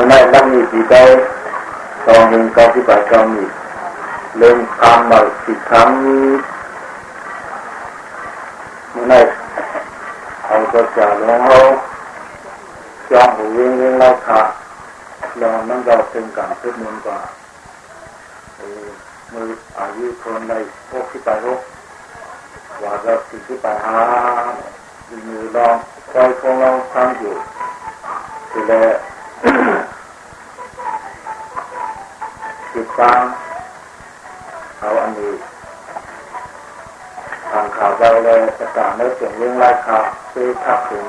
มื่อไหร่ตั้งมีปีใจตองหนึ่งเก้าสิบแปดเก้ามีเริ่มคำมาสิคำเมื่อไหร่เอาตัวจ่าลงเอาจองหูวิ่งวิ่งไล่ขาแล้วมันก็เป็นการพิ่มมูลกว่ามืออายุคนในพวกที่ไปพวกว่าจะสิ่งที่ไปหามือลองคอยคงเราทำอยู่ทีแรก ติดตามเอาอันนี้ทางข่าวเราเลยประกาศในเสียงเรื่องไล่ข่าวซื้อขับถึง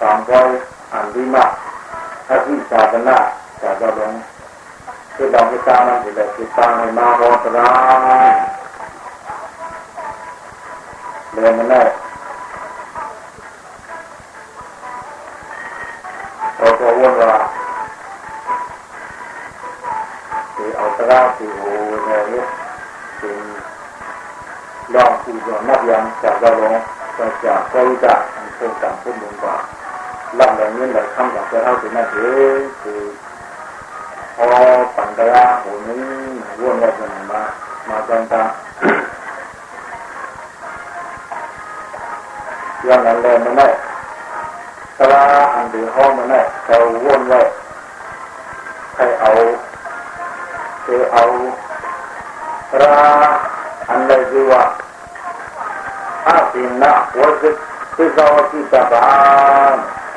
สามร้อยอันดีมากถ้าที่จากันาจะจะลงคือดอกที่ตามันจะได้ติดตามในมาโรตราเรียนมันได้ ลับแบบนี้แบบคำจากจะเท่าถึงนั่นเองคือพอปัญญาโหนี้วนว่าจะมามาจังตาย้อนหลังเลยมันได้ตาอันดีห้องมันได้เขาวนไว้ใครเอาคือเอาตราอันใดคือว่าอาสินนะวัดคือสาที่ตาบา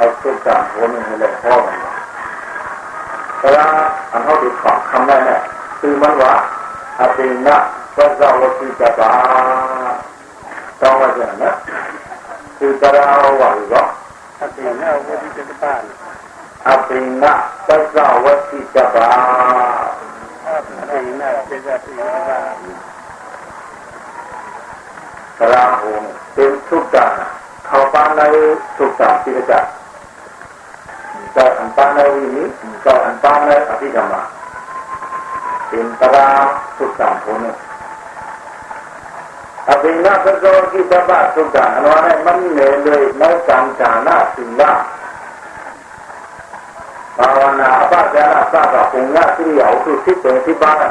นเอาสุดจากหัวมันเลยพ่อมันแตราอันเขาติดขอบคำได้เนี่ยคือมันว่าอาสินนะวัดสาวที่ตาบาต้องว่าอย่างนั้นคือตราว่าหรืออาตินะวัติจักปาอาสินนะวัดสาวที่ตาบาอาตินะเป็นอาตินะกราโหมเป็นทุกอย่างเขาปานในทุกอย่างที่จะจะอันปานในวินิจะอันปานในอภิธรรมะเป็นตราทุกอย่างคนนึงอภินที่จะ บ้าทุกอย่างอันว่าให้มันเหนื่อยเลยในการจานาสิ่งละภาวนาบ้าจานาสร้างกับองค์ญาที่เหลียวคือที่เป็นที่บ้าน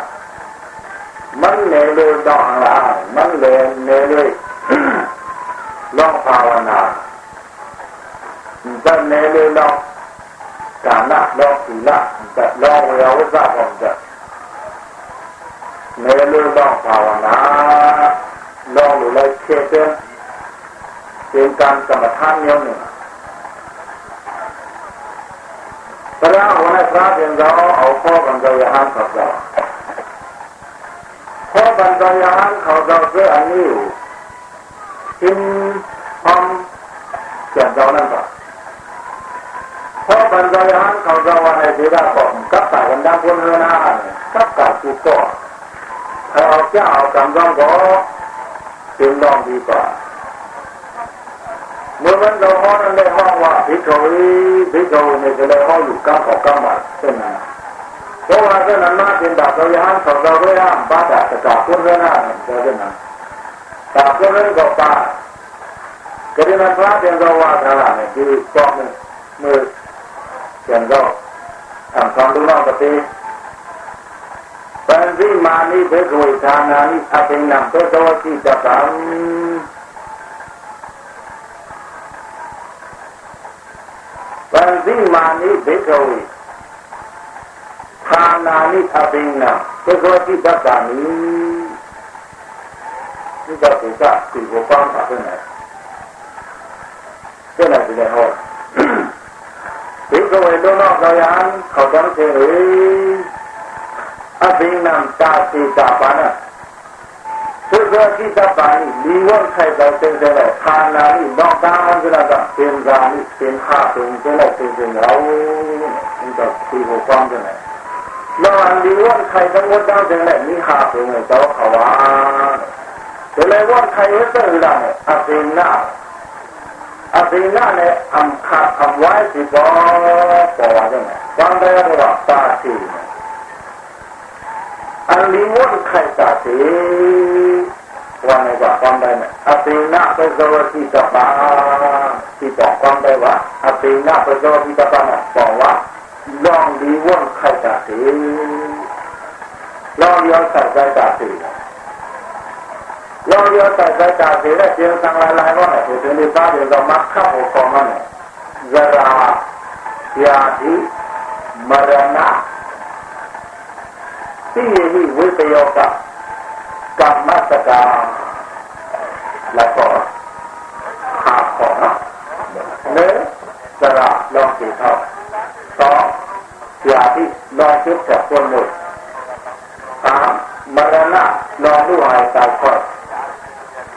มันเหนื่อยเลยดอกหลามันเหนื่อยเหนื่อยลยลองภาวนาจะเหนื่อยเลยลอง กานะลองศีละจะลองเวลาวิสาผมจะเหนื่อยเลองภาวนาลองหรือเลยเชื่อเชื่อเป็นการกรรมฐานเนี้ยหนึ่งพระวันนี้พระเป็นเราเอาข้อกันใจห้ามขับเราเพราะบรรดาญาณเขาเราเพื่ออันนี้อยู่กิน เพราะบรรดาญาณเขาเราว่าในที่ได้บอกกับแต่วันดังคนเฮนากับกับกูก็ถ้าเอาเจ้าเอากำลังก็เป็นรองดีกว่าเมื่อมันเราห้องนั้นได้ห้องว่าพิจารณาพิจารณาจะได้ห้องอยู่ก้าวขอก้าวมาเช่นนั้นเพราะว่าเจ้านั้นมาเป็นดาบเราย่างของเราด้วยห้ามบ้าดาบจากคนเรื่องนั้นเจ้านั้นดาบคนเรื่องก็ป้าก็ได้นั้นพระเป็นเราว่าทางนั้นคือก้อนมือเขียนก็ทำความรู้นอ ပြန်တော့သံသံလုံးတော့တည်းပန်စီမာနိဘေကဝေဌာနာနိအပိဏဘေတောတိတပံပန်စီမာနိဘေကဝေဌာနာနိအပိဏဘေတောတိတပံဒီကတိကဒီဘောပန်းအပ်နေတယ်ကျန်တဲ့ဟော ဘိကဝေတုနောကယံခေါတံတေအဘိနံတာတိတာပါဏသုဇာတိတပါဏိလီဝံခိုက်တော်တဲ့တဲ့ခန္ဓာဤတော့ကာမကြတာသင်္ဇာဤသင်္ဟာသင်္ဇေလက်သင်္ဇေရောဒီတော့ဒီကိုပေါင်းတယ်လောကလီဝံခိုက်တော်တဲ့လက်မိဟာသင်္ဇေတော့ခဝါဒီလေဝံခိုက်ရတဲ့လားအဘိနံะได้ทานานินอกตามันจะได้เป็นรานิเป็นข้าเป็นจะได้เป็นเรานี่ก็สี่หัวฟังจะไหนแล้วอันดีว่าใครทั้งหมดบ้าเป็นไงเจ้าเขาว่าเลยว่าใครเรื่องอะไรอาเซน่าอาเซน่าเนี่ยทำขาดทำไว้สิบอปอจังไงฟังได้ว่าตาสีอันนี้ว่าใครตาสีว่าไงว่าฟังได้ไหมอาเซน่าเป็นตัวที่จะมาที่บอกฟังได้ว่าอาเซน่าเป็นตัวที่จะมาบอกว่าลองดีว่นใครจะสีลองย้อนใส่ใจจาสีลองย้อนใส่ใจจาสีนถึ งในบ้านเดี๋ยวเรามักเข้าหัวคอมันยารายาธิมรณะที่มีวิปโยกกรรมสกาแล้วก็ขาของเนื้อสระลองสีเท่าสองยาที่ลองคิดกับคนหมดสามมรณะลองดูหายใจก่อนสี่ที่มีวิปโยกลองไม่ขับยันก็เครื่องเอาต่อของข้าของโจเดียวหมายข้ามากรรมสกาคู่ของ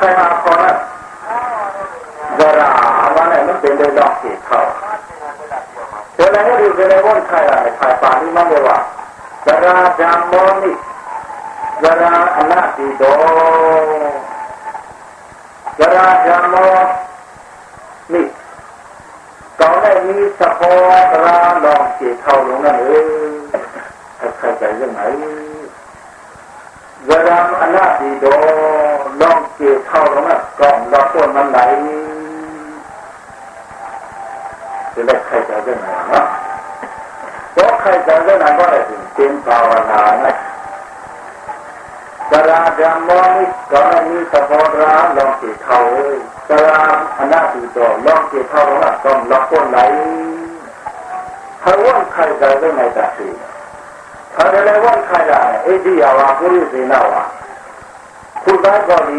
ใครหาขอเนี่ยกระาวันนี่ยมันเป็นโดยดอกเสีเขาเจออะไรก็ดูเจออะไรว่นใครอะไรใครป่านี่มันเลยว่ากระจามมอนี่กระอนาติโดกระจามมอนี่ก่อนได้มีสะโพกระลองเสียเขาลงนั่นเองใครใจเรื่องไหนกระอนาติโด ลองเข้าลงนั่นกล่องเราต้นมันไหนจะได้ใครใจเรื่องไหนเนาะเพราะใครใจเรื่องไหนก็ได้ถึงเป็นภาวนานะกระดามมอนี่ก่อนได้มีสะโพกระลองเสียเข้าเอ้ยตารางอนาติโตลองเกี่ยวเข้าว่าต้องรับคนไหลถ้าว่นใครจะเรื่องไหนตัดสิถ้าจะได้ว่นใครได้เอดียาวาผู้ริสีนาวาผู้ได้ก็ดี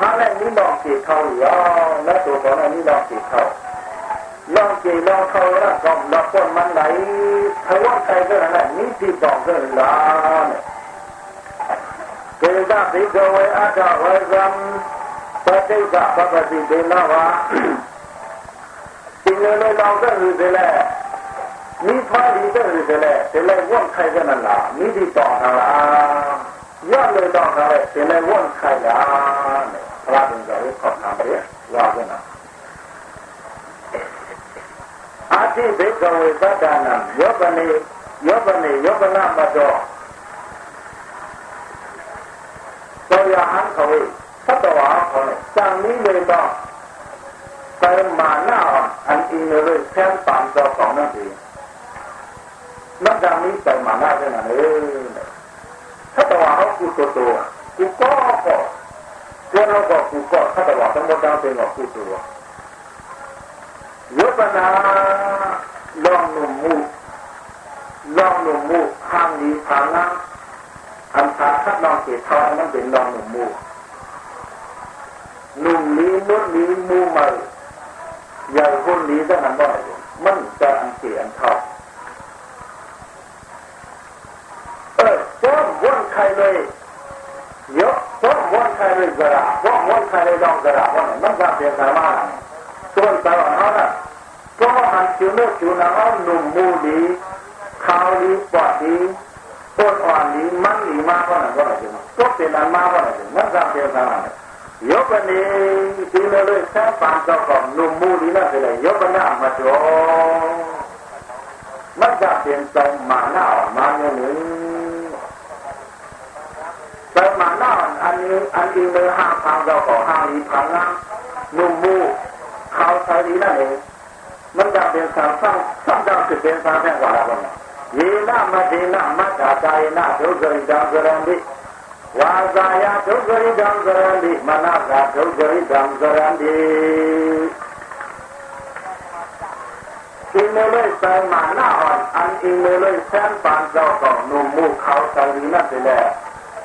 他那你浪给掏呀，那多少那你浪给掏，浪给浪掏那搞那不满来，他往开个那你地搞个啦呢。ဒေသဘိကဝေအတ္တဝေဇံပဋိစ္စပပတိဒေနဝါဒီလိုလိုလောက်တဲ့လူတွေလဲမိဖားဒီတဲ့လူတွေလဲဒီလိုဝန့်ခိုင်ကြနလားမိဒီတော်လား ရလို့တော့ဒါလည်းဒီလည်းဝန်ခိုင်တာနဲ့ဘုရားတင်ကြလို့ခေါ်တာပဲရပါနာအာတိဘေကဝေသတ္တနာယောပနေယောပနေယောပနာမတော်သောယဟံခဝေသတ္တဝါခေါ်တယ်စံမိလေတော့ပရမာဏအန်အင်းရဲ့ဆံပံတော်ကောင်းနေတယ်မတ္တမိပရမာဏတဲ့နာလေ ฏิบัตินะวะสิ่งเลยเราก็รู้ไปแล้วต่เลยว่นใครกันนั่นล่ะมีที่ต่อทางละย้อนเลยต่อเลยแต่เลยว่นใครละพระเป็นใจขอบทางไปว่ากันนะอาทิเบกเวสัดานังยบนียบนียบนามาโดตัวอย่าเขาไม่จ้าของนั่นเองนักดังนี้ไปมาหน้าได้ไงเออถ้าตัวเขากูตัวตัวกูก็ก็เจ้าเราก็กูก็ถ้าตัวทั้งหมดดังเป็นกูตัวยุบนาลองหนุ่มมูลองหนุ่มมูข้างนี้ทางนั้นอันทาถ้าลองเกตท่านั้นเป็นลองหนุ่มมูหนุ่มนี้นุ่นนี้มูใหม่ใหญ่คนนี้ก็มันบ่อยมันจะอันเสียอันทออ Don't one kind of yo don't one kind of gara don't one kind of don't gara one not that they gara mana so on tara mana so han chuno chuna on no mudi khali pati pot on ni man ni ma ko na ko na so te na ma ko na not that they gara mana yo bani di lo lo sa pa so ko no mudi na de yo bana ma do not that they gara mana ma no ni เติมมานอนอันนี้อันนี้เลยห้าพังเราขอห้าลีพังนะนุ่มมูเขาใช้ดีนั่นเองมันจะเป็นสามสั้งสั้งจาวคือเป็นสามแห่งวาระวันยีน่ามาดีน่ามาจ่าใจน่าทุกข์ใจดังกระดีวาจายาทุกข์ใจดังกระดีมานาจาทุกข์ใจดังกระดีอินเลยเติมาหนาอ่อนอันอีเมนเลยแสนปานเราก็นุ่มมูเขาใช้ดีนั่นเอง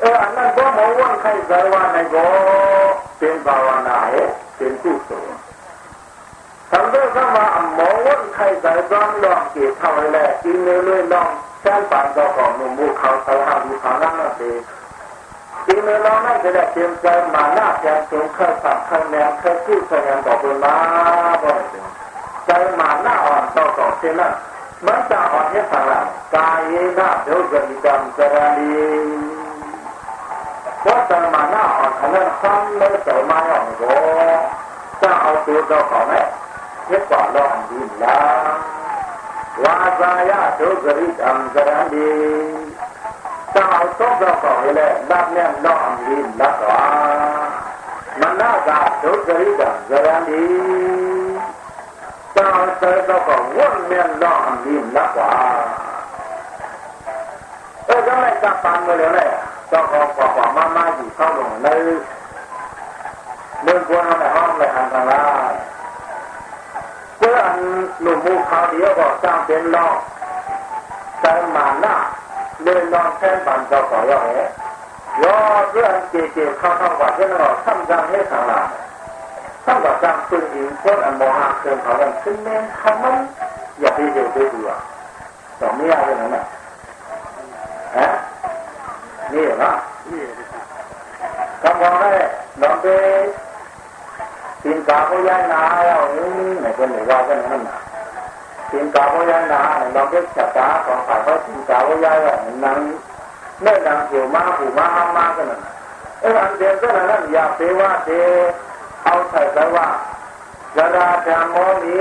เอออันนั้นก็มองว่าใครใจว่าในก็เป็นภาวนาเป็นกุศลทำด้วยคำว่าหมอว่าใครใจร้อนลองเจเท่าเลยกินเลยเลยลองแค่ปานเจ้าของหนุ่มมูเขาเขาทำอยู่ทางนั้นนั่นเองทีนี้เราไม่จะได้เตรียมใจมาหน้าแทนสูงเคยสับเคยแนวเคยพูดเคยยังบอกเป็นมาบ่อยใจมาหน้าอ่อนต่อต่อเช่นนั้นมันจะอ่อนให้สังหลังกายหน้าเดี๋ยวจะมีกรรมจะรี ก็จะมาหน้าอ่อนขนาดซ้ำเลยแต่มาอ่อนโกจะเอาตัวเจ้าของไหมเท็กว่าเราอันดีละวาจายาโจกริอัมจรันดีจะเอาตัวเจ้าของเลยรับเนี่ยเราอันดีละกว่ามันน่าจะโจกริอัมจรันดีจะเอาตัวเจ้าของวุ่นเนี่ยเราอันดีละกว่าเออจะไม่จับปังเลยเลย เจ้าของกว่ามามาอยู่เข้าลงในเมื่องกวนในห้องเลยอันตรายเพื่ออันหนุ่มมูเขาเดียวก็จ้างเป็นลอกแต่มาหน้าเลยลองแค่ปันเจ้าก่อยอเหรอยอเรื่องเจเจเข้าเข้าว่าเช่นเราทำจังให้ทางหลังทำกับจังซึ่งอิงคนอันโมหะเกินเขาดังซึ่งแม่ทำมันอย่าไปเดือดไปดูอะสองไม่ยากเลยนะฮะ နေရနော်ကံကောင်းတဲ့လောကေသင်္ကာဘုရားနာရောင်းနဲ့ကျန်နေပါကနနာသင်္ကာဘုရားနာလောကေချတာဘောပါတော့သင်္ကာဘုရားရောင်းနန်းနဲ့တံပြုမဘူမဟာမကနနာအဲ့ဒါတဲ့ကနနာရာပေဝတဲ့အောက်ဆက်ဘဝဇရာဓမ္မောမိ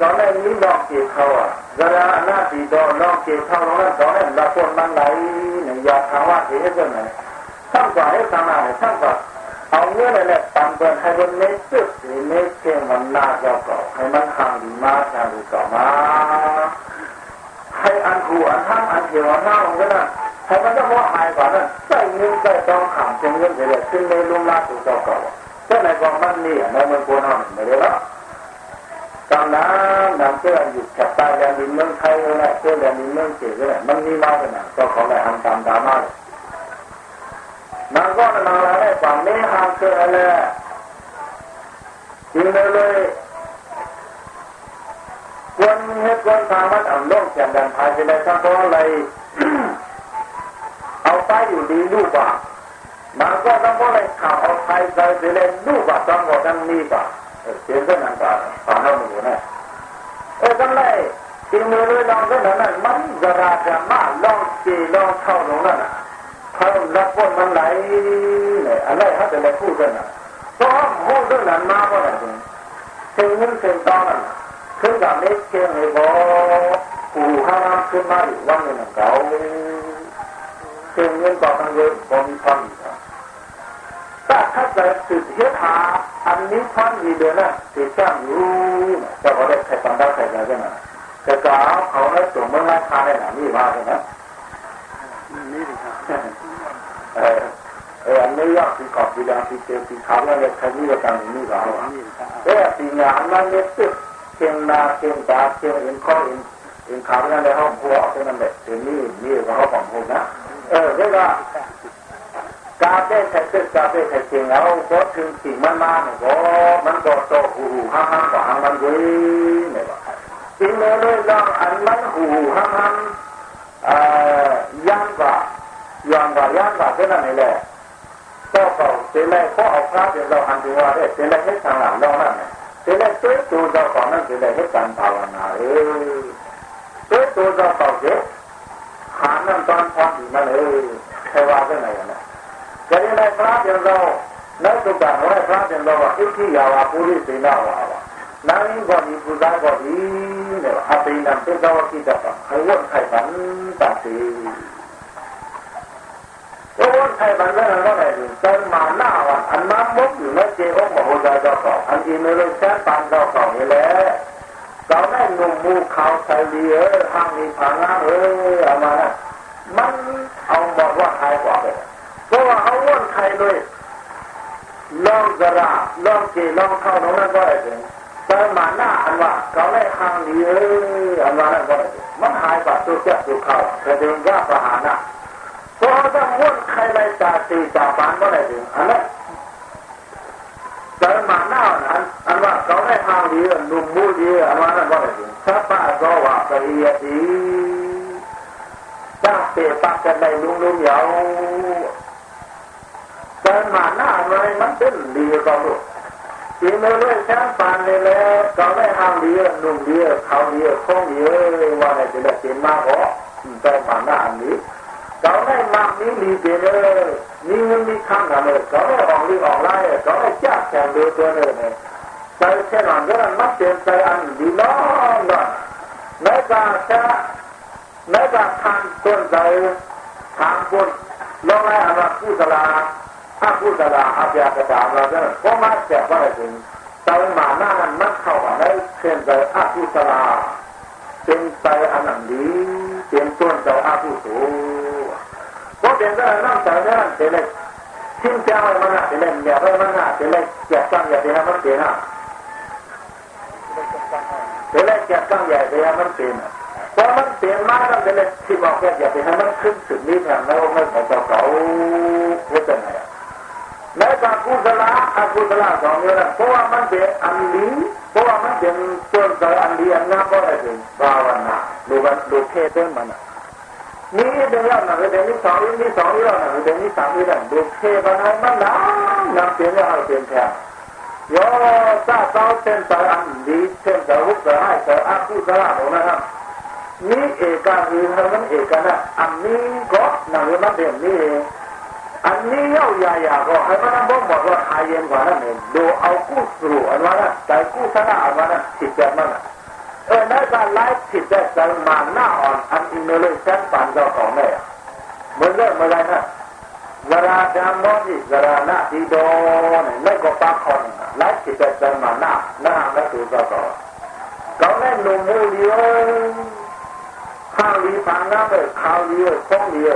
ကောင်းတဲ့မိဘကိုခေါ်ဇရာအနာတိတော်လောကေခေါ်တော့တော့လက်ပေါ်မှန်းလိုက် ยวกันนั่นอย่าเปว่าเดเอาใส่ใจว่าจราจามอนี้ก็ได้มีลองเกี่ยเขาอะจราหน้าตีดอลองก็เขาแล้วตอนนั้นละคนมันไหลเนี่ยอยานไหนทั้งกว่าให้ทำอะไรทั้งกว่าเอาเงื่อนอะไรตามเดินให้มันเมตสึกหรือเมตเชื่อมันน่าจะเก่าให้มันทางดีมากทางดีเก่ามาให้อันขู่อันห้าอันเขียวอันหน้าของกันนะให้มันจะว่าหายกว่านั้นใส่เงินใส่ต้องขังเงินเสียขึ้นในลุ่มลาถูกเจ้าเก่าแต่ในกองมันนี่ในเมืองโกนอนไม่ได้ละ ตอนนั้นนำเชื่ออยู่แคบตายแดนดินเมืองไทยเลยเชื่อแดนดินเมืองเจี๋ยเลยมันนี่มาเป็นอะก็เขาเลยทำตามดราม่ามันก็มาอะไรความไม่ห่างเกินอะไรจริงเลยควรเฮ็ดควรทำมันอ่ำล่องแก่มดันภายไปเลยทั้งตัวอะไรเอาไปอยู่ดีลูกว่ามันก็ต้องว่าอะไรข่าวเอาไปใจไปเลยลูกว่าต้องหมดทั้งนี้ป่ะเสียงก็นั่นป่บ่า Sintananta, Panamuna. As a lay, in the way long the man, man, the Raja, ma, long, see, long, how long, and how that one man lay, and I had a food and so I'm holding and marvel at him. Say, you say, Donna, could I make him a ball? ကိုဟာကမာရီဝမ်းနေကောင်းသင်္ကေတပါံကိုပေါ်ပြီးပါ ถึงเงินถึงตอนนั้นขึ้นกับเล็กเชียงเลยบอกปู่ห้ามขึ้นมาอยู่วันหนึ่งเก่าถึงเงินต่อทางเยอะบมีความอีกถ้าถ้าจะสืบเฮ็ดหาอันนี้ความมีเดือนน่ะติดจ้างอยู่จะก็ได้ใครฟังได้ใครได้กันนะแต่ก็เขาให้ส่งเมื่อไรคาได้หนานี่มาเลยนะนี่ดิครับเออเอออันนี้ยากที่ขอบดีดังที่เจอที่ขาแล้วเนี่ยใครนี่ก็ตังนี่ก็เอาอะนี่ครับเออปีงานมันเนี่ยตึกเชียงนาเชียงตาเชียงเอ็นข้อเอ็นเอ็นขาแล้วในห้องพัวเป็นนั่นแหละเดี๋ยวนี้นี่ก็เขาของผมนะเออเรียกว่า กาเต้ใส่ตึกกาเต้ใส่เชียงแล้วก็ถึงสิ่งมันมาเนี่ยก็มันก็โตหูห้างห้างกว่าห้างมันเว้ยเนี่ยว่าจริงเลยเลยลองอันมันหูห้างห้างเอ่อย่างกว่า ยอมว่าย่างว่าเท่านั้นนี่แหละก็เขาเสร็จแล้วก็เอาพระเดี๋ยวเราหันถึงว่าได้เสร็จแล้วให้ทางหลังเรานั่นเสร็จแล้วตัว จแล้วให้การภาวนาเออตัวตัวเราเขาเสร็จหานั่นตอนพร้อมอยู่นั่นเออใครว่าได้ไงนะจะได้ได้พระเดี๋ยวเราแล้วตัวการว่าพระเดี๋ยวเราว่าอิทธิยาวาปุริสีนาวาวา နိုင်ဘောဒီပူဇာဘောဒီနဲ့အပိနံတေသောကိတပခဝတ်ခိုင်ပန်တတိဘဝခိုင်ပန်လည်းတော့လည်းသံမာနာဝအနမုတ်လက်ကျေဟောမဟုတ်တာတော့အန်ဒီမေလို့စံပန်တော့ကောင်းလေကောင်းတဲ့နုံမူခေါဆိုင်လီရဟန်ဒီဖာနာเออအမနာมันเอาบอกว่าใครกว่า เพราะว่าเอาว่นใครเลยลองกระราลองเจลองเข้าตรงนั้นก็ได้ถึงแต่มาหน้าอันว่าเขาได้ทางดีเอออันว่านั้นก็ได้มันหายไปตัวเจ้าตัวเขาแต่เดินยากประหารนะเพราะถ้าว่นใครเลยจ่าตีจ่าปานก็ได้ถึงอันนั้นแต่มาหน้าอันอันว่าเขาได้ทางดีหนุ่มมูดีอันว่านั้นก็ได้ถึงถ้าป้าก็ว่าไปเอียดีตั้งเตะปักกันในลุงลุงเหยา แต่มาหน้าอะไรมันเป็นดีก็รู้ทีเมื่อเลยช้างปานเลยแล้วก็ได้ห้างดีหนุ่มดีเขาดีคงดีว่าในจะได้เป็นมากกว่าแต่มาหน้าอันนี้เขาได้มากนี้ดีเจเลยมีเงินมีข้างกันเลยเขาได้ออกลีออกไล่เขาได้จ้าแข่งดูตัวเลยเนี่ยใจเช่นนั้นก็มันเปลี่ยนใจอันดีน้องน่ะในการจะในการทางต้นใจทางบนลงไล่อันว่าผู้สลา ถ้าผู้สลาอาญากระดาเราเนี่ยก็มาแจกว่าอะไรถึงใจหมาหน้านั้นมักเข้าอะไรเช่นใจอาผู้สลาเป็นใจอันนั้นดีเป็นต้นใจอาผู้สูเพราะเป็นใจนั่งใจนั่นเป็นเลยทิ้งเจ้ามันหน่ะเป็นเลยอย่าไปมันหน่ะเป็นเลยแจกตั้งอย่าไปให้มันเปลี่ยนอะเป็นเลยแจกตั้งอย่าไปให้มันเปลี่ยนพอมันเปลี่ยนมากแล้วเป็นเลยที่บอกแค่อย่าไปให้มันขึ้นสุดนี้แทนแล้วไม่ขอเจ้าเขาเรื่องไหน อะในการกุศลอกุศลสองอย่างเพราะว่ามันเป็นอันดีเพราะว่ามันเป็นต้นใจอันดีอันงามก็ได้ถึงภาวนาดูวันดูเทเรื่องมันนี่เรื่องนั้นเรื่องนี้สองเรื่องนี้สองเรื่องนั้นเรื่องนี้สามเรื่องดูเทศมันมันน้ำน้ำเปลี่ยนแล้วเปลี่ยนแทนโยซาเจ้าเส้นใจอันดีเส้นใจหุบใจให้ใจอกุศลของนะครับนี่เอกาคือมันเอกนะอันนี้ก็นั่นมันเป็นนี่ อันนี้เย้ายายาก็ให้มันบอกบอกว่าหายเย็นกว่านั้นเองดูเอากู้สู่อันว่านั้นใจกู้ชนะอันว่านั้นผิดแบบนั้นเออในการไล่ผิดแต่ใจมาหน้าอ่อนอันอินโนเลชันปั่นเจ้าของแม่เหมือนเรื่องเมื่อไรนะเวลาดามอนี่เวลาหน้าดีโดนไม่ก็ปากคนไล่ผิดแต่ใจมาหน้าหน้าไม่ถูกเจ้าของเขาแม่หนุ่มมูเดียวข้าวดีฟังน้ำเลยข้าวดีคงดีมากดีมันดีมาเท่านั้นแต่ว่าเช่นนั้น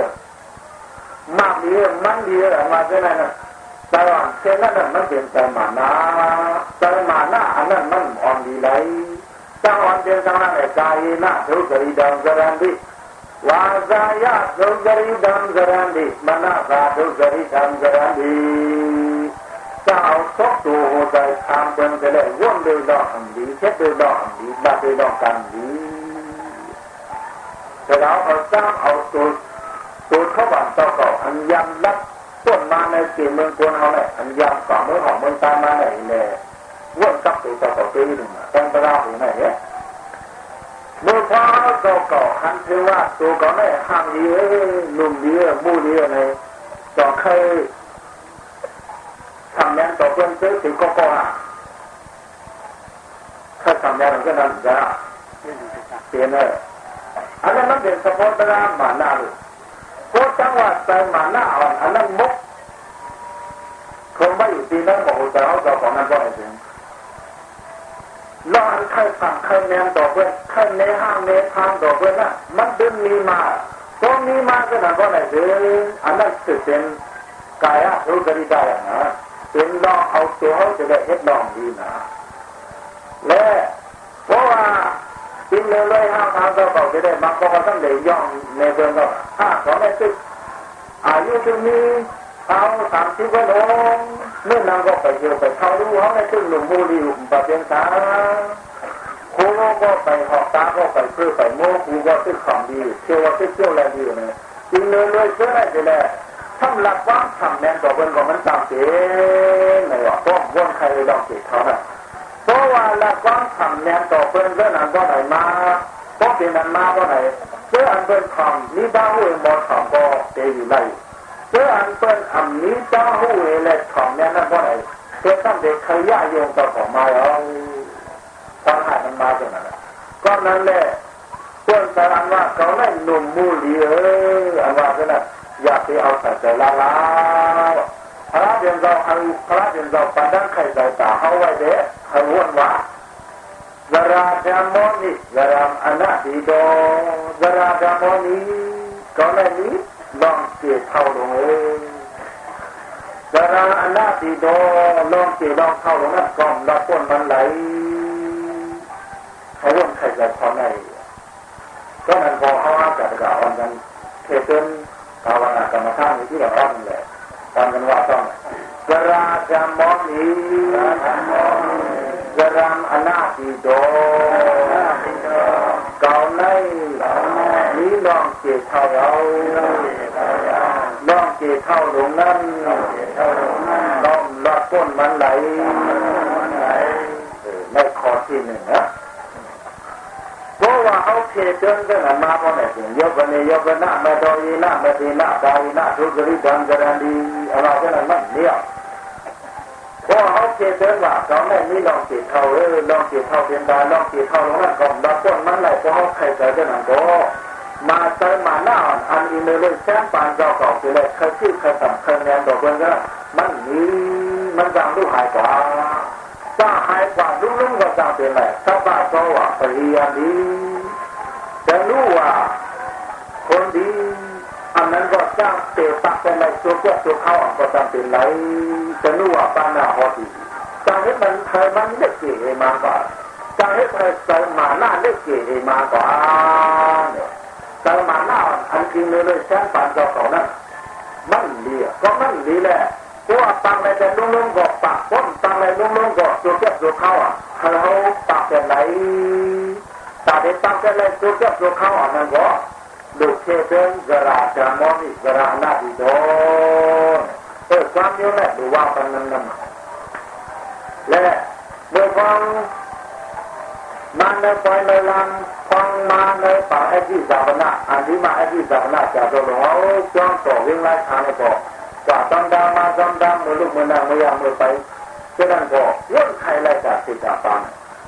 มันเป็นแต่มานาแต่มานาอันนั้นมันอ่อนดีเล ยจังหวะเดียวกันไอ้กายนะทุกรีดังจรันดีวาจายะทุกรีดังจรันดีมนาคาทุกรีดังจรันดีจะเอาทบตัวใจทำเป็นจะได้ว่นด้วยดอกดีเช็ ดด้วยดอกดีบัดด้วยดอกกันดีแต่เรเขาบันเจ้าก่าอันยำรับต้นมาในสี่เมืองกวนเอาเนี่ยอันยำก่อเมืองของเมืองตามมาไหนเนี่ยว่นกับตัวเจ้าเก่าตีหนึ่งตั้งไปราหูไหนเนี่ยเมื่อพอเจ้าเก่าคันเทว่าตัวเก่าเนี่ห่างดีหนุ่มดีมู่ดีในต่อเคยทำแนนต่อเพื่อนซื้อถึงก็ก็อะถ้าทำแนนก็นั่นจะเปลี่ยนเลยอันนั้นมันเป็นสปอร์ตราหมาหน้าลูก จังหวัดใจมาหน้าอ่อนอันนั้นมุกคงไม่อยู่ที่นั่นบอกแต่เขาจะของนั้นก็ไม่ถึงรออันใครสั่งใครแนมต่อเพื่อนใครเนห้างเนทางต่อเพื่อนน่ะมันดึงมีมาตรงนี้มาก็นั่นก็ไม่ถึงอันนั้นคือเป็นกายะรู้กริได้นะเป็นลองเอาตัวเขาจะได้เฮ็ดลองดีนะและเพราะว่ากินเลยเลยห้าทางก็บอกจะได้บาก็ต้องได้ย่องในเบื้องก็ถ้าเขาไม่ตึก อายุตรงนี้เขาสามสิบวันองเมื่อนางก็ไปเที่ยวไปเขาดูเขาไม่ตึกหนุ่มมูรีหนุ่มปะเพียงตาครูก็ไปหอกตาก็ไปเพื่อไปโม้ครูก็ตึกของดีเที่ยวว่าตึกเที่ยวอะไรดีเนี่ยกินเลยเลยเชื่อได้จะได้ทำหลักว่างทำแนนต่อเบื้องก็มันตามเสียในว่าพวกวนใครลองเสียเขาเนี่ยเพราะว่าละความทำแนนต่อเบนเรื่องนั้นก็ไหนมา เพราะเป็นนั้นมาก็ไหนเพื่ออันเป็นคำนี้บ้าหูเอมอทำก็เตอยู่ไรเพื่ออันเป็นคำนี้บ้าหูเอเล็กของแนนนั้นก็ไหนเพื่อตั้งเด็กขยะโยงต่อของมาเอามันมาจากนั้นแหละพวกสารว่าเขาไม่หนุ่มมูลีเอออันว่าก็น่ะอยากไปเอาใส่ใจละลาพระเดียนเราเอาพระเดียนเราปันดังไข่ใจตาเขาไว้เด้ให้วนว่ ဇရာဓမ္မောနိรရာအနတိတောဇရာกระမောနိကောင်းတယ်နိလောင်းကျေထောက်လုံးဇရာအနတိတောလောင်းကျေလောင်းထောက်လုံးနဲ့ကောင်းလောมันไหลเขาว่นใครจะพอไหนก็มันพอเขาอาจัดกะอ่อนกันเทเซนภาวนากรรมฐานที่เราอ้อนแหละตอนกันว่าต้อง กราจามอนีกรามอนาติโดเก่าในนี้ลองเกตเท่าเราลองเกตเท่าหลงนั้นล้อมลัดพ้นมันไหลในคอที่หนึ่งนะเพราะว่าเขาเทเดินกันมาเพราะไหนถึงยกกันเนี่ยยกกันหน้ามาโดยหน้ามาดีหน้าตายหน้าทุกข์ริดังกระดีอะไรกันนั้นมันเนี่ย พราะเขาเจเดินว่าเราไม่มีลองจีเท่าเออลองจีเท่าเป็นดาลองจีเท่าลงนั่นก่อนดับต้นมันไหลเพราะเขาใครใจกันนั่นก็มาเจอมาหน้าอันอินเลยแซมปานเจ้าเก่าไปเลยเคยชื่อเคยต่ำเคยแนนดอกเบิ้งก็มันมีมันจางลูกหายกว่าจ้าหายกว่าลุกลุกก็จางเป็นไรถ้าบ้าก็ว่าปริยาดีจะรู้ว่าคนดี อันนั้นก็จ้างเตะตักเป็นไรตัวเจ้ตัวเข้าก็จำเป็นไรจะรู้ว่าปานาหอดีจังให้มันเธอมันเล็กเก๋มาก่อนจังให้เธอเสมาหน้าเล็กเก๋มาก่อนเสมาหน้าอันจริงเลยเลยแช่ปานเจ้าเขานั้นมันเลียก็มันดีแหละเพราะว่าตังอะไรจะลุ่งลุ่งก็ปากพ้นตังอะไรลุ่งลุ่งก็ตัวเจ้ตัวเข้าอะเขาปากเป็นไรตาเด็กตังเป็นไรตัวเจ้ตัวเข้าอะนั่นก็ Locating Zara Jamoni Zara Nadidon. So some you let the wapan and them. Let the one man the final land phong man the pa edi zavana and lima edi zavana jadolo all John for wing like Hannibal. Và tâm đa ma tâm đa mười lúc mười năm mười năm mười bảy. Cho nên có rất hay lại cả sự trả bằng.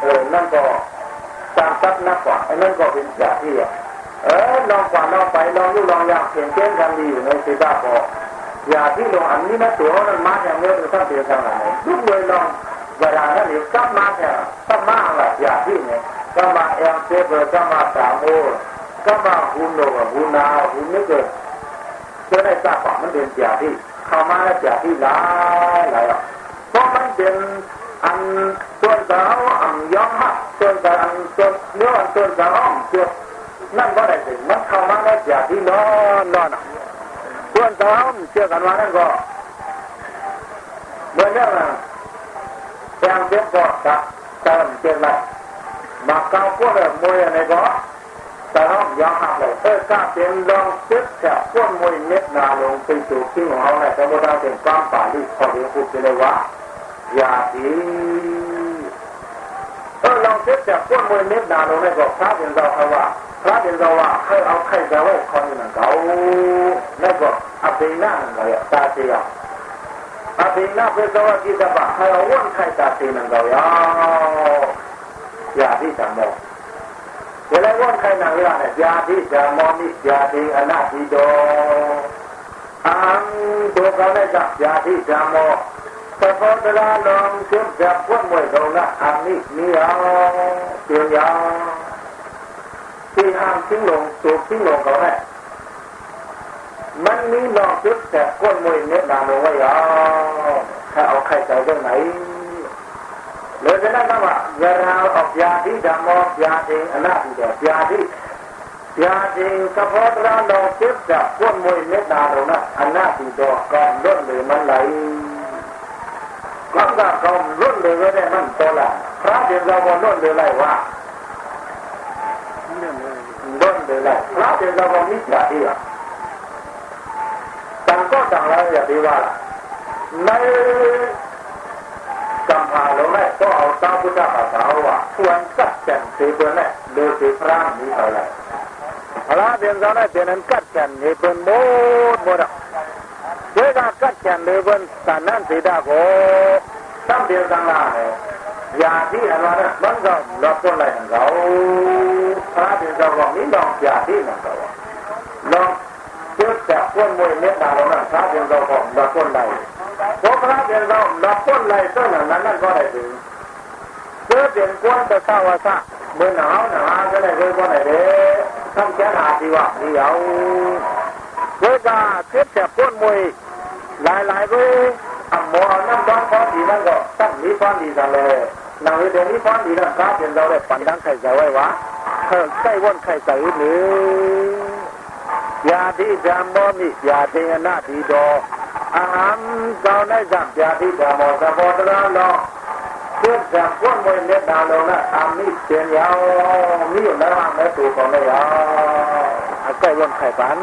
เออนั่นก็ตามซับนักกว่าไอ้นั่นก็เป็นยาที่เออลองกว่าลองไปลองยู่ลองยากเปลี่ยนเก้นกันดีอยู่ในสีตาพอยาที่ลงอันนี้นะตัวนั้นมาอย่างเงี้ยจะต้องเปลี่ยนทางไหนทุกเลยลองเวลานั้นนี่กลับมาเนี่ยต้องมาละยาที่เนี่ยก็มาเอ็มเซเบอร์ก็มาสามโอก็มาหุนโนหุนนาหุนนี่เกิดจะได้ทราบว่ามันเป็นยาที่เข้ามาแล้วยาที่หลายหลายเพราะมันเป็น อันส่วนสาวอันย้อมหักส่วนสาวอันส่วนเนื้ออันส่วนสาวอันส่วนนั่นก็ได้ถึงมันเข้ามาแล้วยาที่นอนนอนส่วนสาวเชื่อกันว่านั่นก็เมื่อเรื่ องแทงเจ็บก็ตัดเติมเจ็บละมาเกาพวกเลยมวยอะไรก็แต่ห้องยอมหักเลออกล้าเป็นลองเจ็บแฉะพวกมวยเม็ดนาลงไปสู่ที่ขอเขาเนี่ยสมมติเราเป็นความป่าที่พอดีพูดไปเลยว่าอย่าดีเออลองเจ็บแฉะพวกมวยเม็ดนาลงเนี่ยก็พระเป็นเราเขาว่าพระเป็นเราว่าให้เอาใครจะไว้คอยนั่นเขาแล้วก็อภินันเลยตาเสียอภินันเป็นตัวที่จะบอกให้เอาว่นใครตาเสียนั่นเขาอย่าที่จะมองเวลาวนใครนั่งเรื่องเนี่ยยาที่จะมองนี่ยาที่อนาทิโดอังตัวเขาเนี่ยจับยาที่จะมอง แต่พอเวลาลองเชื่อมจับพวกมวยตรงนั้นอันนี้นี่เอาเสียงยาวที่ห้ามทิ้งลงสูบทิ้งลงเขาแน่มันมีนอกจุดแต่ก้นมวยเนี้ยนาโนไว้ยาถ้าเอาใครใจเรื่องไหนเลยจะนั่นว่าเวลาออกยาที่ดำออกยาเองอันนั้นเดียวยาที่ยาเองกระเพาะเรานเราเจ็บจากก้นมวยเนี้ยนาโนนะอันนั้นดีดอกก่อนล้นหรือมันไหล ก็จะก่อนล้นหรือได้มันโตละพระเดียวเราบนล้นหรือไรวะเรื่องเลยไรพระเดียวเราบนมิจฉาที่อะต่างก็ต่างแล้วอย่าดีว่าในกำพาเราแรกก็เอาตาพุทธภาษาว่าควรกัดแก่นสีเบอร์แรกโดยสีพระนี้อะไรพระเดียนเราได้เดียนั้นกัดแก่นนี่เป็นโมดโมดอะ ဒေဂကတ်ချံမေဘန်သနန်စေတာကိုသံပြေသံလာဟေယာတိအလာရဘန်ကောလောပေါ်လိုက်ကောသာပြေကောမိတော်ပြာတိနာကောလောကျွတ်တာပွင့်မွေမြတ်တာရောနာသာပြေကောလောပေါ်လိုက်ဘောကရာပြေကောလောပေါ်လိုက်တော့နာနာကောလိုက်ပြီကျွတ်တယ်ကွန်တသဝသမင်းနာနာကလည်းကိုပေါ်လိုက်တယ်သံချာတိဝဒီယောဝေကဖြစ်တဲ့ပွင့်မွေ หลายหลายก็อ่ำหมอนั่งบ้างฟ้อนดีนั่งก็ตั้งนี้ฟ้อนดีนั่นเลยนางเดี๋ยวนี้ฟ้อนดีนั่งก้าเป็นเราเลยปั่นนั่งไข่ใส่ไว้วะเออใส่ว่นไข่ใส่หรือยาที่จามบ่มียาเทนาทีดออาหารเจ้าได้จากยาที่จามอสะพอตระลอเพื่อจากพวกมวยเล็ดดาวลงนะอามีเสียงยาวมีอยู่แล้วไม่ถูกของเลยยาวอาใกล้ว่นไข่ปัน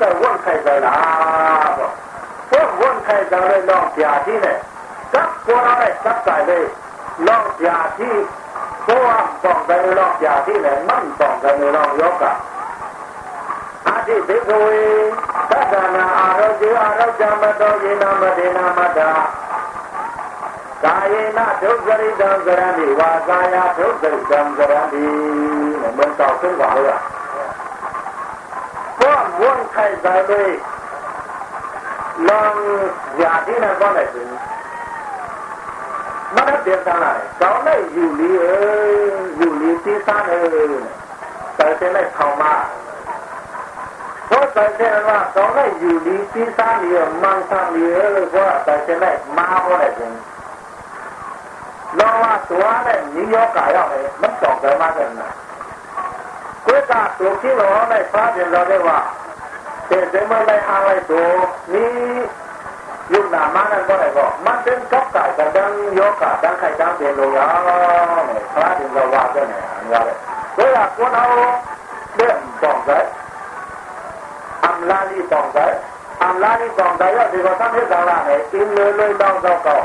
စာဝတ်ခိုင်ကြလားပေါ့ဘုန်းဝတ်ခိုင်ကြတဲ့တော့ဗျာတိနဲ့ các cô nói này các tại đây lo già thi cô am còn cái lo già thi này mắm còn cái lo yếu cả a thi thế rồi tất cả là a đâu chứ a đâu cha mà đâu gì nam mà đi nam mà đà Kaya thiếu gari dan garandi wa kaya thiếu gari dan garandi mình အတိဘိကဝေသတ္တနာအာရောဇေအာရောဇမတောယေနမဒေနမတ္တာကာယေနဒုက္ခရိတံကရဏိဝါကာယဒုက္ခရိတံကရဏိနဲ့မင်းတော်ဆုံးပါလို့ဘောဝန်ခိုင်တယ်လေလောင်ရာဒီနာကောင်းတယ်မနက်ပြန်သားလာတယ်ကောင်းလိုက်ယူလေးယူလေးသေးသားတယ်တယ်တဲ့ထောင်မှာ ทุกไปเช่นว่าตอนนี้อยู่ดีที่สร้างเยอะมังสร้างเยอะเลยว่าใจเช่นแรกมาก็ได้จริงลองว่าตัวเนี่ยนิยมกายเอาไนี่มันจบเลยมากเลยนะกูจะตัวที่เราได้ฟ้าเดียวเราได้ว่าเดี๋ยเมื่อไรอะไรตัวนี้ยุ่งหนามานั่นก็ได้ก็มันเป็นกับกายกับดังยกกับดังไข่ดังเดียนเราเนี่ยฟ้าเดียวเราว่าก็เนี่ยอะไรเวลาคนเอาเรื่องบอกเล amlali bangdai amlali bangdai ya di kota ni dalam ni iloloi bang dau kau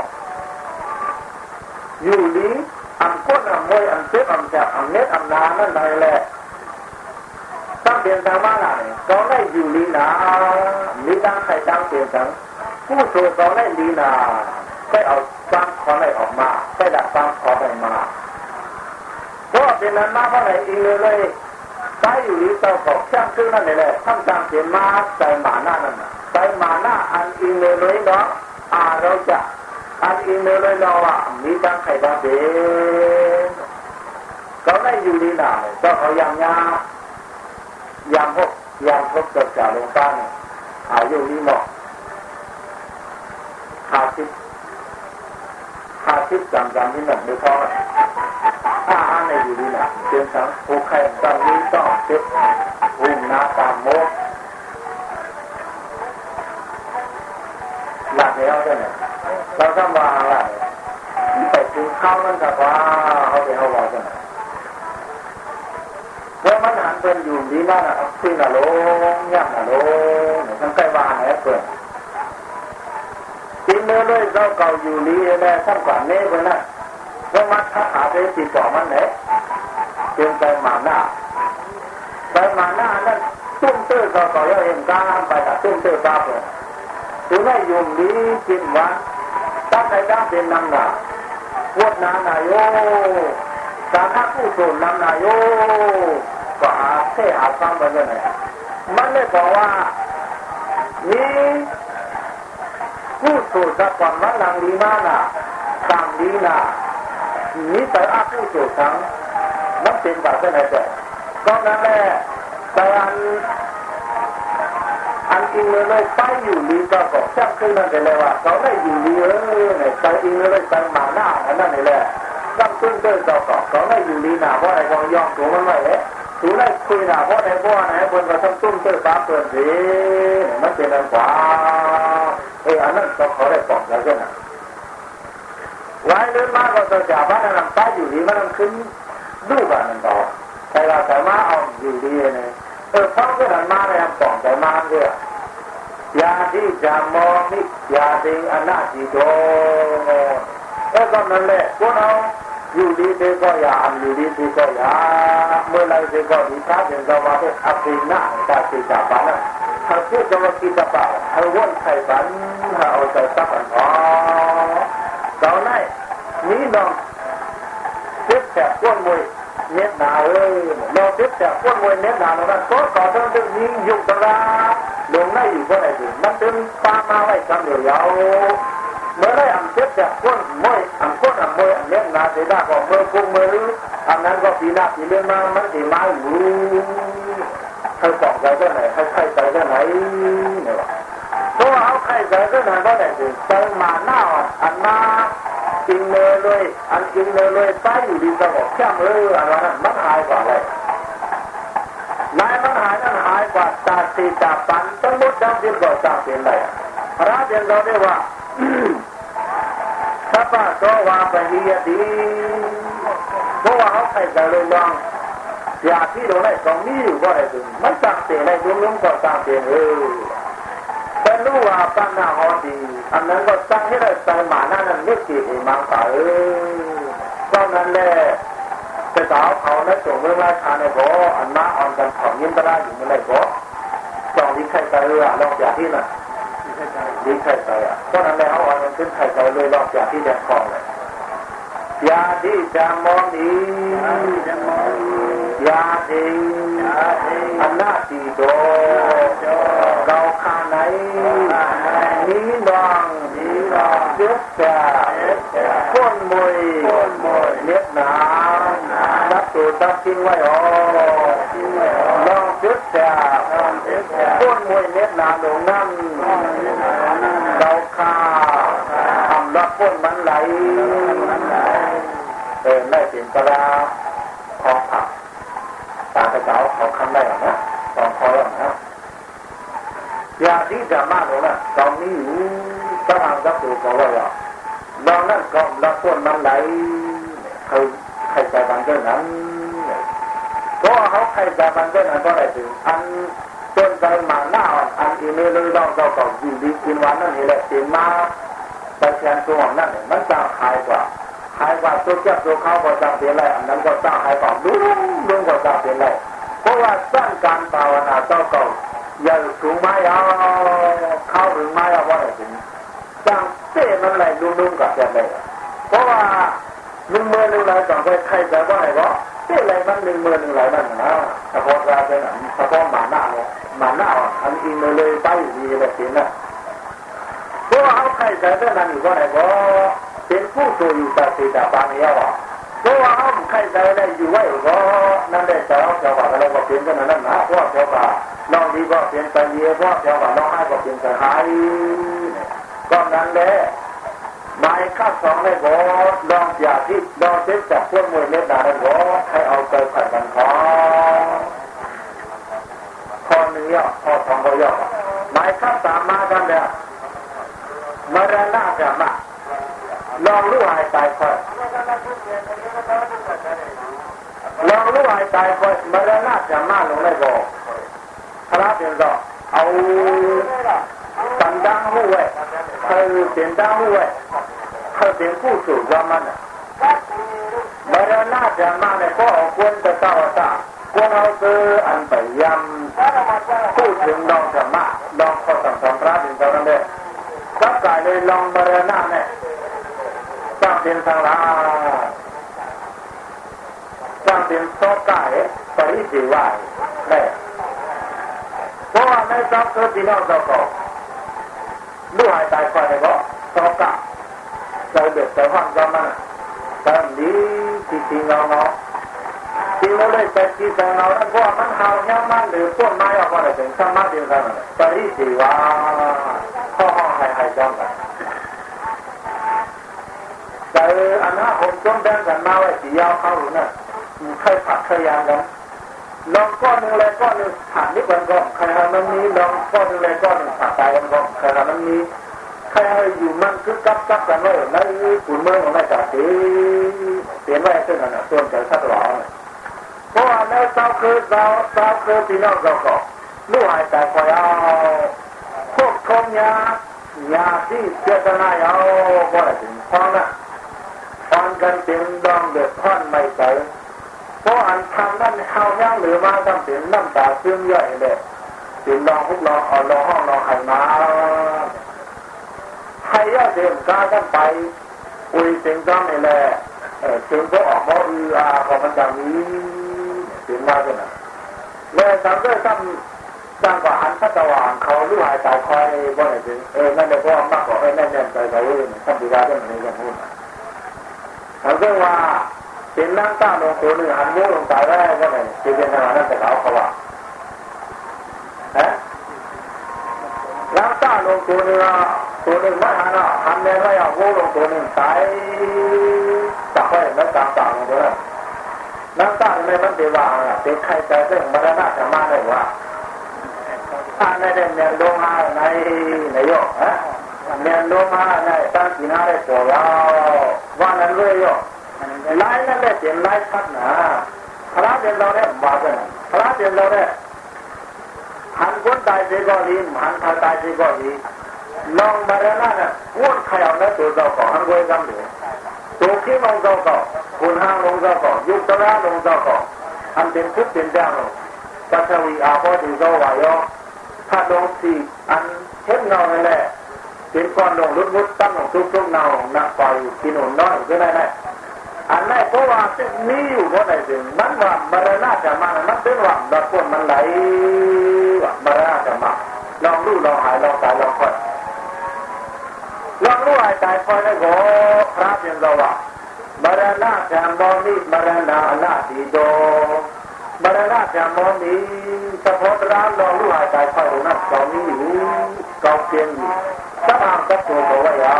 yuli angkut amoi angkut amjak angnet amnanan nai le tăng tiền tăng mang lại có này dù lý là lý đang phải tăng tiền tăng cú số có này lý là cái ở tăng khó này ở mà cái là tăng khó này mà có tiền là mà có này đi lên เลยใช้อยู่ที่เตาของช่างคือนั่นแหละทำตามเสียมาใส่หมาหน้านั่นใส่หมาหน้าอันอีเลยเลยเนาะอาเราจะอันอีเลยเลยเนาะว่ามีบางไข่บางเด็กเขาได้อยู่ลีนาก็เขาย่างยายามพกยามพกเกิดจากลงใต้อายุนี้เหมาะหาทิพหาทิพจำจำที่หนึ่งไม่พอถ้าอ่านในอยู่ดีนะเพียงทั้งผู้ใครตอนนี้ต้องเช็คหุ่นนาตามโมกหลักแล้วใช่ไหม จิงเมื่อเลยเราเก่าอยู่นี้แม่ท่านกว่าเน้เพื่อนนะว่ามัดถ้าหาไปติดต่อมันไหนเตรียมไปมาหน้าไปมาหน้านั่นตุ้มเตื้อเก่าเก่าเองก้ามไปกับตุ้มเตื้อก้าเลยถึงได้ยุ่มนี้กินวะตั้งใจตั้งเป็นนางหนาวดน้ำนายโยสาขาผู้สูนนางนายโยก็หาเท่หาฟังไปเลยมันไม่บอกว่านี่ ผู้สูดสักก่อนมันหลังดีมาน่ะตามดีน่ะนี่แต่อาผู้สูดทั้งมันเป็นแบบไหนแต่ก็นั่นแหละแต่อันอันอิงเลยไปอยู่ดีก็ก็จับขึ้นนั่นเลยว่าเขาได้อยู่ดีเออเนี่ยไปอิงเลยไปมาหน้าอันนั้นนี่แหละตั้งต้นเดินต่อก็เขาได้อยู่ดีหนาเพราะอะไรก็ยอมตัวมันไว้เอ๊ะถูได้คุยหนาเพราะไหนเพราะไหนบนก็ต้องตุ้มเติมฟ้าเปิดสิมันเป็นอันกว่า ဟေအနတ်တော့ခေါ်တဲ့ပုံစံနဲ့ဝိုင်းလုံးမှာတော့ကြာပါနဲ့ပါอยู่ဒီမှာခင်းဒုပါနဲ့တော့ဆရာဓမ္မအောင်ကြည့်လေးနဲ့အဲဆောင်းကဓမ္မရဲ့ပုံဓမ္မကယာတိဓမ္မောမိယာတိအနတိတောအဲ့တော့လည်းကိုယ်တော်ယူလေးသေးတော့ရအမျိုးလေးသေးတော့ရမွေးလိုက်သေးတော့ဒီသာသင်တော်မှာအပိနာသာသိတာပါလား จะว่ากก็อย่าเมื่อไรเด็กก็ดีท้าเป็นตัวมาเอาว่นไข่บันเอาใจสักอันพอตอนนั้นนี้น้องเจ็บแสบก้นมวยเน็ตหนาเอ้ยเราเจ็บแสบก้นมวยเน็ตหนาเรานั้นก็ต่อเนื่องเรื่องยุ่งตลาลงได้อยู่ก็ไหนถึงมันเป็นปามาไว้จำเดียวยาวเมื่อได้อันเจ็บจากก้นมวยอันก้นอันมวยอันเน็ตหนาเสียดาก็เมื่อคุ้มเมื่อรื้ออันนั้นก็ปีหน้าปีเลื่อนมามันสีมาอยู่ ให้สองใจก็ไหนให้ใครใจก็ไหนเนี่ยเพราะว่าเขาใครใจก็ไหนก็ไหนถึงใจมาหน้าอันมากินเนยเลย อันกินเนยเลยใต้อยู่ดีสงบแค่มืออันนั้นมันหายกว่าเลยนายมันหายนั่นหายกว่าตาสีตาปันทั้งหมดทั้งสิ้นก็ตาเป็นไรพระเจ้าเราได้ว่าถ้าป้าโตว่าไปเฮียดีเพราะว่าเขาใครใจเลยลอง อยากที่เราได้ตรงนี้อยู่ก็ได้ถึงมันต่างเสียในดวงลุ่มก็ต่างเสียเออแต่รู้ว่าปัญหาหอดี อันนั้นก็ตั้งให้ได้ใจหมาหน้านั้นไม่กี่มังสาเออก็นั้นแหละจะสาวเขาในส่งเมื่อราชาในบ่อันมาอ่อนกันของยินตราอยู่เมื่อไรบ่จองดีใครใจเออลองจากที่น่ะดีใครใจอะเพรานั้นแล้วอ่อนมันขึ้นใครใจเลยลองจากที่แดงคลองเลย ยาที่จะมองดียาดีอันนาตีโดเราคาไหนนี้ดองเจ็บแก่พ้นมวยเน็บหนานับตัวตัดทิ้งไว้อ๋อลองเจ็บแก่พ้นมวยเน็บหนาหลงนั่น เราคาทำรับพ้นไหลเออไม่เป็นกระลาของผักตาไปเจ้าเขาคำได้หรอนะตองคอยหรอนะอยากที่จะมากเลยนะตอนนี้อยู่ต้องทำกับตัวเขาว่าอย่างลองนั่นก็รับพ้นมันไหลใครใครใจบันเจ้านั้นเพราะเขาใครใจบันเจ้านั้นก็ได้ถึงอันจนใจมาหน้าอันอีเมลเลยลองเราก็อยู่ดีกินวันนั่นนี่แหละเต็มมาไปแทนตัวนั่นมันจะหายกว่า 还管都叫都靠我上别来，能够上海宝，拢拢我上别来。不管上干把我拿到狗，要出卖要靠人卖要我来行，像这门来拢拢搞下来。不管零门零来赶快开着过来个，这来门零门零来门啊，他光啥子呢？他光满那了，满那啊，俺一门来打鱼的行了。不管好开着在哪里过来个。 เต้มันไรดุ้งดุ้งกับจะเลยอหนึ่งไรต่อไปใครจะว่าอะไรก็เต้ไรมันหนึ่งเมื่อหนึ่งไรนั่นนะเฉพาเนี่ยหมาหน้าอันอินเลยไปอยู่ดีเลยสินะเพราะว่าเขาได้นั่นอยู่ว่าอะไรก็เป็นผู้ตัวอยู่ต่สีต่บางเยาวเพราะว่าเขาใครใจได้อยู่ไว้ก็นั่นได้เจ้าเจ้าว่าเราก็เปลี่ยนกันนั่นนะเพราะเจ้าว่าน้องดีก็เปลี่ยนไปเยอะเพราะเจ้าว่าน้องให้ก็เปลี่ยนไปหายก็นั้นแหละหมายข้าสองเลยก็ลองอย่าที่ลองเช็คจากพวกมวยเล็ดดาเลยก็ให้เอาใจขัดกันขอข้อหนึ่งย่อข้อสองก็ย่อหมายข้าสามมากันแล้วมรณะจะมา ลองรู้หายตายคอยลองรู้หายตายคอยมรณะจะมาลงไม่บอกพระเป็นก็เอาสันดังหูไว้คือเสียงดังหูไว้คือเป็นผู้สูงว่ามันมรณะจะมาเนี่ยก็เอควรจะเต้าตาควรเอาซื้ออันไปยำพูดถึงดองธรรมะดองข้อสั่งสอนพระเป็นเท่านั้นเองสักกายเลยลองมรณะเนี่ย สร้างเป็นทางลาสร้างเป็นโซกายปริจิวายเนี่เพราะว่าในสัพคือพี่น้องเราก็รู้หายตายไปก็สอบกะใจเด็ดใจห้องก็มันต่นี้ที่จริงเราเนาะจริงเราเลยแต่ที่แต่เราแล้วพวกมันหาเนี่ยมันหรือพวกไม้ออกมาเลยถึงสมาธิกันไปที่สี่ว่าข้อห้องหายหายจังกัน แต่อันนั้นผมจมแดงกันมาไว้สียาวเข้าหรือเนี่ยใครผัดใครยางกันลองก้อนหนึ่งเลยก้อนหนึ่งผ่านนิดวันก็ใครมันมีลองก้อนหนึ่งเลยก้อนหนึ่งผ่านตายกันก็ใครมันมีใครอยู่มันคือกับกับกันไว้ในขุนเมืองของนายจ่าสีเปลี่ยนไว้ซึ่งอันนั้นส่วนใจสัตว์หลอเพราะว่าในเจ้าคือเจ้าเจ้าคือพี่น้องเราก็ลูกหายใจคอยเอาพวกคงยายาที่เจตนาเอาก็ได้ถึงพอนะ พอนกันถึงดองเดือดท่อนไม่ใสเพราะอันทำนั่นเข้าย่างหรือมาทำถึงน้ำตาซึมย่อยเลยถึงลองพวกลองเอาลองห้องลองไข่มาให้ย่าเดิมกากันไป อุยเสียงจ้ำนี่แหละถึงก็ออกมาอืออาของมันอย่างนี้ถึงมาด้วยนะเลยทำด้วยตั้งตั้งกว่าหันพัตวานเขาลู่หายตายคอยบ่ไหนถึงเออนั่นเลยเพราะมากกว่าเออแน่นๆใจเขาเองทำดีได้ด้วยมันยัง พูดทำด้วยว่าเป็นนั่งตั้งลงตัวหนึ่งหันมือลงตายได้ก็ไหนจะเป็นขนาดนั้นแต่เขาเขาว่าฮะนั่งตั้งลงตัวหนึ่งตัวหนึ่งไม่หันอะหันแม่ไม่เอามือลงตัวหนึ่งตายจับไว้แล้วตามต่างตัวนั้นนั่งตั้งไม่มันเดว่าเป็นใครแต่เรื่องมรณะจะมาได้ว่าถ้าในเรื่องโลมาในในโยกฮะ မြန်လုံးမနဲ့တန်းကျင်ရတဲ့ပေါ်ရောဘာနဲ့လွဲရောလိုင်းနဲ့လက်တင်လိုက်ဖတ်နာခလားတင်တော်တဲ့ဘာပဲခလားတင်တော်တဲ့ဟန်ကွန်တိုင်းဒီကောလီမန်ခါတိုင်းဒီကောလီနောင်ဘရနာနဲ့ဝတ်ခရောင်နဲ့တို့တော့ဟန်ကွဲကမ်းတယ်တို့ကိမောင်တော့တော့ဘုန်းဟန်လုံးတော့ယုတ်တရာလုံးတော့အန်တင်ဖြစ်တင်တယ်လို့ပထဝီအာဟောဒီသောဝါယောဖတ်တော်စီအန်ချက်နော်လည်း กันก้อนนทุกเป็นแดงลงปัจจัยองรุดรุดตั้งลงทุกทุกเงาหนักไปกินหนุนน้อยก็ได้แหละอันนั้นเพราะว่าสิ่งนี้อยู่บนไหนสิ่งมันว่ามรณะจะมามันเป็นว่าดอกคนมันไหลว่ามรณะจะมาลองรู้ลองหายลองตายลองคอยลองรู้หายตายคอยแล้วก็พระเป็นเราว่ามรณะจะมอนิมรณะนาดีโด บาราชามอมีสะพอดร้านรองรู้หายใจเข้านักเกามีอยู่กาเพียงสะพานสัตัวบอกว่ายา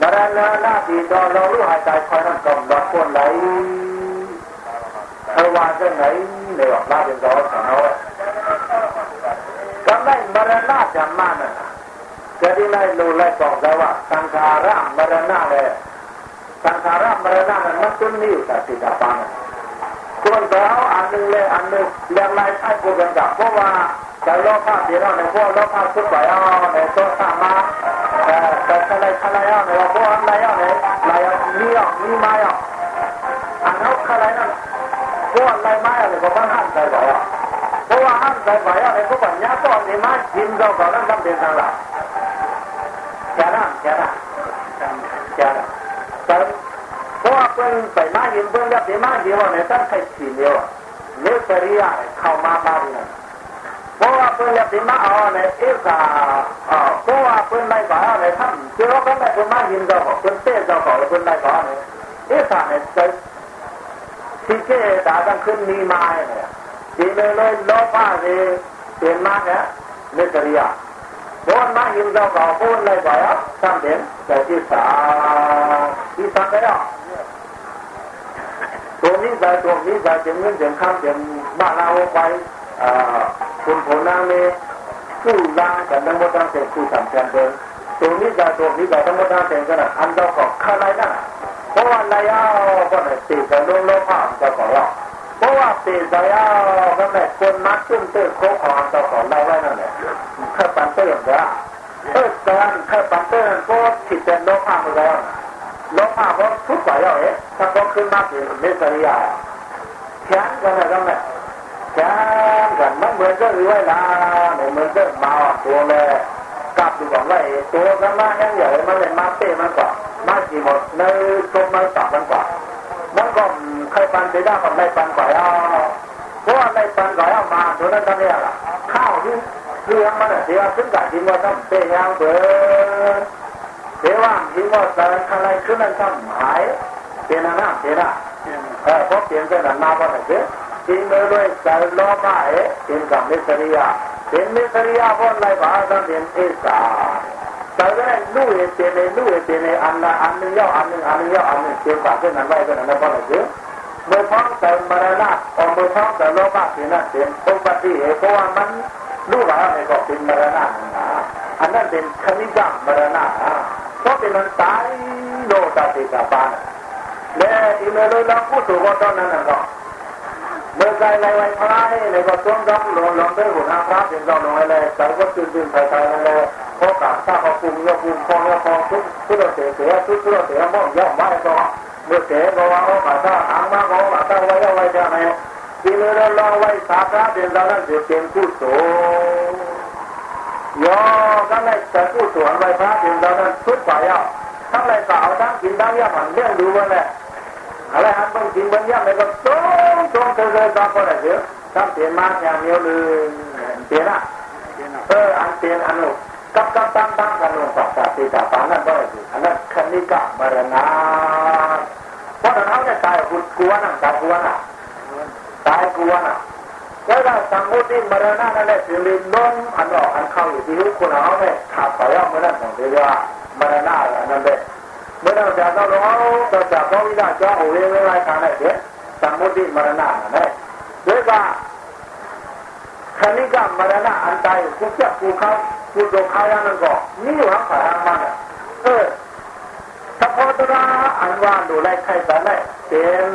บรรดาหน้าดีดอนรองรู้หายใจคอยนักเกาดอกคนไหลเทวานจะไหนในยออกลาเป็นดอกสาวกำไรบราดาจามานะจะได้ไล่ลูไล่กองได้ว่าสังขารามบราดาเลยสังขารามบราดาเนี่ยมันต้นนี้อยู่แต่ติดตาปาน ควรจะเอาอันหนึ่งเลยอันหนึ่งเรียงรใช้กูเป็นกับเพราะว่าใจโลภะเดียวในพวกโลภะทุกข์ไปเอาในตัวสามาแต่ทะเลทะเลเอาในพวกอะไรเอาในอะไรมีเอามีไม้เอาอันนั้นอะไรนั่นพวกอะไรไม้อะไรก็มันห้ามใจไปอะเพราะว่าห้ามใจไปอะในพวกปัญญาตอนนี้มากินเราก็นั่นทำเป็นทางหลักแค่นั้นแค่นั้นแค่นั้นแต่ เพราะว่าเพิ่นไปมายินเพิ่นจะไปมาเดียวในตั้งใครฉีดเดียวเนื้อปริยเข้ามาบ้านนั่นเพราะว่าเพิ่นจะไปมาเอาในเอกาเพราะว่าเพิ่นไม่ก่อนในท่านเจ้าก็ไม่เพิ่นมายินเราของเพิ่นเต้เราก็เพิ่นไม่ก่อนในเอกาในใจที่เจตาตั้งขึ้นมีมาเนี่ยทีเลยเลยโลภะเลยเป็นมาเนี่ยเนื้อปริยาบนมายินเราก็บนไม่ก่อนทำเป็นแต่ที่สาที่สามไปแล้ว ตัวนี้ใจตัวนี้ใจเจ็บเงินเจ็บข้ามเจ็บบ้านเราไปคุณผลนางเมสู้ร่างกันทั้งหมดทั้งเสร็จคู่สามแสนเดินตัวนี้ใจตัวนี้ใจทั้งหมดทั้งเสร็จกันอันเราก็ข้าไรนั่นเพราะว่าไรอะก็เนี่ยตีกันลงโลภะเจะของเราเพราะว่าตีใจอะก็เนี่ยคนมัดตึ้งตื้อโคของจะของเราไว้นั่นแหละข้าปันเตื้อเนี่ยเออการข้าปันเตื้อก็ผิดเป็นโลภะไปแล้วโลภะเพราทุกฝ่ายเอาเอ๊ะถ้าก็ขึ้นมาเป็นเมสริยาแข็งกันอะไรกันเนี่ยแข็งกันมันเหมือนก็รวยละเหมือนก็มาตัวเลยกลับดูก่อนว่าตัวกันมาแห้งใหญ่มันเลยมาเต้มันกว่ามากี่หมดในตรงมันตับมันกว่ามันก็ใครปันไปได้ก็ไม่ปันกว่าเอาเพราะว่าไม่ปันกว่าเอามาตัวนั้นทำเนี่ยข้าวที่เรื่องมันเสียขึ้นกับที่ว่าที่ที่อันนั่นทำหายเป็นอะไรเป็นอะไรเออเพราะเปลี่ยนเป็นอะไรมาบ้างเนี่ยที่เมื่อด้ยารล้อมาเอ๋เป็นกับมิสริ ยาเป็นมิสริยาบนไรบ้างต้องเป็นเอสาแต่ก็ได้ลู่เอเป็นเลยลู่เอเป็นเลยอันละอันนึงย่ออันนึงอันนึงย่ออันนึงเป็นกับเป็นอะไรเป็นอะไรบ้างเนี่ยเมื่อท้องแต่มรณะอเมื่อท้องแต่โลภะเป็นนั่นเป็นอุบัติเหตุเพราะว่ามันรู้ว่าในก็เป็นมรณะนะอันนั้นเป็นคณิกามรณะ เพราะเป็นมันตายโลตติกาปานและอีเมลเราพูดถูกว่าตอนนั้นน่ะก็เมื่อใจในวันพระในก็ต้องต้องลงลงไปหัวหน้าพระเป็นต้องลงอะไรแต่ก็ตื่นตื่นไปไปอะไรเพราะกับถ้าเขาปรุงยาปรุงฟองยาฟองทุกทุกเสียเสียทุกทุกเสียมองย่อมไว้ก็เมื่อเสียก็ว่าเขาขาดถ้าหางมาเขาขาดถ้าไว้เอาไว้จะไหนอีเมลเราไว้สาพระเป็นตอนนั้นเสยอก็เลยจะผู้สวเป็นตอนนั้นทุกฝ่ายอะทั้งไรก็เอาทั้งกินทั้งยาผันเลี้ยงดูว่าแหละอะไรหันต้องกินบนย่าเลยก็ต้องต้องเธอเธอตามคนไหนเยอะทั้งเปลี่ยนมาอย่างเดียวเลยเปลี่ยนอะเอออันเปลี่ยนอันนู้กับกับตั้งตั้งกันลงปัสสาวะปานั่นก็ได้อันนั้นคณิกะมรณะเพราะนั้นเขาเนี่ย แล้วก็สมมติมรณะนั่นแหละสิรินล้มอันออกอันเข้าอยู่ที่ทุกคนเขาเนี่ยขาดไปแล้วเมื่อนั้นของเรียกว่ามรณะอันนั้นเลยเมื่อเราจะต้องรู้เราจะต้องวิจารณ์จะโอ้ยไม่ไรกันเลยเดี๋ยวสมมติมรณะนั่นแหละเดี๋ยวก็คณิกามรณะอันใดกูจะกูเขากูโดนเขาอย่างนั้นก็นี่อยู่ข้างฝ่ายมันเออถ้าพอตัวอันว่าดูแลใครแต่ไหนเป็น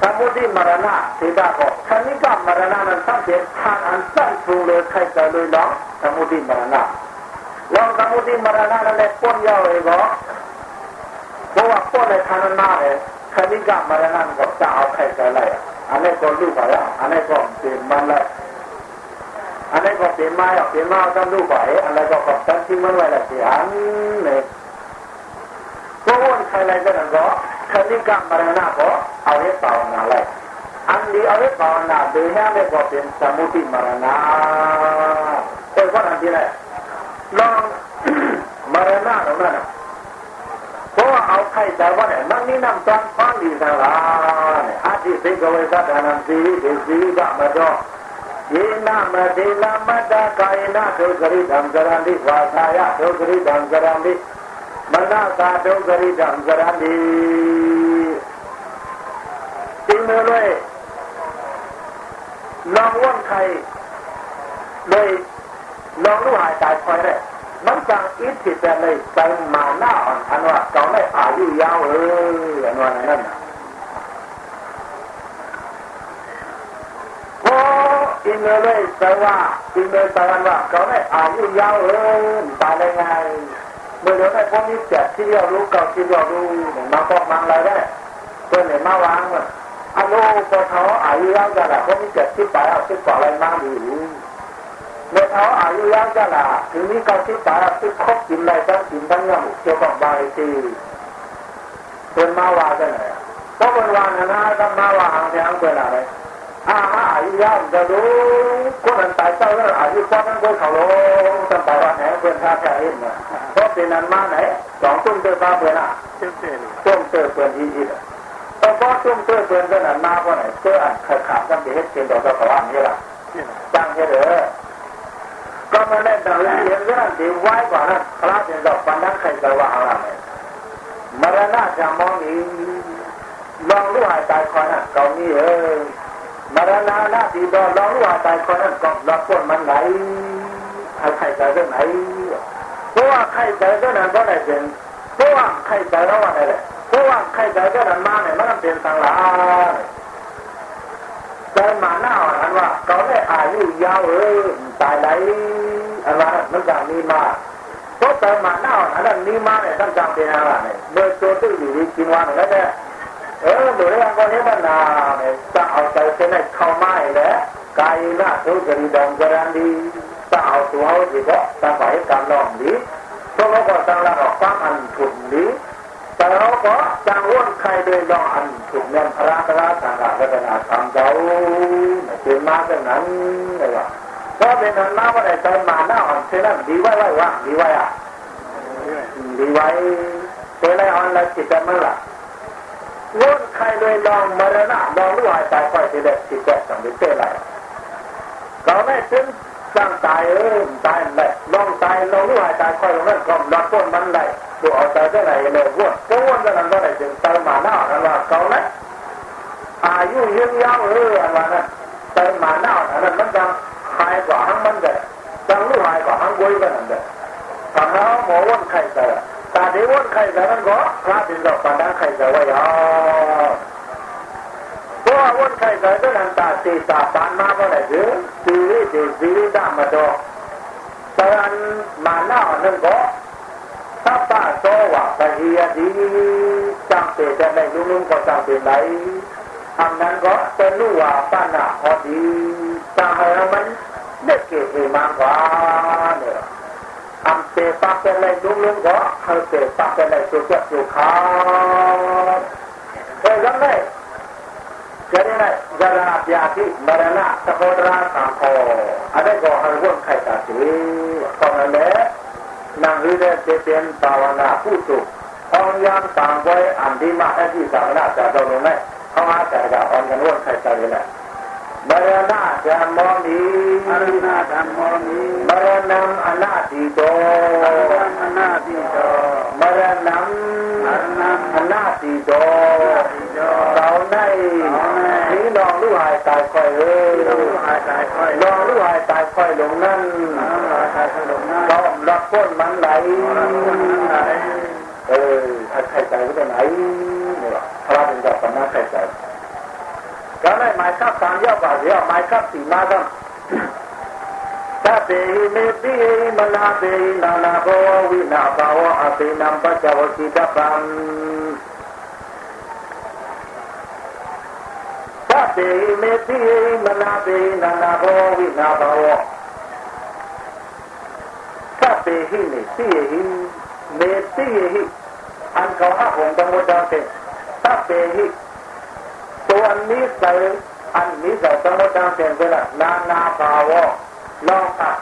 သမုဒိမရဏဒေတာကိုခဏိကမရဏနဲ့ဆက်တဲ့ဌာန်စံပြုလို့ခိုက်တယ်လို့တော့သမုဒိမရဏလောသမုဒိမရဏနဲ့ပေါ်ရောက်ရေကိုဘောကပေါ်တဲ့ဌာနနဲ့ခဏိကမရဏကိုတအောင်ခိုက်တယ်လိုက်အဲ့ကောလူပါရအဲ့ကောဒီမလိုက်အဲ့ကောဒီမရဒီမကလူပါရအဲ့ကောပတ်တိမလိုက်တဲ့ဟန်နဲ့ဘောကခိုက်လိုက်တဲ့တော့ ခဏိကမရဏကိုအဝိပါဝနာလိုက်အန်ဒီအဝိပါဝနာဘေနာမေကိုပင်သမုတိမရဏကိုဘာနာဒီလဲလောမရဏတော့မရဏဘောအောက်ခိုက်တာဘောနဲ့မနိနံတန်ပန်းဒီသလားနဲ့အာတိသိကဝေသဒနံစီဒီစီကမတော့ယေနမဒေနမတကာယနာဒုက္ခရိတံဇရံတိဝါသာယဒုက္ခရိတံဇရံတိ บรรดาสาธุกริดังกราะดีจริงเลยลองว่องไทยเลยลองรู้หายใจคอยได้มันจังอิทธิแต่เลยใจมาหน้าอ่อนอันว่าเก่ได้อายุยาวเอออันว่านั่นพออินเลยแต่ว่าอินเลยแต่ว่าเก่าไม่อายุยาวเออตายได้ไง เมื่อเดี๋ยวได้พวกนี้เจ็บที่เรียกรู้เก่าที่เรียกรู้มาฟอกมังอะไรได้เพื่อนไหนมาวางอะอันโน้พอเขาอายุยาวจะละพวกนี้เจ็บที่ไปเอาที่ก่ออะไรมาอยู่เมื่อเขาอายุยาวจะละถึงนี้เขาที่ไปเอาที่ครบกินอะไรทั้งกินทั้งยังเกี่ยวกับบางทีเพื่อนมาวางกันไหนเพราะเพื่อนวางนะต้องมาวางทางเพื่อนอะไร อาอายุยาวจะรู้คนนั้นตายเจ้าแล้วอายุกว่านั้นก็เขาลงตั้งแต่วันไหนเพื่อนท่าแค่เองนเพราะเป็นนั้นมาไหนสองตุ้มเตอร์ตาเพื่อนอะตุ้มเตอร์เพื่อนอีอีอะแต่พอตุ้มเตอร์เพื่อนก็นั้นมาเพราะไหนเจออันขาดขาดกันเด็กเป็นดอกตะวันนี่ล่ะจังเถอะก็มาเล่นดังเรียนเรื่องดีไว้กว่านั้นพระเป็นดอกปันนั้นใครจะว่าอะไรมรณะจะมองอีลองรู้หายตายคอน่ะเก่านี้เออ มรณาหน้าที่ดอร้องว่าตายคนนั้นก็รับคนมันไหนใครใจเรื่องไหนเพราะว่าใครใจเรื่องนั้นก็ได้เป็นเพราะว่าใครใจแล้วว่าอะไรเพราะว่าใครใจเรื่องนั้นมาเนี่ยมันเป็นสังหารใจมาหน้าอันว่าเขาได้อายุยาวเออตายไหนอันว่ามันจะมีมาเพราะใจมาหน้าอันนั้นมีมาเนี่ยตั้งจำเป็นอะไรเนี่ยโดยตัวตื้ออยู่ดีกินวันแล้วเนี่ย เออดูเรื่องก็นี้มันนาเนี่ยจะเอาใจเส้นให้เข้าไม้แล้วกายน่าทุกข์ดีดองกรันดีจะเอาตัวเอาดีก็จะไปการลองดีพวกเขาก็ตั้งหลักความอันถูกดีแต่เราก็จังวนใครโดยลองอันถูกเนี่ยพระพระสังฆรัตนาธรรมเจ้าเป็นมาเช่นนั้นเลยว่าเพราะเป็นนั้นมาว่าได้ใจมาหน้าอ่อนเท่นั้นดีไว้ไว้ว่าดีไว้อะดีไว้เท่ไรอ่อนแล้วจิตใจมันละ วนใครเลยลองมรณะลองรู้หายตายค่อยที่ได้จิตใจสังเวชเท่ไรก็ไม่ถึงสร้างตายเออตายเลยลองตายลองรู้หายตายคอยลงนั้นก็รับต้นมันได้ดูเอาใจได้ไหนเลยวนก็วนนั้นก็ได้จึงใจมาหน้าอันว่าเขาเนี่ยอายุยืนยาวเอออันว่านั้นใจมาหน้าอันนั้นมันจะหายกว่าทั้งมันเลยจังรู้หายกว่าทั้งกุ้ยกันนั่นเลยทำแล้วหมอวนไข่ใจ ตาเดีวนไข่ใจนั้นก็พระเป็นดอกปานนั้นไข่ใจไว้ยาวเพราะว่าวนไข่ใจก็นันตาตีตาปานมาเมื่อไหร่ถึงสีวิสีสีวิดามาดอกตอนมาหน้านนั้นก็ถ้าป้าโตว่าปะเฮียดีจำเป็นจะได้ลุงๆก็จำเป็นไหนทำนั้นก็เป็นรู้ว่าป้าหน้าพอดีตาให้มันเด็กเก๋มากกว่าเนี่ย ทำเตะปักเป็นไรลุงก็เขาเตะปักเป็นไรสุดยอดอยู่ขาเออยังไงจะได้ไหมจราบยาที่มรณะสะโพดราสังโฆอะไรก็ให้วนไข่ตาสีก็นั่นแหละนั่งหรือเดินเตียนภาวนาผู้สุของยามต่างไว้อันดีมากที่สามนาจะเราลงไหมเขาอาจจะอ่อนกันวนใครใจเลยแหละ มรณะจะมองดีอรุณาธรรมโมนีมรณะอนาติโตอรุณานาทิโตมรณะอรุณาอนาติโตทิโตเราในนี้ลองรู้หายตายค่อยเอ้ยต้องหายใจค่อยลองรู้หายตายค่อยลงนั่นหายใจค่อยลงนะล้อมรับพ้นมันไหลไหลเออถ้าใครใจก็จะไหนเนี่ยพระเป็นกับปนาใครใจ ก็ได้หมายคับตามย่อบาเดียวหมายคับสีมาครับถ้าเตหิเมติมนาเตหินานาโภวินาภาวะอตินัมปัจจวกิตปังถ้าเตหิเมติมนาเตหินานาโภวินาภาวะถ้าเตหิเมติหิ เมติหิอันเขาห้าองค์สมุทรเตตัเปหิ ตัวนี้ใส่อันนี้ใส่สมุทรเตเป็นละนานาภาวะลองผัด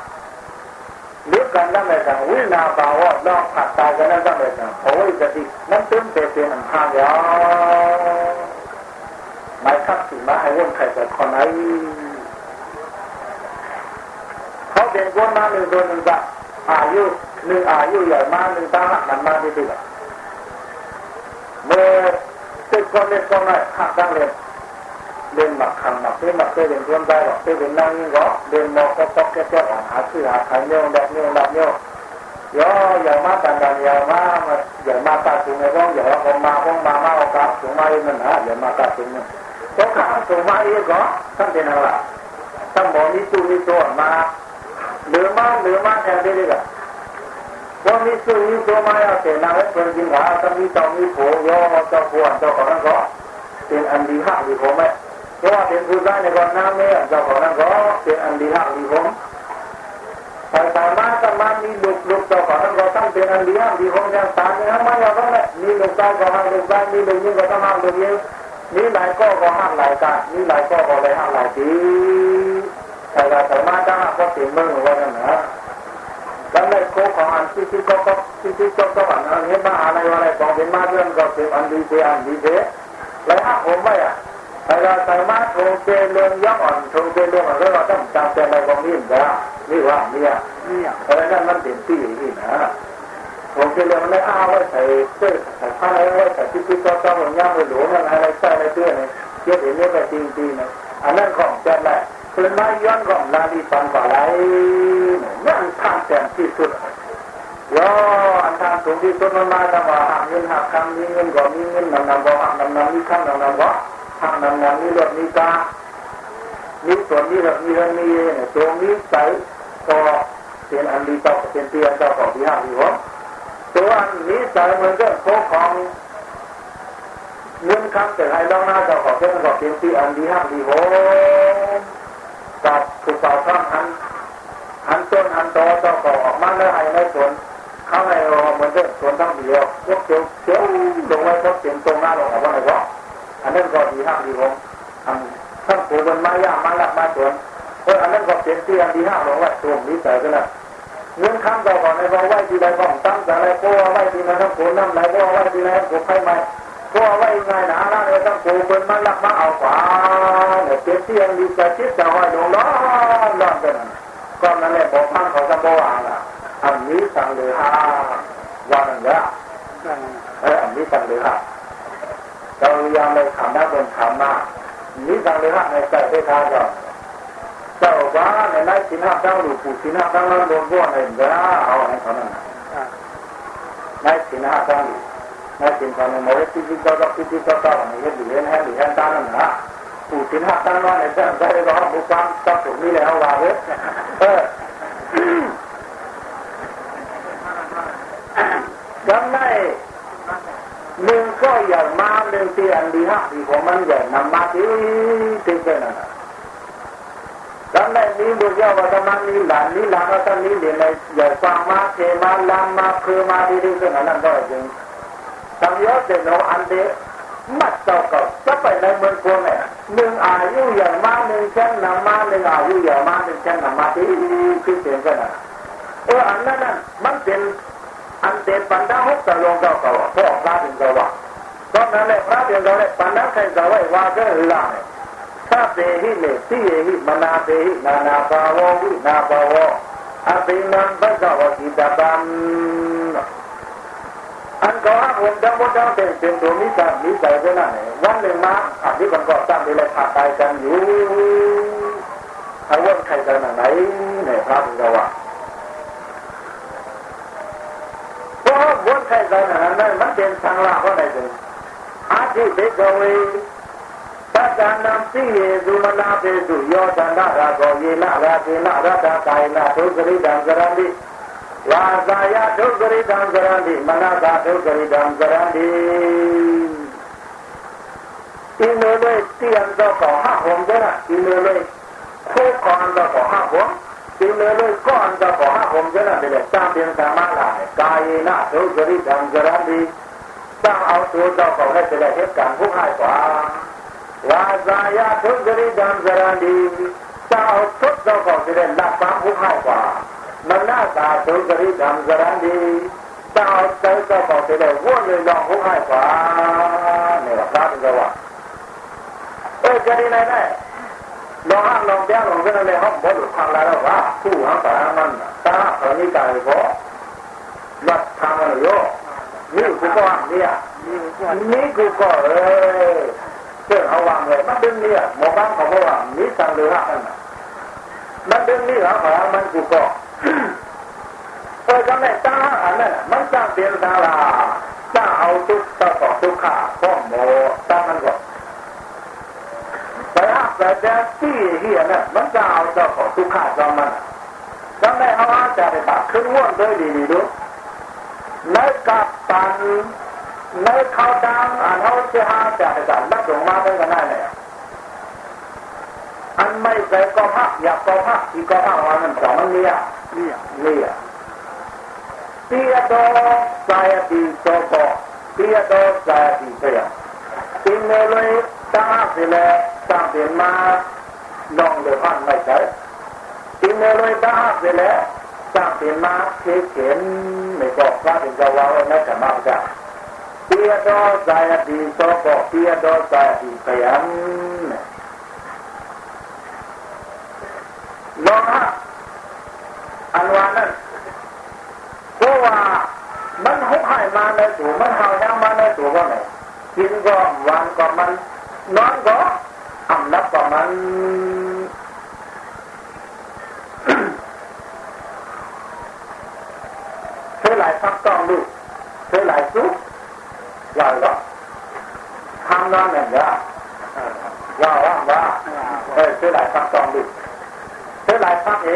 หรือกันนั่นแหละวินาภาวะลองผัดตายกันนั่นแหละโอ้ยจะดีนั่นตึ้งเตเป็นอันห้างยาไม่คับสิมาให้วนใครแต่คนไหนเขาเป็นคนมาหนึ่งตัวหนึ่งกับอายุหนึ่งอายุใหญ่มากหนึ่งตาหักมันมาดีดีแบบเมื่อติดคนเล็กคนน้อยหักดังเลยเรียนหมัก ขังหมักเรียนหมักเคยเรียนรวมได้หรอกเคยเรียนนั่งนี่ก็เรียนมอก็ตอกแก่แก่หาซื้อหาขายเนี้ยแบบเนี้ยแบบเนี้ยย่อใหญ่มาตันดันใหญ่มาใหญ่มาตาสูงในร้องใหญ่ว่าผมมาผมมามาเอากาสูงมาอีกมันฮะใหญ่มาตาสูงเนี่ยก็ขาสูงมาอีกก็ท่านเป็นอะไรท่านบอกนี่ตู้นี่ตัวมาเหลือมาเหลือมาแทนได้เลยก็ว่ามีตู้นี่ตัวมาเอาเสนาให้เป็นจริงหาถ้ามีเจ้ามีโผย่อเจ้าพวนเจ้าของนั้นก็เป็นอันดีหักดีผมไหม เพราะว่าเป็นผู้ได้ในก่อนน้ำเนี่ยเจ้าขอนั้นก็เป็นอันดีห้ามดีผมไปสามารถสามารถมีลูกลูกเจ้าขอนั้นก็ตั้งเป็นอันดีห้ามดีผมอย่างสามเนี่ยไม่เราก็ไม่มีลูกได้ก็ห้ามลูกได้มีลูกยิ่งก็ต้องห้ามลูกยิ่งมีหลายก็ก็ห้ามหลายตามีหลายก็ก็เลยห้ามหลายทีแต่เราสามารถได้ก็เสียงเมื่อวันนั้นนะแล้วในโคของอันที่ที่ก็ก็ที่ที่ก็ก็อันนี้มาอะไรอะไรบองเป็นมาเรื่องก็เป็นอันดีเจอันดีเจแล้วห้ามผมไม่อะ ni ya เนี่ยอะไรนั่นมันเป็นที่นี่นะผมจะเรียนไม่อ้าไว้ใส่เสื้อใส่ผ้าไว้ใส่ที่ที่ก็ต้องย่างไปหลวมอะไรใส่อะไรเสื้อเนี่ยเกี่ยวกับเรื่องจริงจริงนะอันนั้นของแจ้แหละคือไม่ย้อนของลาดีปันก่อไรนั่นท่าแจ่มที่สุดย่ออันทางสูงที่สุดมันมาจังหวะหักเงินหักคำมีเงินก็มีเงินนำนำก็หักนำนำมีคำนำนำ ก็หักนำนำมีรถมีกามีส่วนมีรถมีเงินมีเนี่ยตัวมีใสก็เป็นอันดีต่อเป็นเตียนต่อของที่ห้าที่หกตัวอันนี้ใจเหมือนกับโคของเงินคำแต่ให้ลองหน้าเจ้าของเจ้าของเป็นที่อันดีห้าที่หกกับถูกต่อข้ามหันหันต้นหันโตเจ้าของออกมาแล้วให้ในสวนเขาให้เหมือนกับสวนทั้งเดียวพวกเขียวเขียวลงไว้พวกเสียงตรงหน้าลงกับว่าอะไรก็ อันนั้นก็ดีห้าที่หกอันทั้งผูกมันมายากมาลักมาสวนพออันนั้นก็เป็นที่อันที่ห้าบอกว่าตัวนี้ใส่กันนะเงินคำต่อก่อนในบอกไว้ที่ใดบ้องตั้งแต่ไรก็ไว้ที่ไหนทั้งโขนน้ำไหลก็ไว้ที่ไหนทั้งโขนไฟไหมก็ไว้ไงนะนั่นเลยทั้งโขนเป็นมันลักมาเอาฝาเนี่ยเป็นที่อันดีใจชิดจะห้อยลงร้อนร้อนกันก็นั่นแหละบอกมันเขาจะบอกว่าอันนี้สั่งเลยฮะวันนั้นเนี่ยเอออันนี้สั่งเลยฮะ เรายังไม่ขำนะเป็นขำมากนี้สั่งเลยฮะในใจได้ทางก่อนเจ้าบ้านในนั้นสินห้าตั้งหรือผู้สินห้าตั้งนั้นโดนบ้วนในเด้อเอาให้เขานั่นในสินห้าตั้งหรือในสินเขาในโมเดลที่ที่เขาต้องที่ที่เขาต้องในเรื่องเรียนให้หรือเรียนตั้งนั่นนะผู้สินห้าตั้งนั้นในเรื่องใจร้อนบุกฟังต้องถูกนี่แล้วว่าเว้ยเออจำได้ หนึ่งก็อย่ามาเรื่องที่อันดีฮักดีของมันใหญ่นำมาที่ถึงเป็นอะไรทำไมนี้ดูเยาว่าทำไมนี้หลานนี้หลานก็ทำนี้เดี๋ยวในอย่าฟังมาเทมาลามมาคือมาดีดีขึ้นนั่นก็จริงทำเยอะเดี๋ยวอันเดียมัดเจ้าก็จะไปในเมืองกวนเนี่ยหนึ่งอายุอย่างมาหนึ่งเช่นนำมาหนึ่งอายุอย่างมาหนึ่งเช่นนำมาที่คือเสียงกันนะเอออันนั้นมันเป็น อันเศษปันดาหกตะลงเจ้าเก่พ่อพระถึงเก่าว่าตอนนั้นเลยพระถึงเก่าเลยปันดาใครจะไว้ว่าเรื่องหรือล่ะถ้าเตหิเมติเหิมนาเตหินานาภาววินาภาวอันเป็นนันบังกวกิดาบันอันก็ห้าคนดังวัดดังเป็นเป็นตัวมิจฉามิจฉาคนนั้นเองวันหนึ่งมาอันนี้มันก็ตั้งไปเลยขาดตายกันอยู่อาวุธใครจะไหนเนี่ยพระพุทธว่า ဝတ်ထိုက်သောနာမမတင်သံဃာဟောလိုက်တယ်အာတိဘိကဝေသတ္တနံသိယေသုမနာပေစုယောသန္တရာကောယေနရာတေနရတ္တကာယနာဒုစရိတံဇရံတိဝါသာယဒုစရိတံဇရံတိမနသာဒုစရိတံဇရံတိဤမေလေတိယံသောဟဟောံဒရာဤမေလေခေကောံသောဟဟော ဒီလိုလို့ကောအန္တဘောဟဘုံကျနာတယ်တံပင်သမလာတယ်ကာယေနဒုစရိတံကြရံတိတံအောင်သိုးတော့ပေါ့နဲ့တယ်ဟက်ကံဘုဟိုက်ပါဝါဇာယဒုစရိတံကြရံတိတံအောင်သိုးတော့ပေါ့တယ်လက်ပံဘုဟိုက်ပါမနတာဒုစရိတံကြရံတိတံအောင်သိုးတော့ပေါ့တယ်ဝွင့်လို့တော့ဘုဟိုက်ပါနဲ့ကာတကဝအဲ့ကြရင်လည်း ลองห้ามลองแย้ลองเรื่องอะไรห้องบ่หลุดทางแล้วว่าผู้หางสามันตาตอนนี้ใจบ่วัดทางอะไรโยนี่กูก็เนี่ยนี่กูก็เออเรื่อเอาวางเลยมันดึงเนี่ะหมอบ้านเขาบอกว่ามีทางเรือนั่นมันดึงนี่หางสามันกูก็เออจำได้จ้าอันนั้นมันจ้างเตียนดาราจ้าเอาทุกตาตอกทุกขาพ่อหมอตามันก็ แต่แต่จะที่เฮียเนี่ยมันจะเอาตะกองทุกขาจอมมันจำได้เอาอาจารย์ตัดขึ้นว่นด้วยดีๆดูในกับตันในเขาวดังอันเขาจะหาจากจากนักหลงมาได้กันได้เลยอันไม่ใส่ก็พักอยากก็พักอีกก็พักวันนั้นสองมันเนี่ยเนี่ยเนี่ยเปียโดสายดีโซโตเปียโดสายดีเสียอินเลยตั้งสิเลย ตั้งเป็นมาลองเลยพันไม่ใช่อินเลยตั้งสิเลตั้งเป็นมาเขียนไม่บอกว่าเป็นจะว่าไม่จะมาจ้ะเปียโดสายดีโซโตเปียโดสายดีเสียงลองฮะอันวานั้นเพราะว่ามันหุบให้มาในตัวมันเห่ายังมาในตัวว่าไงกินก็วันก็มันนอนก็ อำนับก็มันเท่าไรพักต้องดูเท่าไรซุกว่าก็ทำนอนเนี่ยว่าว่าว่าว่าเออเท่าไรพักต้องดูเท่าไรพักเอ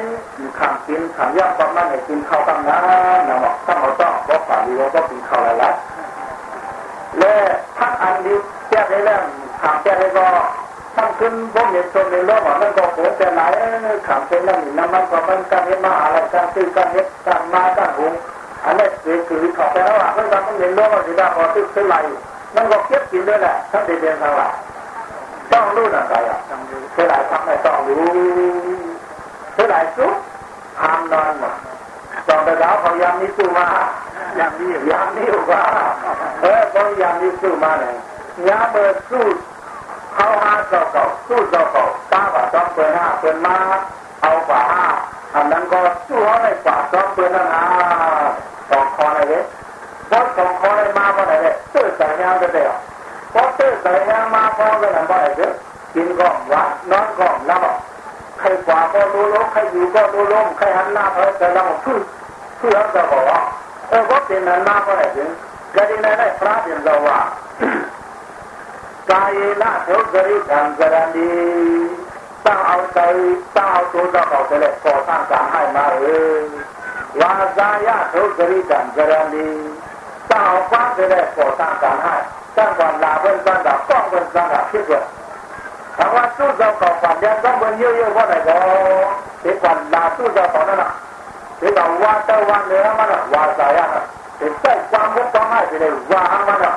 งขำกินขำย่ำประมาณไหนกินข้าวตั้งนะนะบอกถ้าเราต้องก็ฝ่าดีเราก็กินข้าวอะไรละและพักอันนี้แก้ได้แล้ว ขำแก้ได้ก็ตั้งขึ้นพวกเห็นชมในโลกมันก็โหแต่ไหนขำเป็นน้ำหนึ่งน้ำมันก็มันการเห็นมาอะไรการซื้อการเห็นการมาการหุงอันนี้คือคือเขาไปแล้วอะมันก็ต้องเห็นโลกมันสิได้พอซื้อซื้อไรมันก็เก็บกินด้วยแหละทั้งเดือนทั้งหลังต้องรู้นะใจอะเท่าไหร่พักไหนต้องรู้เท่าไหร่สุดห้ามนอนหมดตอนไปแล้วเขายามนี้สู้มาอย่างนี้ยามนี้ว่าเออเขายามนี้สู้มาเลยยามเมื่อสู้ เข้าหาเจ้าเก่าสู้เจ้าเก่าตาว่าต้องเปิดห้าเปิดมาเอากว่าห้าอันนั้นก็สู้เขาได้ป่าต้องเปิดนั่นนะสองคออะไรเนี่ยพอสองคอได้มาพอะไรเนี่ยตื้อใส่ยางก็ได้พอตื้อใส่ยางมาพอก็นั่นเพอะไรเนี่ยกินก็วัดนอนก็แล้วใครกว่าก็รู้ล้มใครอยู่ก็รู้ล้มใครหันหน้าไปแต่เราคือคือเราจะบอกว่าเออก็เป็นนั้นมาพอไหนเนี่ยก็ดีในได้พระเป็นเราว่ากายละเท่าจริตอันจรันดีตั้งเอาใจตั้งเอาตัวเราเอาไปเลยก่อสร้างการะเท่าจริตอันจรันดียก่อสร้างการให้ตั้งความลาเพิ่นเพิ่นตั้งดับคิดว่าถามว่าสู้เราก่อฝันยังต้องเพิ่นเยอะว่า ကာယေလဒုက္ခရိကံကရဏီတောင်းအောင်တိုင်တောင်းတို့တော့ပေါ့တယ်ပေါ်တာကဟိုက်မှာလေဝါဇာယဒုက္ခရိကံကရဏီတောင်းပါတယ်ပေါ်တာကဟိုက်တန်ကလာဝန်တန်တာပေါက်ဝန်တန်တာဖြစ်သွားဘာဝသူ့သောကောပါပြန်တော့ဘယ်ရိုးရိုးဟောတယ်ကောဒီကလာသူ့သောကောနော်ဒီကဝါတော်ဝါနေရမလားဝါဇာယဒီစိတ်ကြံမှုတောင်းလိုက်တယ်ဝါအမလား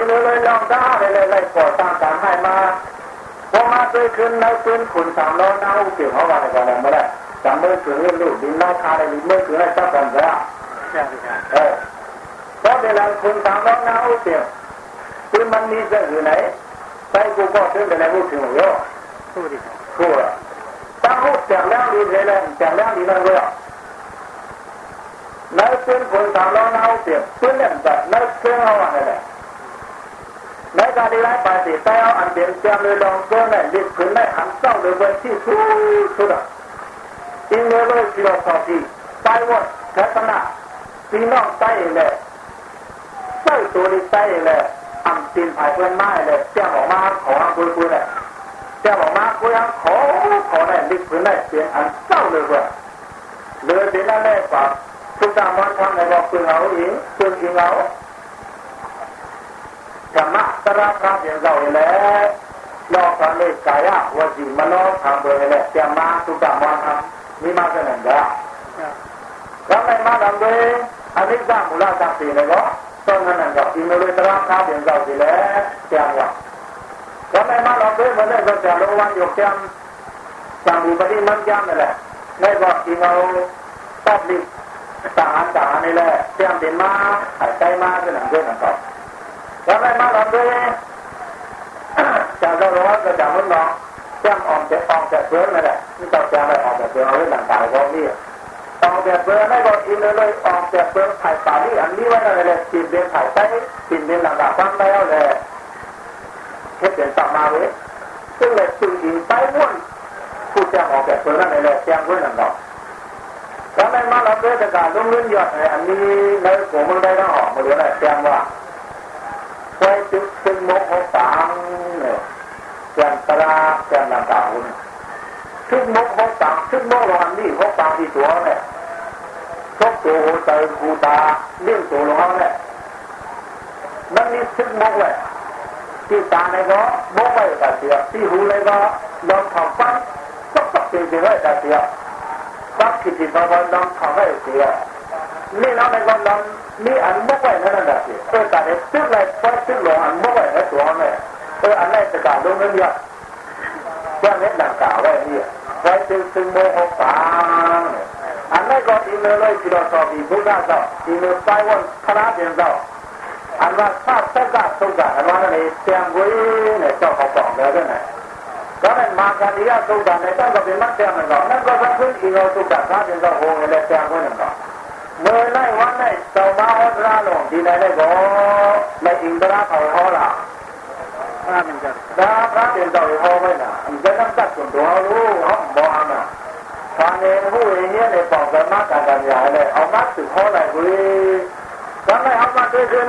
ทีนเลยลองด้าเลยเลยก่อสร้างการให้มาพอมาซื้อขึ้นแล้วขึ้นขุนสามล้อยน้าอุเกี่ยวเขาว่าอะไรกันไม่ได้จำเมื่อถึงเรื่องลูกดินน้าคาอะไรเมื่อถึงอะไรจับกันแล้วเออเพราะเวลาขุนสามล้อยน้าอุเกี่ยวคือมันมีเรื่องอยู่ไหนไปกูก็ถึงไปไหนกูถึงเยอะพูดดิพูดตั้งหูแจกแล้วดีเลยแหละแจกแล้วดีนั่นเลยในขึ้นขุนสามล้อยน้าอุเกี่ยวขึ้นเล่นแบบในขึ้นเขาอะไรเลย ในการดีไลไปสิแต่เอาอันเดียนเจียมเลยลองเกินได้ดิบขึ้นได้หันเศร้าเลยบนที่สุดสุดอะอินเลยเลยสิเราสอดีไปวัดแค่ตนาพี่น้องใต้เลยใส่ตัวนี้ใต้เลยอันตีนผายเพื่อนไม้เลยเจ้าออกมาขอคุยคุยเลยเจ้าออกมาคุยขอขอได้ดิบขึ้นได้เปลี่ยนอันเศร้าเลยว่าเลยเดี๋ยวนั้นแรกว่าทุกตามวันทำในบอกเพื่อนเอาเองเพื่อนเองเอา ธรรมะตระพระเดียวเราแล้วนอกจากนี้กายวจีมโนทำโดยแล้วจะมาทุกามาทำนี่มาเสนอได้แล้วไม่มาทำโดยอันนี้สร้างมูลค่าสีเลยก็ต้องนั่นก็อินโนเลยตระพระเดียวเราดีแล้วจะว่าแล้วไม่มาทำโดยเหมือนเดิมก็จะรู้วันยกแก้มสังบุปฏิมันแก้มนั่นแหละไม่ก็อินโนตัดลิทหารทหารนี่แหละแก้มเดินมาหายใจมาเสนอด้วยกันต่อ ทำไมมาทำด้วยจากเราร้อนก็จากมันนองแจ้งออกจากออกจากเพื่อนนั่นแหละนี่ต้องแจ้งไปออกจากเพื่อนเอาไว้หลังตายก็นี่ออกจากเพื่อนไม่ก็อินเลยออกจากเพื่อนถ่ป่านี่อันนี้ไว้นั่นเลยปินเดินถ่ายใต้ปินเดินหลังตาฟังแล้วเลยเฮ็ดเป็นตับมาเลยซึ่งเลยตึงยิงไปม้วนผู้แจ้งออกจากเพื่อนนั่นเลยแจ้งไว้หลังตาทำไมมาทำด้วยการลงเงินยอดอันนี้ในหัวมึงได้ต้องออกมาดูนะแจ้งว่า ไว้จุดซึ่งมกหกสามเนี่ยแกนตราแกนลำดาวเนี่ยชุดมกหกสามชุดมกรอนนี่หกสามที่ตัวเนี่ยชกตัวหัวใจกูตาเลี้ยงตัวลงเอาเนี่ยมันมีชุดมกเลยที่ตาในก็มกไว้แต่เสียที่หูในก็ลองทำฟันก็ต้องเป็นไปไว้แต่เสียฟักคิดที่พอลองทำไว้เสีย นี่เราในก็ลองนี่อันมกไว้นั่นแหละสิเออแต่เด็กซึกเลยพอซึกหลงอันมกไว้ในตัวเนี่ยเอออันไหนจะกล่าวลงเงินเยอะแค่เม็ดหลังกล่าวไว้นี่ไว้ซึงซึงโมหกสามอันไหนก็อีเมลเลยที่เราสอบอีบุญได้ก็อีเมลไปวันพระเดียนก็อันว่าทราบสักการสุกอันว่าในเสียงวุ้ยเนี่ยเจ้าเขาบอกแล้วด้วยนะก็นั่นมาการที่สุกในต้องก็เป็นมัดเสียงนั่นก็นั่นก็ทั้งพื้นอีเมลสุกพระ เลยเสียงวุ้ยนั่นก็เมื่อไล่วันไหนเจ้ามาอัตราลงดีไหนได้ก็ไม่อินทราเขาเขาละถ้ามันจะถ้าพระเดินต่อเขาไม่น่ะจะนั่งตัดส่วนตัวรู้ห้องบ้านน่ะทางเองผู้เองเนี่ยในปอกกันมากกันกันใหญ่เลยเอามัดถึงเขาเลยคุยทำไมเอามาด้วยขึ้น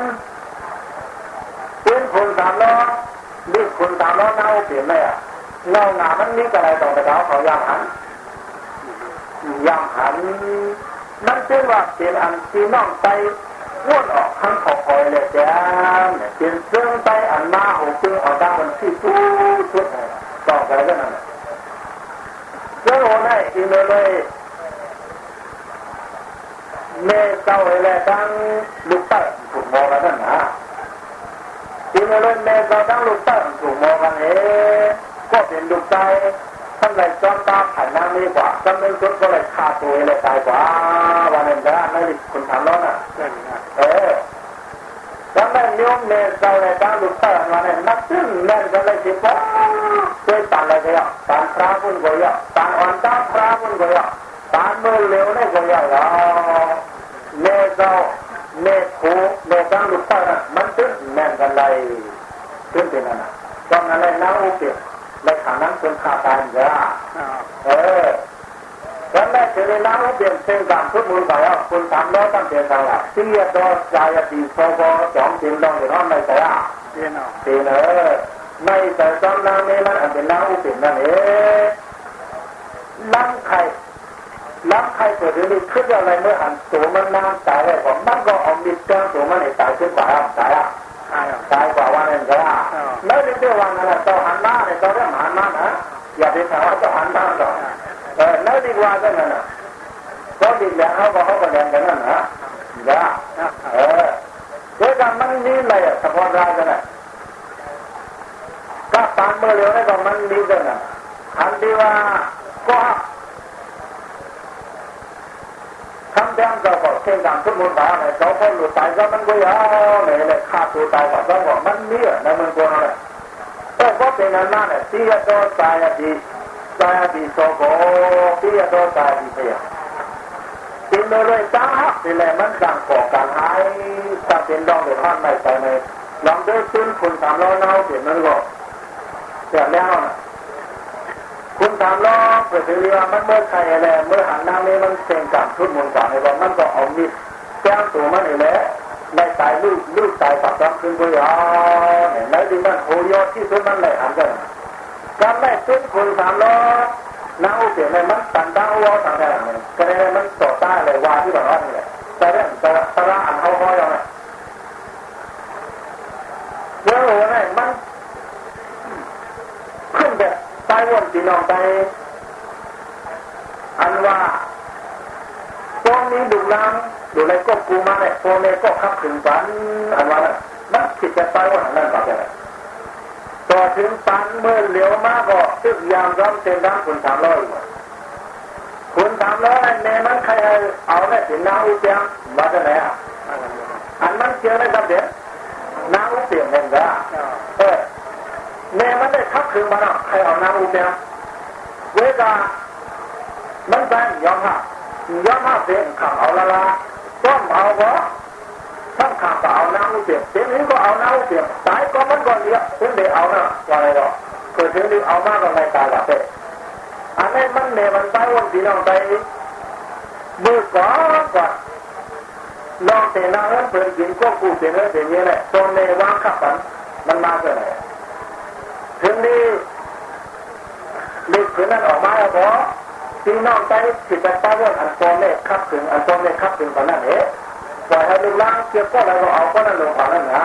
เป็นคนสามล้อนี่คนสามล้อเน่าเปลี่ยนไหมอะเงาหนามันนี่อะไรต่อไปเขาเขายากหันยามหัน นั่นจึงว่าเป็นอันที่น้องไปว่นออกทั้งขอคอยเลยจ้งเป็นเรื่องไปอันมาหูจึงเอาด้านมันที่ทุกทุกต่อไปก็นั่นเจ้าโอ้ได้อีเมลเลยเมเจ้าเลยดังลูกเต้ถูกมองกันนั่นนะอีเมลเลยเมเจ้าดังลูกเต้ถูกมองกันเองก็เป็นลูกใจ ท่านเลยจอมตาผ่านน้ำนี้กว่าจำเป็นชุดก็เลยฆ่าตัวเลยตายกว่าวันนั้นนะไม่ได้คุณทำแล้วนะเออแล้วแม่โยมเมเจ้าเลยดังลูกเต้วันนั้นนักซึ่งแม่ก็เลยคิดว่าช่วยตันอะไรก็ยากตันพระพุ่นก็ยากตันอ่อนตาพระพุ่นก็ยากตันมือเร็วนี่ก็ยากอะเมเจ้าเมคูเมดังลูกเต้มันซึ่งแม่กันเลยซึ่งเป็นอะไรตอนนั้นเลยน้าอุเบก ในขันนั้นคนขาตายเยอะเออแล้วแม่จะได้น้ำเปลี่ยนเป็นการทุกมือไปอะคุณทำแล้วตั้งแต่ตลาดที่ยอดใจดีโซโบจอมจิมลองอยู่ห้องในแต่อะเรียนเอาทีเนอในแต่ตอนนั้นนี่มันอันเป็นน้ำอุปินนั่นเองล้ำไข่ล้ำไข่ตัวนี้ขึ้นอะไรเมื่อหันตัวมันน้ำตายเลยผมมันก็เอามิดแจ้งตัวมันให้ตายขึ้นกว่าตายอะ ใช่เอาตายกว่าวันนั้นก็ได้ไม่ได้เรื่องวันนั้นเจ้าหันหน้าเนี่ยเจ้าเรื่องหันหน้านะอย่าไปถามว่าเจ้าหันหน้าหรอกเออไม่ดีกว่าก็นั่นนะก็ดีแล้วเขาก็เขาก็เรียนกันนั่นนะนะเออเรื่องการมันนี่เลยเฉพาะรายกันนะก็ตามเมื่อเร็วนี่ก็มันนี่กันนะอันที่ว่าก็ ทำแดงก็บอกเช่นกันทุกมุนตาเนี่ยเขาคนหลุดตายก็มันก็ยาวเนี่ยเลยฆ่าตัวตายก็ต้องบอกมันเนี่ยในมันก็อะไรแต่ก็เป็นอันนั้นเนี่ยที่จะโดนตายดีตายดีโซโกที่จะโดนตายดีเสียกินเลยจ้าที่แลมันการก่อการหายถ้าเป็นดองเดือดร้อนไม่ไปเลยลองด้วยซื้อคุณสามร้อยเน่าเปลี่ยมันก็เสียแล้วนะ คุณถามล้อเปิดเรือมันเมื่อใครอะไรเมื่อหันหน้านี้มันเซ็งกับทุกมุนกับในวันมันก็เอามีดแจ้งตัวมันนี่แหละในตายลูกลูกตายปักรับขึ้นก็ยาเนี่ยในดิมันโหยอดที่สุดมันเลยหันกันการไม่ซึ่งคุณถามล้อน้าเสียในมันตันดาวต่างกันเนี่ยก็เลยมันต่อต้านเลยว่าที่แบบว่านี่แหละแต่เรื่องแต่ตระอันเขาห้อยเอาเนี่ยเรื่องโอ้เนี่ยมันขึ้นแบบ วนพี่น้องไป อันว่าตรงนี้ดูล้างดูอะไรก็กูมาเนี่ยโฟเนก็ขับถึงปันอันว่าน่ะมันคิดจะตายวันนั้นแบบนี้ต่อถึงปันเมื่อเหลียวมากก็ตึกยามร้องเต็มร้างคุณสามร้อยคุณสามร้อยในมันใครเอาเนี่ยถึงน้าอุเปียงมาจากไหนอะอันมันเจอได้ครับเด็กน้าอุเปียงเนี่ยก็เออ แม่มันได้ทับคืนมาเนาะใครเอาน้ำอุเปียเวลามันไปยอมหักยอมหักเสียงขับเอาละละต้มเอาบ่ทั้งขับเอาน้ำอุเปียเสียงนี้ก็เอาน้ำอุเปียตายก็มันก็เลี้ยถึงได้เอานะว่าอะไรหรอกเกิดถึงได้เอามากก็ไม่ตายละเป้อันนี้มันเนี่ยมันไปวันที่น้องไปมือก่อนก่อนลองเตะน้ำเปิดกินก็กูเสียเนื้อเสียเนี้ยแหละตอนในวางขับมันมันมาเกิดอะไร ถึงนี้เด็กถึงนั้นออกมาแล้วพอพี่น้องใจสิจะตาว่าอันโซเล่ขับถึงอันโซเล่ขับถึงตอนนั้นเองปล่อยให้ลูกล้างเกี่ยวก็แล้วก็เอาก็นั่นลงฝั่งนั้นนะ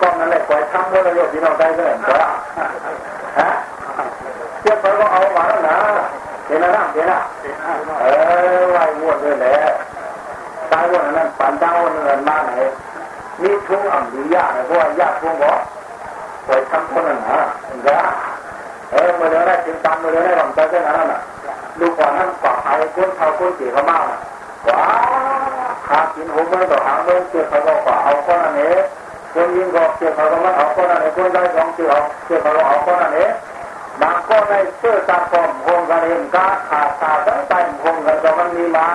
ก็นั่นแหละปล่อยทำเมื่อเราพี่น้องใจก็เห็นก็ฮะเกี่ยวไปก็เอามาแล้วนะเห็นนะเห็นนะเออไว้วนด้วยแหละตายวนนั้นปั่นดาวเงินมาไหนมีทุ่งอ่ำดียากเพราะว่ายากทุ่งบ่ปล่อยทำคนนั้นนะเรื่ออนแรกจึงตามเมื่อเดือนแรกผมจะได้นั้นน่ะดูก่นนั้นกว่าใครคนเท่าคนเกี่เขามากว้าหนมือต่อหางมือเกี่ยาก็กว่าเอาคนนั้นเองคนยิงก็เกี่ยวเขาก็มาเอาคนนั้นเองคนได้สองเกี่ยวเกี่ยาก็เอาคนนั้นเองบางก็ในเสื้อก เองกาขาดขาดตั้งใจคงกันก็มันมีมา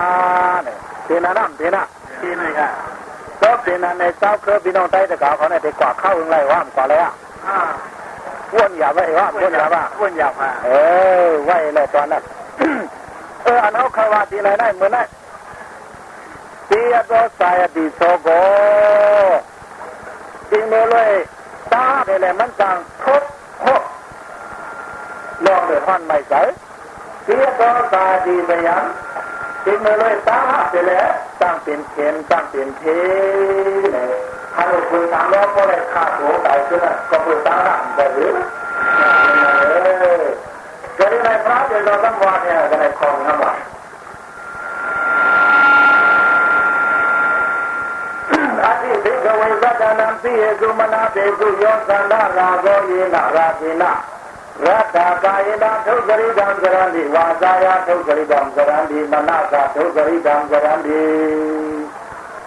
เนี่ยเทน่ะน้ำเทน่ะที่นี่ค่ะก็เป็นอันในเจ้าเคยพี่น้องใต้ตะกาเขาเนี่ยไปกว่าเข้าอะไรว่ามกว่าเลยอะอ่าว้ วนหยาบไว้ว่าว้วนหยาบว่าอ้วนหยาบอะเออไว้เลยตอนนั้นเอออันเขาเคยว่าทีไรได้เหมือนนั้นตียโดสายดีโซโกจริงเลยตาเนี่ยแหละมันจังทุกทุกลองเดือดร้อนไม่ใส่เสียตัวตาดีไปยังจึงเลยตาไปแล้วตั้งเป็นเข็นตั้งเป็นเทเนี่ย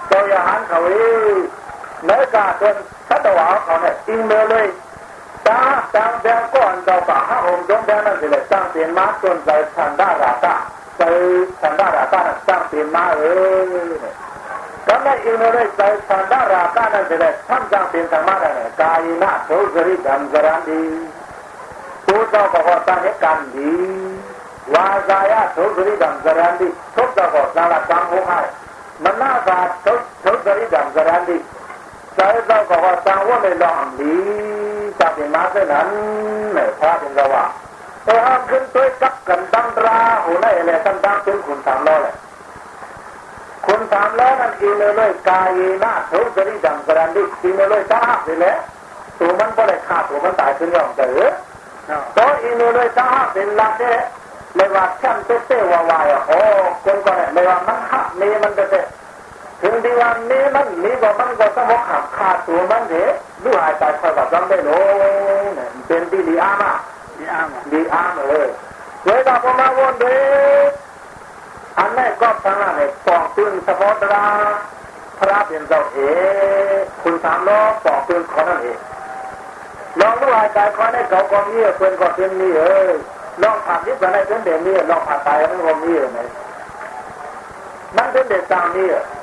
သောယဟံခဝေ မေကတွင်သတ္တဝါအောင်နဲ့အင်းမလေးတာတံတံကွန်တော့ပါဟာဟုံကြုံတယ်နဲ့လေတံပင်မတွင်သာသံဒါရတာသေသံဒါရတာတံပင်မရဲ့ကမ္မဣန္ဒရေသံသန္ဒရာကနတဲ့သံဃာပင်သမရနဲ့ကာယနာဒုစရိဓမ္မရံဒီသုတဘဟောတဟေကံဒီဝါဇာယဒုစရိဓမ္မရံဒီသုတဘဟောသာလကံဟောဟမနာသာဒုစရိဓမ္မရံဒီ งกรันดิวาจายาทุกริดังกรันดิมนากริดังกรันดิตัวอย่างหันเขางเนื้อกาจนทัตวาเขาเนี่ยอิงเลยตาตามแบงก่อนเราป่าห้างค์จงแบงนั่นสิเลยตั้งเปลี่ยนมาจนใจทันดาราตาใจทันดาราตาตั้งเป็นมาเออก็ไม่อินนั้นเนี่ยนธรรมะเนี่ยกายนะทุกริดังกรันดิผู้เจ้ากว่าตั้งเหตุการณ์ดีวาจายะทุกริดังกรันดิทุกเจ้าบอกสารสังหุให้มันช่วยกักกันตั้งว่าไม่ลองดีจะเป็นมาเท่านั้นเนี่ยพระเป็นเราว่าเออขึ้นตัวกับกันตั้งราหูไล่อะไรตั้งตั้งเป็นคุณสามล้อเลยคุณสามล้อนั่นอีเลยกายหน้าทุกริดังกรันดิอีเลยตาสิเลยตัวมันก็เลยขาดตัวมันตายขึ้นยอมเจอตัวอีเลยตาเป็นลักเด้เลยว่าแช่มเต้เต้วาวายโอ้คนก็เนี่ยเลยว่ามันหักนี่มันเต้ ถึงดีวันนี้มันนี่ก็มันก็ต้องหักขาดตัวมันเด้ดูหายใจคอยแบบจำได้โลเป็นที่ดีอามาดีอ้ามดีอามาเลยเวลาพอมาวนเด้อันนี้ก็ทางนั้นเนี่ยปองปืนเฉพาะตราพระเป็นเจ้าเอคุณสามล้อปองปืนขอนั่นเองลองดูหายใจคอยในเขากองนี้เป็นก็เป็นนี่เออลองผ่านที่ภายในเป็นเด่นนี่ลองผ่านตายมันก็มีไหมมันเป็นเด็กตามนี่และคนอันเราก็ห้าผมเคยทองเราก็ต้มแก้วอะไรเลยนะอันผ่านที่มันก็วันหนึ่งจะได้เลยผ่านมือตายเออแต่คอได้มันเอาเถอะแต่ว่าเอนาอาณาคนก่อนก็ห้ามัน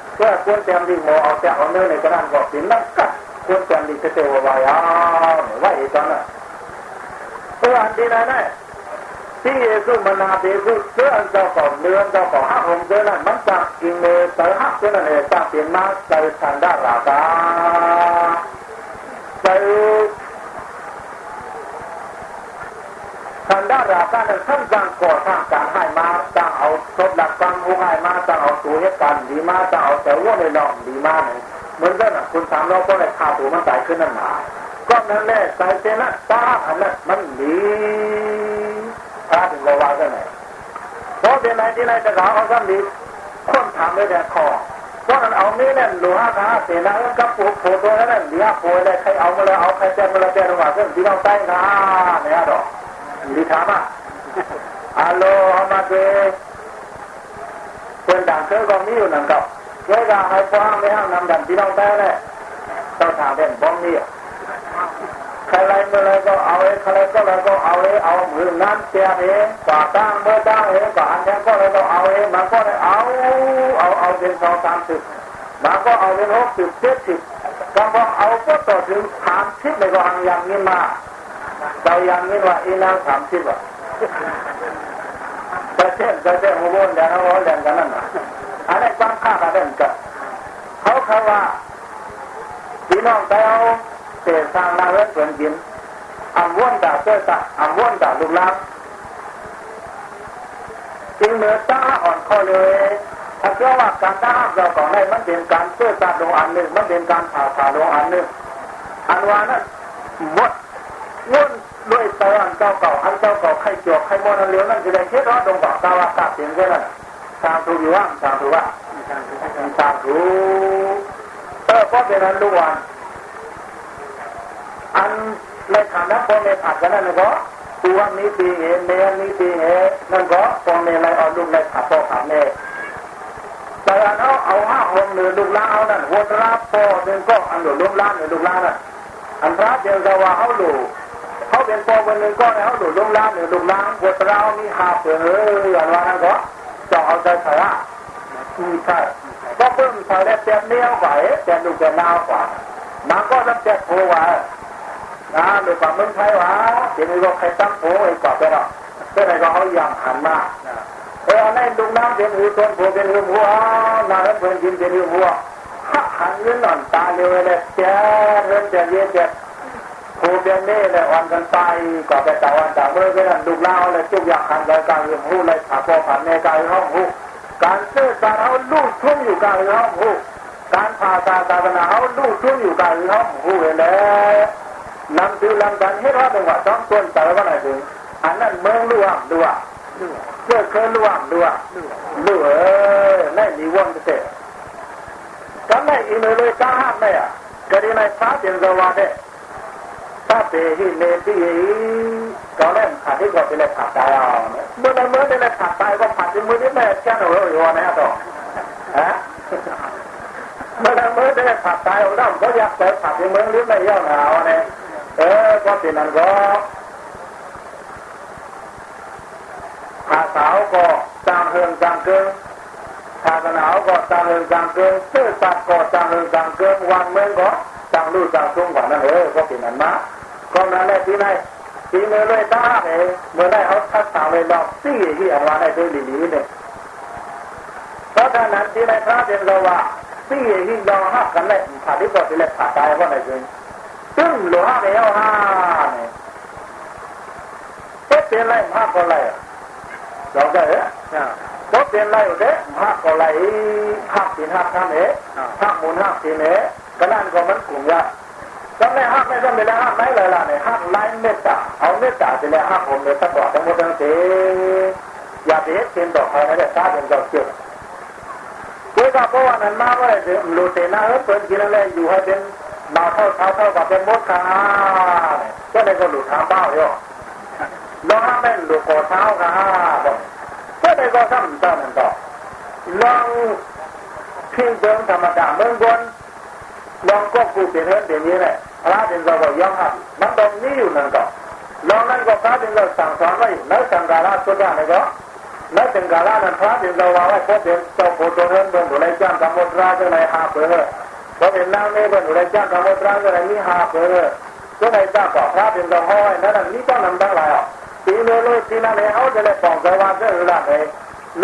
อมทะเลไว้แล้วนะนี่เป็นมันเลยมือดีเรื่องพวกเราการทำดาวเพื่อควรเตรียมดีหมอเอาแต่เอาเนื้อในกระดานบอกสินนักกัดควรเตรียมดีเตวไว้อ้าวไว้อีกตอนน่ะเพื่ออันที่ไหนเนี่ยที่เยซูมันนาเยซูเสื้อเจ้าของเนื้อเจ้าของห้าองค์เจ้านั้นมันจะอิงเมย์เตอหักเจ้านั้นเองจะเปลี่ยนมาใจทันดาราตาใจ ทางด้านราชการท่านจ้างก่อสร้างการให้มาจ้างเอาทบหลักฟังผู้ให้มาจ้างเอาตัวเหตุการณ์ดีมาจ้างเอาแต่ว่าในลองดีมาเนี่ยเหมือนกันนะคุณถามเราก็เลยขาตัวมันตายขึ้นนั่นหนาก็นั่นแหละใจเจนะตาอันนั้นมันดีพระถึงเราว่ากันไหนเพราะเป็นไหนที่ไหนจะกล่าวเอาซ้ำดีคนถามเลยแต่คอเพราะนั้นเอานี้เนี่ยหลวงอาเสนากับผูกผูกตัวนั้นเดี๋ยวผูกเลยใครเอามาเลยเอาใครเจอมาเลยเจอมาเรื่องที่เราใต้นะเนี่ยดอก di sana. Alo amate quân đảng cơ con nhiều nằm cọc cái gà hai qua mấy hàng năm đàn tí đông tay này tao thả đèn bom nhiều ใครไรเมื่อไรก็เอาเองใครก็ไรก็เอาเองเอามือนั้นเตียเองก่อตั้งเมื่อตั้งเองก่ออันนี้ก็เลยก็เอาเองมันก็เลยเอาเอาเอาเป็นสองสามสิบมันก็เอาเป็นหกสิบเจ็ดสิบก็พอเอาก็ต่อถึงสามสิบเลยก็หังอย่างนี้มา เรายังนี่ว่าอีนางสามสิบอะประเทศประเทศหัวบนแดงหัวแดงกันนั่นน่ะอันนี้ความข้ากันเด่นกันเขาเขาว่าพี่น้องไปเอาเศษสร้างนาเวทเกินกินอันวนด่าเสื้อตาอันวนด่าลูกลังจึงเหนือตาอ่อนข้อเลยถ้าเชื่อว่าการด่าเราของให้มันเป็นการเสื้อตาลงอันหนึ่งมันเป็นการผ่าผ่าลงอันหนึ่งอันว่านั้นหมดวน ด้วยตอนเจ้าเก่าอันเจ้าเก่าใครจวกใครมอนเลี้ยวนั่นจะได้คิดว่าดงบอกตาว่าตัดเสียงแค่นั้นทางถูกอยู่ว่าทางถูกว่าทางถูกเออเพราะเป็นนั้นลูกวันอันในฐานะพ่อแม่ผัดกันนั่นก็ตัวนี้ตีเหเมียนี้ตีเหนั่นก็พ่อแม่ไรเอาลูกในผัดพ่อผัดแม่แต่อันเอาเอาห้าองหนึ่งลูกล้าเอานั่นหัวตราพ่อหนึ่งก็อันหนึ่งลูกล้าหนึ่งลูกล้านั่นอันพระเจ้าจะว่าเขาลูก เขาเป็นโปเป็นหนึ่งก็แล้วหลุดลงล้างหรือลุงล้างปวดเรามีหาเสืออย่างว่านั้นก็จะเอาใจใส่ละอืมใช่ก็เพิ่มใส่ได้เต็มเนี้ยกว่าแต่ดูแต่นาวกว่ามันก็รับเจ็บโผล่ว่านะหรือว่ามึงใช่วะทีนี้ก็ใครตั้งโผล่ไอ้กว่าไปหรอกก็เลยก็เขายังหันมาเออในลุงน้ำเป็นหูต้นโผล่เป็นหูหัวนาแล้วเพื่อนกินเป็นหูหัวหันเงินหล่อนตาเลยเลยเจ้าเงินเจ้าเยอะเจ้าครูเบียนนี่เลยวันกันไปก็ไปแต่วันแต่เมื่อกี้นั่นดูเล่าเลยจุกอยากขันรายการเรื่องหูเลยถาพอผ่านในการห้องหูการซื้อการเอาลูกทุ่งอยู่การห้องหูการผ่าตาตาบนาเอาลูกทุ่งอยู่การห้องหูเลยนำคือลำกันให้เราเป็นว่าต้องต้นแต่ว่าไหนถึงอันนั้นเมืองล่วงด้วยเพื่อเคยล่วงด้วยลู่เออนั่นมีวันเตะกันไม่อินเลยตาหักไม่อะก็ดีในฟ้าเสียนสวัสดิ์ ที่ก็เล่นขาดที่ก็ไปเลยขาดตายเอาเมื่อไรเมื่อไปเลยขาดตายก็ขาดที่มือนี่แม่แค่หนูอยู่นะต่อฮะเมื่อไรเมื่อไปเขาดตายเราด้ามก็อยากเปิขาดที่มือหรือไม่ย่อหนาวเนี่ยเออก็เป็นนั้นก็ขาสาวก็จางเฮืองจางเกิงขาหนาวก็จางเฮืองจางเกิงเสื้อสัตว์ก็จางเฮืองจางเกิงวันเมืองก็จางลู่จางซุ้งกว่านั้นเออก็เป็นนั้นมา ก็นั่นแหละที่ไหนที่เมื่อไรตาเนี่ยเมื่อไรเขาทักษะเลยลองสี่ที่ออกมาได้ด้วยลีๆเนี่ยเพราะฉะนั้นที่ไหนพระเป็นเราว่าสี่ที่ลองหักกันเลยผ่านที่ก็ที่เลยผ่านตายว่าไหนจริงซึ่งหลวงพ่อเนี่ยห้าเนี่ยก็เป็นไรมากก็ไรเราได้เหรอก็เป็นไรเด้มากก็ไรหักสินหักทำเอ๋หักมูลหักสินเอ๋ก็นั่นก็มันกลุ่มยา ก็ไม่หักไม่ต้องไปแล้วหักไหนเลยล่ะเนี่ยหักไล่เมตตาเอาเมตตาไปแล้วหักผมเนี่ยตลอดทั้งหมดทั้งสิ้นอย่าไปเห็นเป็นดอกไม้นะเนี่ยตาเป็นดอกเกี่ยวเพื่อเพราะว่านั้นมาว่าจะรู้เสนาเออเปิดกินอะไรอยู่ให้เป็นมาเท่าเท่าเท่ากับเป็นมดขาก็เลยก็หลุดทางเบ้าอยู่ลองให้หลุดคอเท้าขาบอกก็เลยก็ซ้ำซ้ำนั่นต่อลองพิงเดิมธรรมดาเมืองบน ลองก็กูเป็นเรื่องเดี๋ยวนี้แหละพระเป็นเราก็ยอมหักมันตรงนี้อยู่นั่นก็ลองนั่นก็พระเป็นเราสั่งสอนไว้แล้วสังกาละสุดาเลยก็แล้วสังกาละนั้นพระเป็นเราว่าไว้พบเป็นเจ้าโพธิ์เรื่องเบิ่งดูแลจ้างกรรมตราจะไหนหาเผื่อพอเป็นนางเมย์เบิ่งดูแลจ้างกรรมตราจะไหนมีหาเผื่อก็ไหนจ้างก็พระเป็นเราห้อยนั่นนี่ก็นำทั้งหลายอะทีนี้เลยทีนั้นเนี่ยเขาจะเลยปองใจว่าจะรู้ละเลย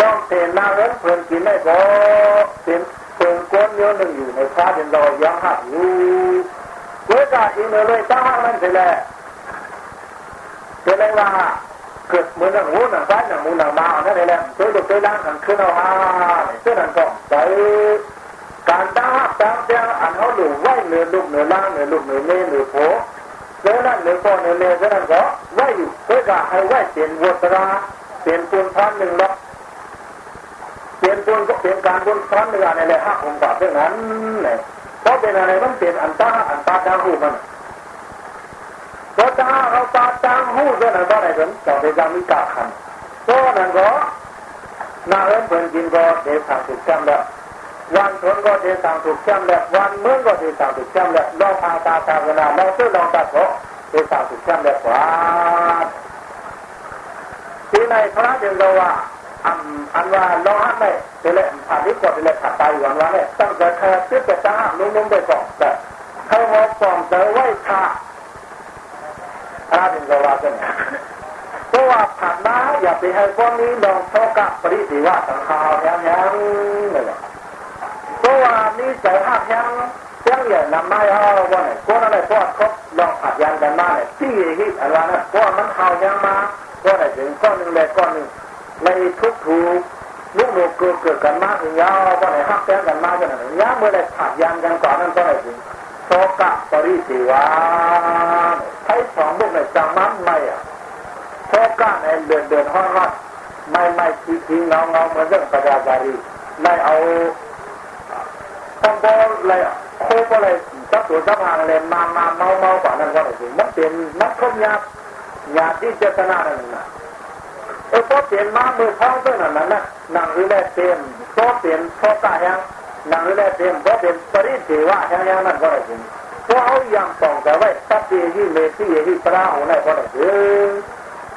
ลองเทนนางเอิ้นเพิ่อนกินได้ก็เป็น เพิ่นก้นเยอะหนึ่งอยู่ในพระเป็นเรายังหักอยู่เวลาอินเลยตั้งมันเสร็จแล้วเสร็จแล้วว่าเกิดเหมือนหนังหูหนังซ้ายหนังมูหนังมานั่นเองแหละตัวดุตัวล้างกันขึ้นเอาฮาเสื้อหนังก็ใส่การตั้งตั้งเสียงอันเขาดูไหวเหนือลูกเหนือล่างเหนือลูกเหนือเมเหนือโผเสื้อนั้นเหนือพ่อเหนือเมเสื้อนั้นก็ไหวอยู่เพื่อให้ไหวเปลี่ยนวัตราเปลี่ยนปูนพันหนึ่งล็อก เปลี่ยนปนก็เปลี่ยนการปูนพันหนึ่อะไรเลยห้าองค์บาทเท่านั้นเนี่ยเพราะเป็นอะไรมันเป็นอันตาอันตาจางหูมันก็ตาเขาตาจางหูเท่านั้นก็ได้ถึงจะเป็นการมิกาขันก็นั่นก็นาเอิ้นเพิ่นกินก็เดทางถูกจำแล้ววันทนก็เดทางถูกจำแล้ววันเมื่อก็เดทางถูกจำแล้วลองทางตาตาเวลาลองซื้อลองตัดก็เดทางถูกจำแล้วกว่าที่ในพระเจ้าว่า อันอันว่าลองหักไม่เดี๋ยวเลยผ่านที่กดเดี๋ยวเลยขัดตายอยู่วันวันเนี่ยตั้งแต่แค่ซื้อแต่ตั้งนุ่มๆไปก่อนแต่เขาหอบปอมเจอไว้ค่ะพระเจ้าว่าจะเนี่ยเพราะว่าผ่านมาอย่าไปให้พวกนี้ลองโชกับปริสิว่าสังขารยังยังเลยเพราะว่านี่ใจหักยังยังอย่นำไม่เอาว่าไหนพวกนั้นเลยพวกครบลองขัดยันกันมาเนี่ยที่ฮิตอะไรนะพวกมันเขายังมาว่าไหนถึงก้อนหนึ่งเลยก้อนหนึ่ง ในทุกถูกลูกหนูเกิดเกิดกันมากถึงยาวว่าไหนหักแต้งกันมากขนาดไหนยาเมื่อไรขัดยันกันก่อนนั้นก็ไหนถึงโชกับปริสิว่าใช้สองลูกในจังมันไม่อะโชก้าในเดือนเดือนห้องรัดไม่ไม่ทีทีเงาเงาเหมือนเรื่องประดาจารีไม่เอาต้องบอเลยโคก็เลยจับตัวจับหางเลยมามาเมาเมากว่านั้นก็ได้สิมันเป็นนักคมยาญาที่เจตนาหนึ่งนะ พอเปลี่ยนมามือท้องเท่านั้นนะนางวิเลเต็มพอเปลี่ยนโชก้ายังนางวิเลเต็มพอเปลี่ยนปริเทวะยังยังนั่นก็ได้สิพอเอายามปองแต่ไว้ตัดเยที่เมที่เยที่ปลาหัวไหนก็ได้เออ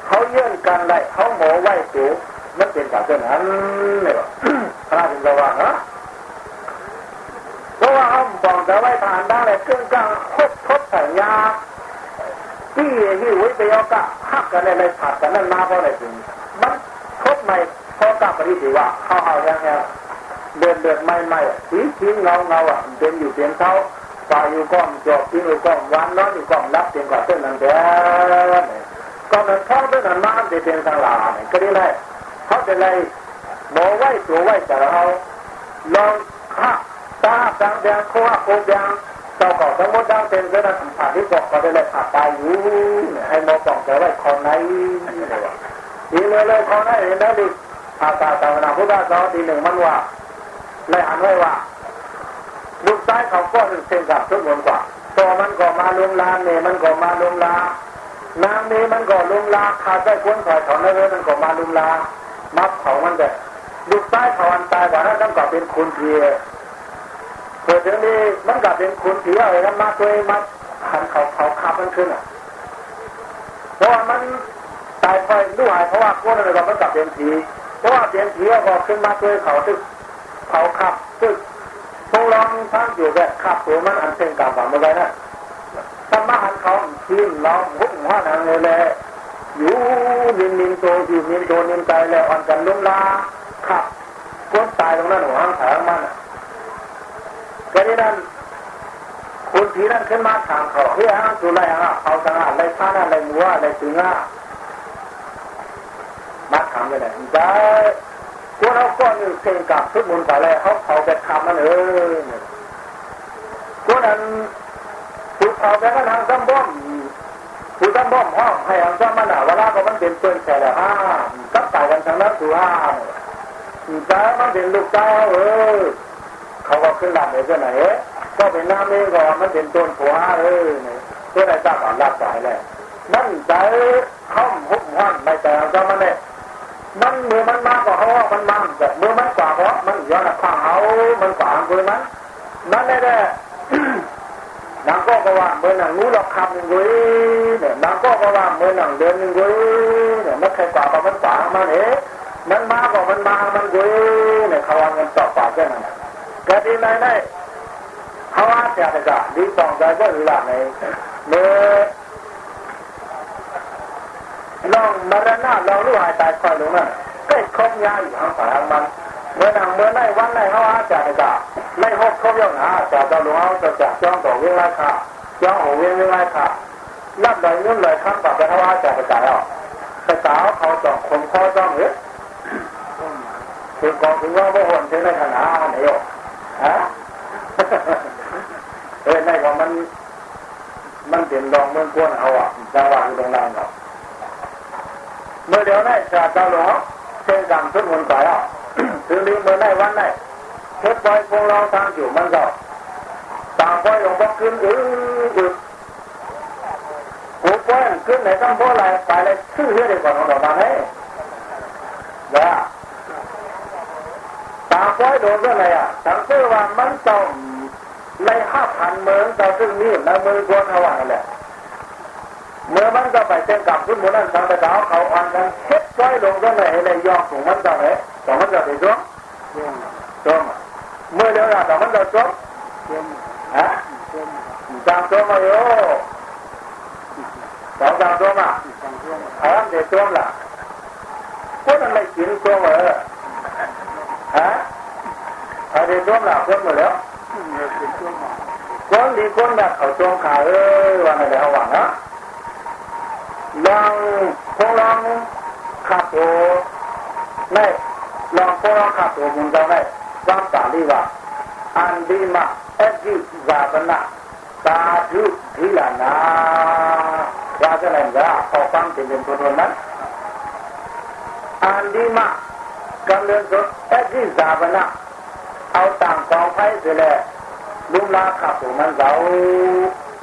เขาเยื่อนกันได้เขาหมอไหว้สูมันเป็นแบบนั้นเนี่ยพระถึงระวังนะเพราะว่าเขาปองแต่ไว้ทานได้เลยเครื่องกลางคบทบใส่ยาที่ที่ไว้ไปเอากะหักกันในในผัดกันนั่นมาเพราะอะไรถึง มันคบในพอกลับไปที่ว่าเขาเอาอย่างเงี้ยเดินเดินไม่ไม่สีสีเงาเงาอะเป็นอยู่เสียงเขาฝ่ายอยู่ก้อมจบที่อยู่ก้อมวันน้อยอยู่ก้อมรับเสียงกว่าเส้นนั้นแท้ก็มันเข้าเส้นนั้นมาเดินทางลาเนี่ยก็ได้เลยเขาจะเลยหมอไหวตัวไหวแต่เราลองข้าตาดังแดงโค้งโค้งแดงเจ้าของทั้งหมดดังเป็นเส้นนั้นผ่านที่บอกเขาได้เลยผ่าตายอยู่ให้หมอปองแต่ไหวคนไหน ทีเลยเลยคนไหนเห็นได้ดิอาตาตาวนาพุทธะสอนทีหนึ่งมันว่าเลยอ่านไว้ว่าลูกซ้ายเขาก็หนึ่งเส้นกับทุกคนกว่าตัวมันก็มาลุมลาเมมันก็มาลุมลานางนี้มันก็ลุมลาขาดได้ควนถอยถอนได้เลยมันก็มาลุมลามัดเขามันแต่ลูกซ้ายเขาอันตายกว่านั้นต้องก็เป็นคุณเพียเกิดถึงนี้มันก็เป็นคุณเพียอะไรนั้นมาตัวมาหันเขาเขาขับมันขึ้นอะเพราะว่ามัน ตายคอยด้วยเพราะว่าพวกนั้นเราก็กลับเป็นผีเพราะว่าเป็นผีก็ขึ้นมาตัวเขาตึกเขาขับตึกพงลองทั้งอยู่แบบขับตัวมันอันเป็นกาฝังมาไว้นะถ้ามาหันเขาทีมน้องหุ่นหัวนางเลยแหละอยู่นินนินโตอยู่นินโตนินใจแล้วอ่อนกันลุ่มลาขับก้นตายตรงนั้นหัวหางแถงมันแค่นี้นั่นคุณผีนั่นขึ้นมาถามเขาเฮ้ยฮะสุไรฮะเขาสังหารอะไรท่าอะไรมัวอะไรตึงอะ มาถามกันเลยจ้าพวกเราก็นี่เก่งกับทุกมุนแต่แล้วเขาเขาจะทำมันเออพวกนั้นถูกเขาไปก็ทางซ้ำบ้อมถูกซ้ำบ้อมห้องให้ทางซ้ำมันอะเวลาก็มันเป็นเปืนแฉลห้ากับตายกันทางนั้นถูห้าจ้ามันเป็นลูกเจ้าเออเขาก็ขึ้นหลับเลยเจ้าไหนก็เป็นน้ำเองก็มันเป็นต้นผัวเออตัวไหนจ้าก็รับสายแล้วนั่นใจห้องหุบห้อนไม่แต่ทางซ้ำมันเนี่ย มันมือมันมากกว่าเขามันมันแต่มือมันกว่าเพราะมันย้อนข้างเขามันกว่าคือมันนั่นแหละนางก็บอกว่าเมื่อหนังนู้เราคำหนึ่งเว้ยเนี่ยนางก็บอกว่าเมื่อหนังเดินหนึ่งเว้ยเนี่ยมันใครกว่ามันกว่ามันเอ๋มันมากกว่ามันมามันเว้ยเนี่ยเขาว่าเงินต่อปากแค่นั้นกระดิ่งไหนได้เขาว่าจะจะจะดีสองใจก็หรือละในเมื่อ องมรณะลองรู้หายตายคอยลงนั่นก็คบยาอยู่ทางฝ่ายมันเมื่อนังเมื่อในวันในเขาอาจารย์จะไม่หกคบย่องหาจะจะหลวงเอาจะจะจ้องต่อเวลาค่ะจ้องหัวเวลาค่ะรับเลยนุ่นเลยคำกับเขาอาจารย์จะเอาแต่สาวเขาจ้องคนคอจ้องเหรอถึงกองถึงว่าพวกคนถึงในขณะไหนอะฮะเออในของมันมันเป็นรองเมืองกวนเอาอะจังหวะอยู่ตรงนั้นครับ เมื่อเดี๋ยวนี้จะเจ้าหลวงเช่นกันทุกคนไปอะถึงนี้เมื่อไหนวันไหนเทปบอยพวกเราทางอยู่มันก็ต่างบอยหลวงพ่อขึ้นอืออือหูบอยขึ้นไหนต้องพ่ออะไรไปเลยชื่อเรื่องก่อนของเรามาให้นะต่างบอยโดนเรื่องอะไรอะสังเกตว่ามันต้องในห้าพันเมืองเราซึ่งนี่ในเมือกวนเขาว่าอะไร เมื่อมันก็ไปเต้นกับคุณหมูนั่นทางไปดาวเขาอ่อนกันเช็ดก้อยลงก็เลยในยองของมันจะไหนแต่มันจะไปจ้วงจ้วงเมื่อเดี๋ยวแต่มันจะจ้วงฮะจางจ้วงมาโย่สองจางจ้วงอะฮะเดี๋ยวจ้วงล่ะพวกนั้นไม่กินจ้วงเหรอฮะเดี๋ยวจ้วงล่ะจ้วงหมดแล้วคนดีคนแบบเขาจ้วงขาเออวันไหนเอาหวังนะ ลองพวกลองขับตัวไม่ลองพวกลองขับตัวมึงจะไม่ฟังสาลีว่าอันดีมาเอจิซาบนะสาธุทีละนาว่าจะไหนจะพอฟังเป็นเป็นตัวนั้นอันดีมากำเนิดสุดเอจิซาบนะเอาต่างกองไฟเสียแล้วลุมลาขับตัวมันเรา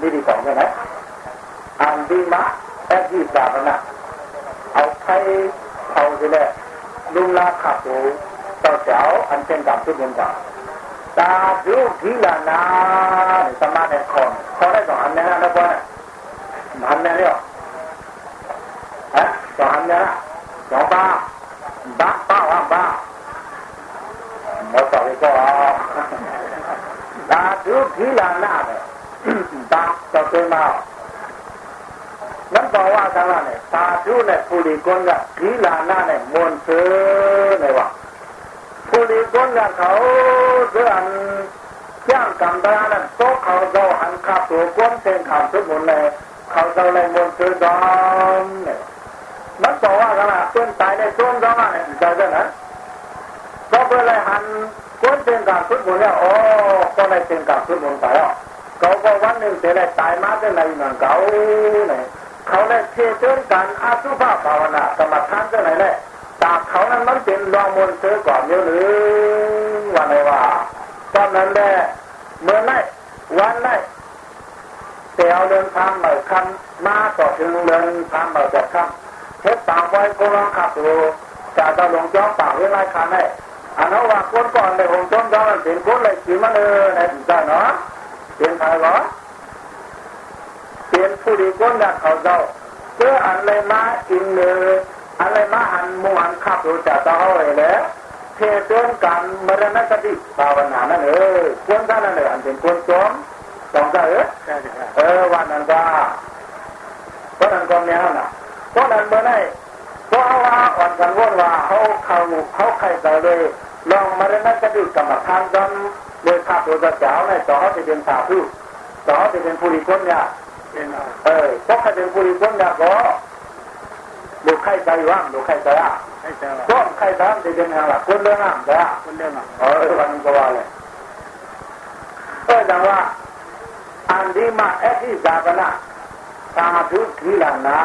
ดีดีของใช่ไหมอันดีมา แอบที่สาบนะเอาไข่เอาสิแหละลุงลาขับดูเจ้าเจ้าอันเป็นกับทุกเงินกับตาธุทีละนาสมาธิคอนขอได้สองอันนี้นะแล้วก็อันนี้เนี่ยฮะสองอันนี้นะสองบ้าบ้าบ้าว่าบ้าหมดต่อไปก็ตาธุทีละนาเนี่ยตาจะเป็นมา นั้นบอกว่ากันว่าเนี่ยตาธุเนี่ยผู้ดีคนกับทีละนาเนี่ยมวนเสือเนี่ยว่าผู้ดีคนกับเขาเสื่อมย่างกำตานั้นโตเขาเจ้าหันขับตัวก้นเป็นขับทุกหมดเลยเขาเจ้าเลยมนเสือดอมเนี่ยมันบอกว่ากันว่าเป็นตายในต้นดอมเนี่ยใจเจ้านะก็เพื่อเลยหันก้นเป็นขับทุกหมดแล้วโอ้ก็เลยเป็นขับทุกหมดไปอะเขาก็วันหนึ่งจะได้ตายมาเป็นไรเหมือนเขาเนี่ย เขาเลยเชื่อเชื่อกันอาสุภาภาวนากรรมฐานเจ้าไหนเลยตาเขานั้นมันเป็นรองมนเสือก่อนเยอะหรือวันไหนว่าตอนนั้นแหละเมื่อไหนวันไหนเตียวเดินทางใหม่คันมาต่อถึงเดินทางใหม่จากคำเทปตามไว้ก็ลองขับดูจะต้องลงจ้องปากเวลาคันให้อันนั้นว่าคนก่อนเลยหงจ้องจ้องมันเป็นคนเลยขี่มันเออในใจเนาะเป็นใครวะเป็นผู้ดีคนอยากเขาเจ้าเพื่ออะไรมาอินเนออะไรมาหันมูหันขับดูจะต้องเอาเลยแล้วเทเตือนกันมรณสติภาวนานั่นเออควรท่านนั่นเอออันเป็นควรจอมสองใจเออใช่ครับเออวันนั้นก็เพราะนั้นก็แนวน่ะเพราะนั้นเมื่อไหร่เพราะว่าอ่อนกันว่าว่าเขาเขาเขาใครไปเลยลองมรณสติกรรมฐานกันเลยขับตัวเจ้าในต่อเขาจะเป็นสาธุต่อเขาจะเป็นผู้ดีคนเนี่ย เป็นเอาเออเพราะเขาเป็นผู้ดีคนเนี่ยก็ดูใครใจว่างดูใครใจอะให้เจ้าก็ใครทำจะเป็นอย่างไรคนเรื่องอะแต่คนเรื่องอะเออวันนี้ก็ว่าเลยเออจังว่าอันที่มาเอที่จากนะสาธุทีละนะ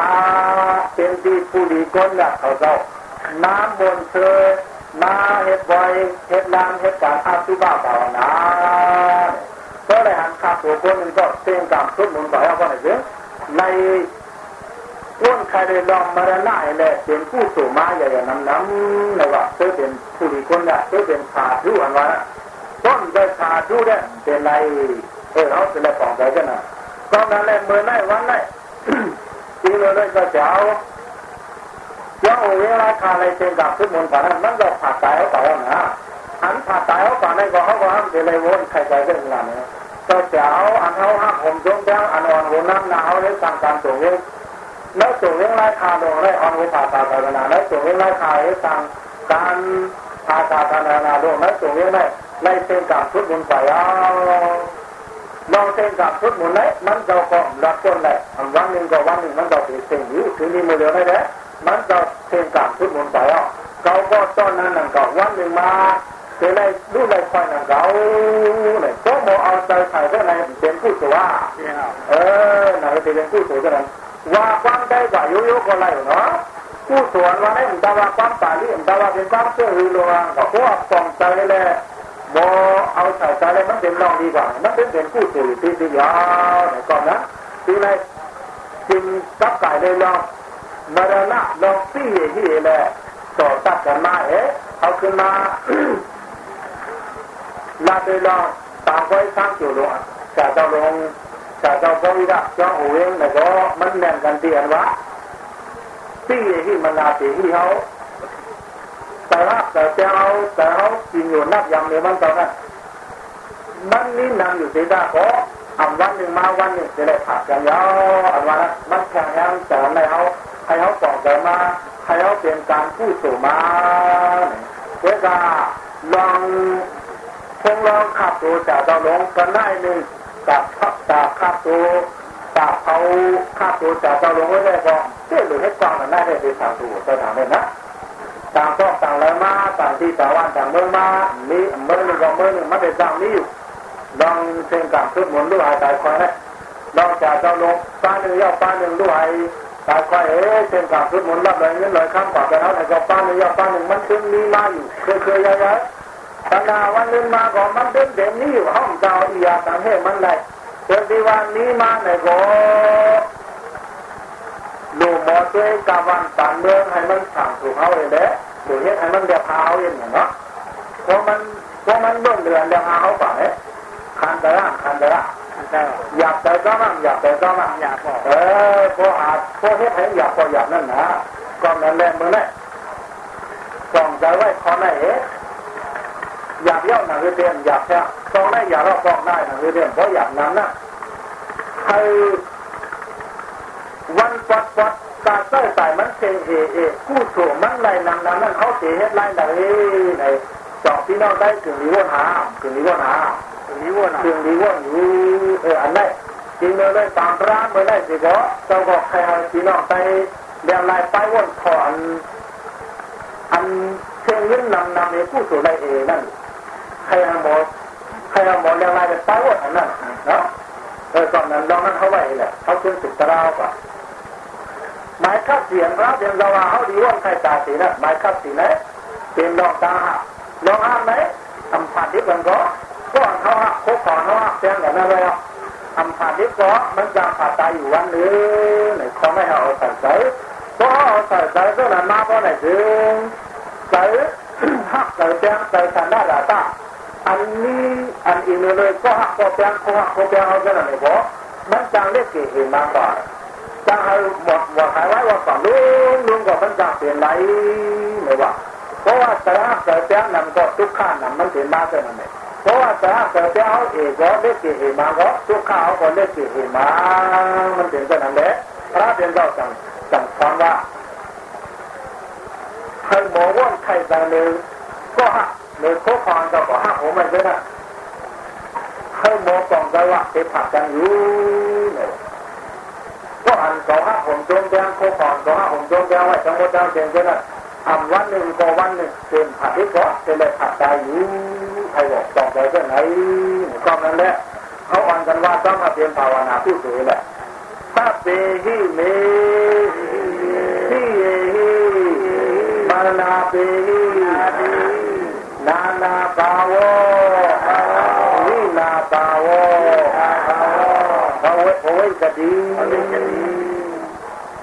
เป็นที่ผู้ดีคนละเขาเจ้าน้ำบนเธอมาเฮ็ดบ่อยเฮ็ดลานเฮ็ดการอาสุบาภาวนา ก็เลยหันขับตัวคนหนึ่งก็เต็มกรรมทุกมุนต่อยเอาไหนเยอะในก้นใครได้ลองมารณะเลยเป็นผู้สูมาอย่าอย่าน้ำน้ำนะว่าเธอเป็นผู้ดีคนละเธอเป็นขาดูอันว่าต้นได้ขาดูได้เป็นไรเออเขาเป็นอะไรของใจกันนะก็นั่นแหละเมื่อไหร่วันไหนทีเลยเลยก็จะเอาเจ้าเวลาคาอะไรเป็นกับทุกมุนต์ผ่านนั้นมันก็ผ่าตายเขาต่อนะ อันผ่าตายเขาต่อในก็เขาก็ห้ามเดลยวนใครใจเรื่องนั้นก็เจะเอาอันเขาห้ามผมจงจ้งอันอ่อนหัวน้ำหนาวเลยสั่งการตัวเองแล้วตัวเองไล่คาโดนไล่อ่อนหัวผ่าตายไปนาแล้วตัวเองไล่คาให้สั่งการผ่าตายไปนาโดนแล้วตัวเองไล่ไล่เป็นกับทุกมนต์ไปเอาลองเป็นกับทุกมนต์เลยมันเจะก็รักคนเลยวันหนึ่งก็วันหนึ่งมันก็เป็นสิ่งนี้ถึงนี้มือเดียวได้แล้วมันเจะเป็นกับทุกมนต์ไปอะเขาก็ตอนนั้นนั่นก็วันหนึ่งมา เป็นไรู้ไรคอยนั่นเขาเนี่ยก็มเอาใจใส่ก็ในเป็นผู้ตัวเป็นเอาเออหนเป็นผู้ตัวก็นั้นว่าความได้กว่าโยโย่ก็ไรเนาะผู้สวนว่าได้ผมตาว่าความป่าที่ผมตาว่าเป็นความเชื่อหรือลวงก็เพราะว่าปองใจเลยบอเอาใส่ใจเลยมันเป็นรองดีกว่ามันเป็นเป็นผู้สูที่ที่ยาวไหนก่อนนะทีไรจึงกับไก่เลยลองมรณะลองปี้ที่แหละต่อตัดกันมาเอ๊ะเอาขึ้นมา ลาไปลองตามไว้สร้างจุดลงจะเจ้าลงจะเจ้าพวิระเจ้าโอเองแล้วก็มันแน่นกันเตียนวะปี้ที่มันลาตีที่เขาแต่ละแต่เจ้าแต่เขากินอยู่นับยำในวันตอนนั้นมันนี่นำอยู่ที่ด้าก็อันวันหนึ่งมาวันหนึ่งจะได้ผัดกันยาวอันวันนั้นมันแข่งยังแต่ในเขาให้เขาสองใจมาให้เขาเป็นการพูดสู่มาเพื่อจะลอง คงลองขับตัวจากเราลงกันได้หนึ่งจากขับจากขับตัวจากเขาขับตัวจากเราลงไว้ได้ก็เชื่อหรือให้ฟังมันได้ได้ไปทางตัวไปทางเลยนะต่างก็ต่างแล้วมาต่างที่ต่างวันต่างเมืองมามีเมืองหนึ่งกับเมืองหนึ่งมันเป็นต่างนี้ลองเชิงกับทุกหมุนด้วยตายคอยนะลองจากเราลงป้าหนึ่งย่อป้าหนึ่งด้วยตายคอยเอ๊ะเชิงกับทุกหมุนรับเลยเงินเลยข้ามกว่าไปแล้วแต่ก็ป้าหนึ่งย่อป้าหนึ่งมันถึงมีมาอยู่เคยเคยย้ายๆ ตนาวันนึงมาก็มันเป็นเด่นนี้อยู่ห้องเจ้าอียาตังให้มันได้เดี๋ยวที่วันนี้มาไหนก็ดูหมอตัวกับวันต่างเมืองให้มันสั่งถูกเขาเองเด้ดูเฮ็ดให้มันเดียวพาวเองเนาะเพราะมันเพราะมันเบิ่งเดือนเดียวเอาป่ะเนี่ยคันเดระคันเดระเจ้าอยากแต่ก็มั่งอยากแต่ก็มั่งอยากบอกเออพออาจพอเฮ็ดให้อยากพออยากนั่นนะก็นั่นแหละมึงเนี่ยส่องใจไว้คอไหนเอ๊ะ อยากเย่าหนังเรียนอยากแค่ตองได้อยากเราตองได้หนังเรียนเพราะอยากนั้นนะใครวันปัดปัดตาเต้าใส่มันเซเอเอกู้ถูมันไรนำนั้นนั่นเขาเสียเฮ็ดไรไหนไหนจอบพี่น้องได้ถึงนี้ว่าหาถึงนี้ว่าหาตรงนี้วนอะถึงนี้ว่าอยู่เอออันนั้นจริงเลยเลยตามร้านเมื่อได้สิก็เจ้าก็ใครเอาพี่น้องไปเรียนลายไปวนถอนอันเชิงยืนนำนำในผู้สู่ไรเอนั่น ใครเอาหมดใครเอาหมดเรียนลายไปวนอันนั้นเนาะเออตอนนั้นลองนั้นเขาไว้แหละเขาขึ้นสุดตะราวก่ะหมายคับเสียงรับเรียนเราเขาดีว่าใครตาสีนะหมายคับสีนะเป็นลองตาลองห้ามไหมทำผ่านที่มันก็ก่อนเขาหักโคก่อนเขาหักเสียงอย่างนั้นเลยอะทำผ่านที่ก็มันจะผ่าตายอยู่วันนึงไหนเขาไม่เอาใส่ใจเพราะเอาใส่ใจก็นั้นมาเพราะไหนถึงใส่หักใส่แจ้งใส่สันได้หละตา อันนี้อันอีกเลยก็หักก็แจ้งก็หักก็แจ้งเอาแค่นั้นเลยพราะมันจังเล็กเกี่ยมากกว่าจะให้หมดว่าขายไว้ว่าก่อนลุงลุงก็มันจะเปลี่ยนไรไม่ว่าเพราะว่าแต่ถ้าเกิดแจ้งนำก็ทุกข้านํมันเปลี่ยนมาเท่นั้นเองเพราะว่าแต่ถ้าเกิดแจ้งเอาเอกก็เล็กเกี่ยมาก็ทุกข้าเอาก็เล็กเกี่ยมามันเป็นเท่นั้นแหละพระเป็นเราจังจังฟังว่าใครหมอว่าใครแต่หนึ่งก็ก็หัก ผมมันด้วยนะใครหมอกล่องใจว่าไปผักกันอยู่เนี่ยก็อันสองห้าผมจมแดงโคก่อนสองห้าผมจมแดงไว้จังหวัดจังเชียงกันนะทำวันหนึ่งก็วันหนึ่งเป็นผัดที่ก็เป็นเลยผัดใจอยู่ใครบอกต้องใจก็ไหนก็นั่นแหละเขาอ่อนกันว่าต้องมาเตรียมภาวนาผู้สื่อแหละถ้าเปหิเมที่เอหิมานาเปหิ နာနာပါဝောဝိနာပါဝောဘဝဝိတ္တိ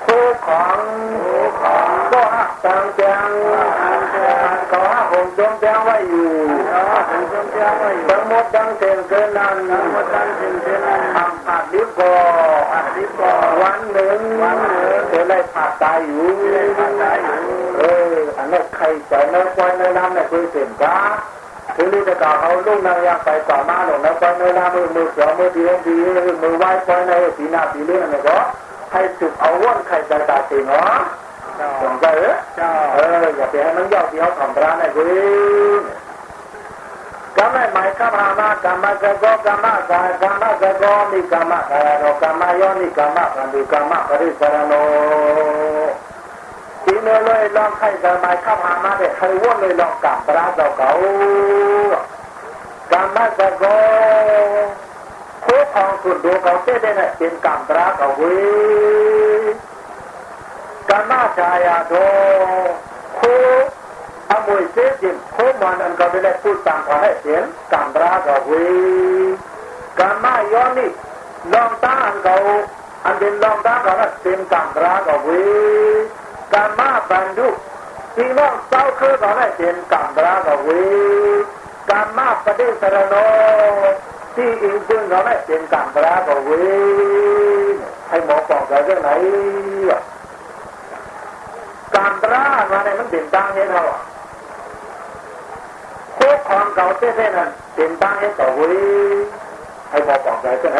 ခိုးခေါင် ตังจังก็หักผมจมแจ้งไว้อยู่ทั้งหมดทั้งเส้นเกินนั้นทำผัดดิบกอวันหนึ่งจะได้ผัดตายอยู่เอออันนั้นใครจะเนื้อควายเนื้อน้ำเนี่ยคือเส้นกาถึงนี้จะกล่าวเขาลูกนางยากไปต่อมาหนูนะควายเนื้อน้ำมือมือเสือมือดีดีมือไหว้ควายในสีหน้าสีเลี้ยงเนี่ยก็ให้จุดเอาว่นใครจะตาสีเนาะ สนใจเออเจ้าเอออย่าไปให้มันยอกเดที่เขาทำร้านไอ้เว้ยกรรมหมายข้ามามากรรมกะโกกรรมกายกรรมกะโกมีกรรมกายโนกรรมยอนิกรรมกันดูกรรมปริสรโนทีนี้เลยลองใครจะหมายข้ามมาเด็กใครว่นเลยลองกลับร้านเราเขากรรมกะโกคู่ของสุดดูเขาเจ๊ได้เนี่ยเป็นกรรมร้านเขาเว้ย กามาชายาโดโคอมวยเสียจิมโคมันอันก็ได้พูดตามขอให้เสียงกามราก็เวกามาย้อนนี่ลองตาอันเขาอันเป็นลองตาก็เป็นกามราก็เวกามาบันดุพี่น้องเศร้าคือก็ได้เป็นกามราก็เวกามาปฏิสรโนที่อิงจึงก็ได้เป็นกามราก็เวให้หมอบอกเราเรื่องไหนอะ การตรามาในมันเป็นตังให้เราโคกของเก่าเท่ๆนั้นเป็นตังให้ต่อเว้ยให้บอกบอกใจใช่ไหม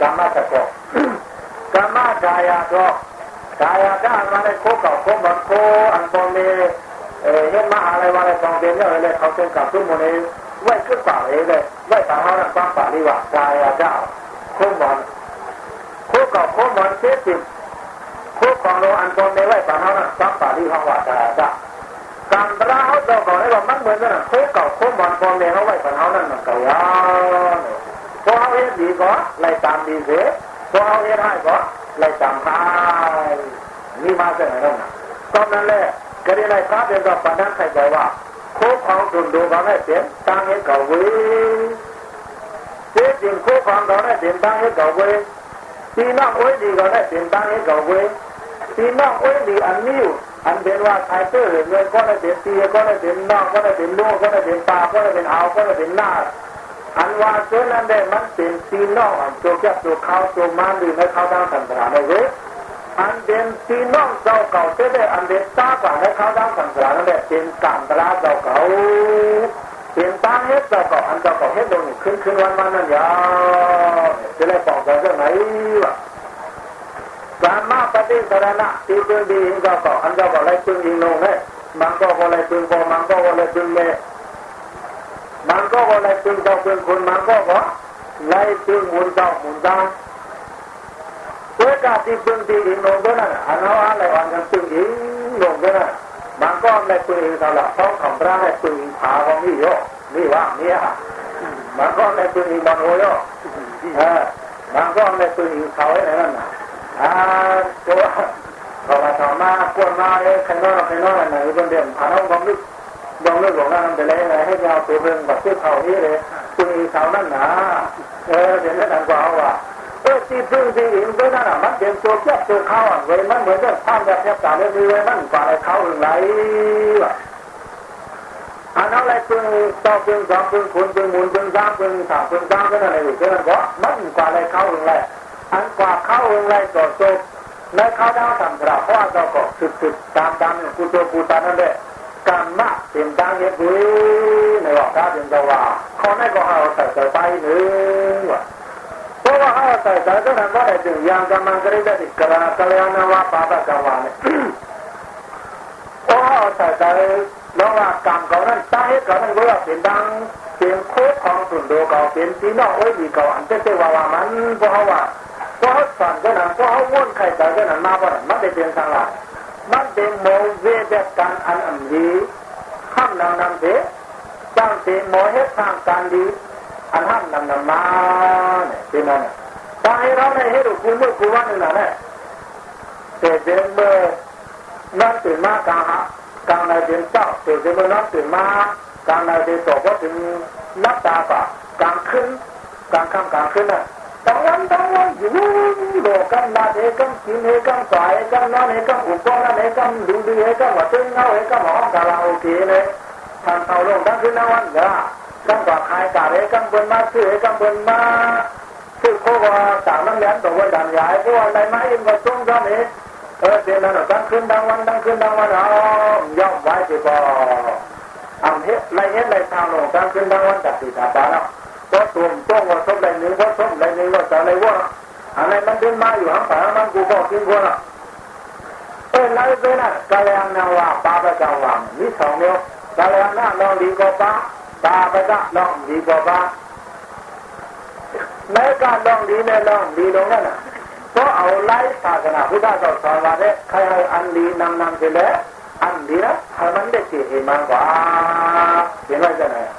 กรรมะตะกอกรรมะกายะก็กายะก็มาในโคกเก่าโคกบันโคอันตอนนี้เอ่อเห็นมหาอะไรมาในกองเรียนเนี่ยเลยเขาเป็นกับทุกโมนี้ไว้ขึ้นป่าเองเลยไว้ป่าเขานั่นฟังป่าดีกว่ากายะเจ้าโคกบอลโคกเก่าโคกบอลเสียสิบ คู่ของเราอันตนในไว้ป่าเขาน่ะซักป่าที่ห้องว่าจะจะการตราเขาจะก่อนให้ว่ามันเหมือนกันคู่เก่าคู่บอลตนในเขาไว้ป่าเขานั่นมันเก่ายาวพอเขาเฮ็ดดีก็ไล่ตามดีเสียพอเขาเฮ็ดให้ก็ไล่ตามให้นี่มาจากไหนนั่นตอนนั้นแหละก็ได้ไล่พระเป็นกับปนันใครใจว่าคู่ของดุนดูเขาได้เสียตั้งให้เก่าเว้ยเสียจริงคู่ของเขาได้เสียตั้งให้เก่าเว้ยพี่น้องโอ้ยดีก็ได้เสียตั้งให้เก่าเว้ย พี่ น้องโอ้ยดีอันนี้อันเป็นว่าใครเตื้อเงินก็ได้เป็นตีก็ได้เป็นนอกก็ได้เป็นลูกก็ได้เป็นปลาก็ได้เป็นเอาก็ได้เป็นหน้าอันว่าเจ้านั้นได้มันเป็นตีนอกอันโจกยับจกเขาโจกมันดีไม่เข้าทางสันตราในเว้อันเป็นตีนอกเจ้าเก่าเจ้าได้อันเป็นตากว่าให้เข้าทางสันตรานั่นแหละเป็นการตราเจ้าเก่าเป็นตาเฮ็ดเจ้าเก่าอันเจ้าเก่าเฮ็ดลงขึ้นขึ้นวันวันนั่นยาวจะได้บอกกันเรื่องไหนวะการมาปฏิ สารณะที่เพื่อดีเจ้าเก่าอันเจ้าก่าไรเพื่อนยิงลงให้มันก็อะไรเพื่อพอมันก็อะไรเพื่อนเมมันก็อะไรเพื่อเจ้าเพื่อคนมันก็ว่าไล่เพื่อมุนเจ้ามุนเจ้าเพื่อกาที่เพื่อดียิงลงด้วยนั่นอันเอาอะไรวันกันเพื่อนยิงลงด้วยนั่นมันก็อะไรเพื่อนยิงตลอดต้องคำร่าให้เพื่อนยิงขาของนี่โยนี่ว่าเนี่ยมันก็อะไรเพื่อนยิงบอลโอยเออมันก็อะไรเพื่อนยิงเขาไอ้นั่นน่ะ ตัวเขามาถามมากวนมาเลยข้างนอกข้างนอกไหนคนเดียวผ่านห้องความลึกยองเรื่องของนั่นไปเลยให้ยาวตัวเรื่องแบบที่เขานี้เลยคุณอีเขานั่นนะเออเดี๋ยวนั้นกว่าว่าเออที่พึ่งที่อินก็นั่นน่ะมันเป็นตัวเจ้ตัวเขาอะเว้ยมันเหมือนกับท่านแบบแทบตาเลยเว้ยมันกว่าไอ้เขาอื่นไรวะอันนั้นอะไรพึ่งต่อพึ่งสองพึ่งคุณพึ่งมูลพึ่งสามพึ่งสามพึ่งสามก็นั่นเลยก็นั่นก็มันกว่าไอ้เขาอื่นไร อันกว่าเข้าอื่นไรก็จบในเข้าดาวทำกระเพราะเราก็สุดสุดตามตามกุโจกุตานั่นแหละกรรมะเป็นดังเงี้ยบุ้ยในว่าการเป็นตัวว่าเขาไม่ก็เอาใส่ใส่ไปหนึ่งว่ะเพราะว่าเอาใส่ใส่ก็ทำได้ถึงยังกำลังกระดิ่งกระกระยานว่าปาตะกวาเนี่ยเพราะเอาใส่ใส่แล้วว่ากรรมเขานั้นตาเหตุเขานั้นก็ว่าเป็นดังเป็นโคตรของสุนโดเขาเป็นที่นอกไว้ดีเขาอันเจ้าว่าว่ามันเพราะว่า พราะเขาสั่นก็นั้นเพราะเขาว่นไข่ใส่ก็นั้นมาเพราะนั้นมันได้เป็นสังหารมันเป็นโมเวเดกันอันอันดีห้ามนำนำเถตั้งเป็นโมเหตุทางการดีอันห้ามนำนำมาเนี่ยเป็นนั่นตาให้เราในเหตุกูเมื่อกูว่านี่นะเนี่ยแต่เดินเมื่อนั่งตื่นมากลางฮะกลางในเดินเจ้าแต่เดินเมื่อนั่งตื่นมากลางในเดินตกก็ถึงนับตาปะกลางขึ้นกลางค่ำกลางขึ้นน่ะ ทั้งวันทั้งวันอยู่โลกันนาเอกมกินเอกมสายเอกมนอนเอกมอุปกรณ์เอกมดูดีเอกมวัดเต้นเอาเอกมหองกาลาโอเกเลยทาำเอาลงดังขึ้นทั้งวันเด้อตั้งกว่าใครกาเอกมบนมาซื้อเอกมบนมาซื้อโคว่าต่างน้ำยันตัววันดันยายตัวอะไรมาอินก็ต้องทำเองเออเดี๋ยวนั้นดังขึ้นดังวันดังขึ้นดังวันเอาย่อมไว้ที่บ่าอันเฮ็ดไรเฮ็ดไรทางลงดังขึ้นดังวันจัดสีตาตาเนาะ ก็ตุ่มต้องว่าส้มไรหนึ่งก็ส้มไรหนึ่งก็จะไรว่าอะไรมันเดินมาอยู่ข้างฝามันกูบอกกินคนอ่ะเออไรเป็นอ่ะกาลยานาว่าปาปะกาวามีสองเดียวกาลยานาลองดีกว่าปาปาปะกะลองดีกว่าปาแม้การลองดีเนี่ยลองดีตรงนั้นอ่ะเพราะเอาไล่ศาสนาพุทธเจ้าสอนว่าเนี่ยใครให้อันดีนำนำเสร็จแล้วอันดีนะให้มันได้เสียมากกว่าเห็นไหมจ๊ะเนี่ยก็นั่นแหละที่ในพระเป็นสวรรค์นั่งอยู่ในพวกเราเป็นตุ๊กตาเด็กให้ให้การดีนำนำให้การอันดีนั่นเองว่านะพระเป็นสวรรค์กรีในความนี้ให้ว่นใครใส่ได้ลองตั้งให้เจ้าเก่าตั้งให้เจ้าเก่านั่นก็ยั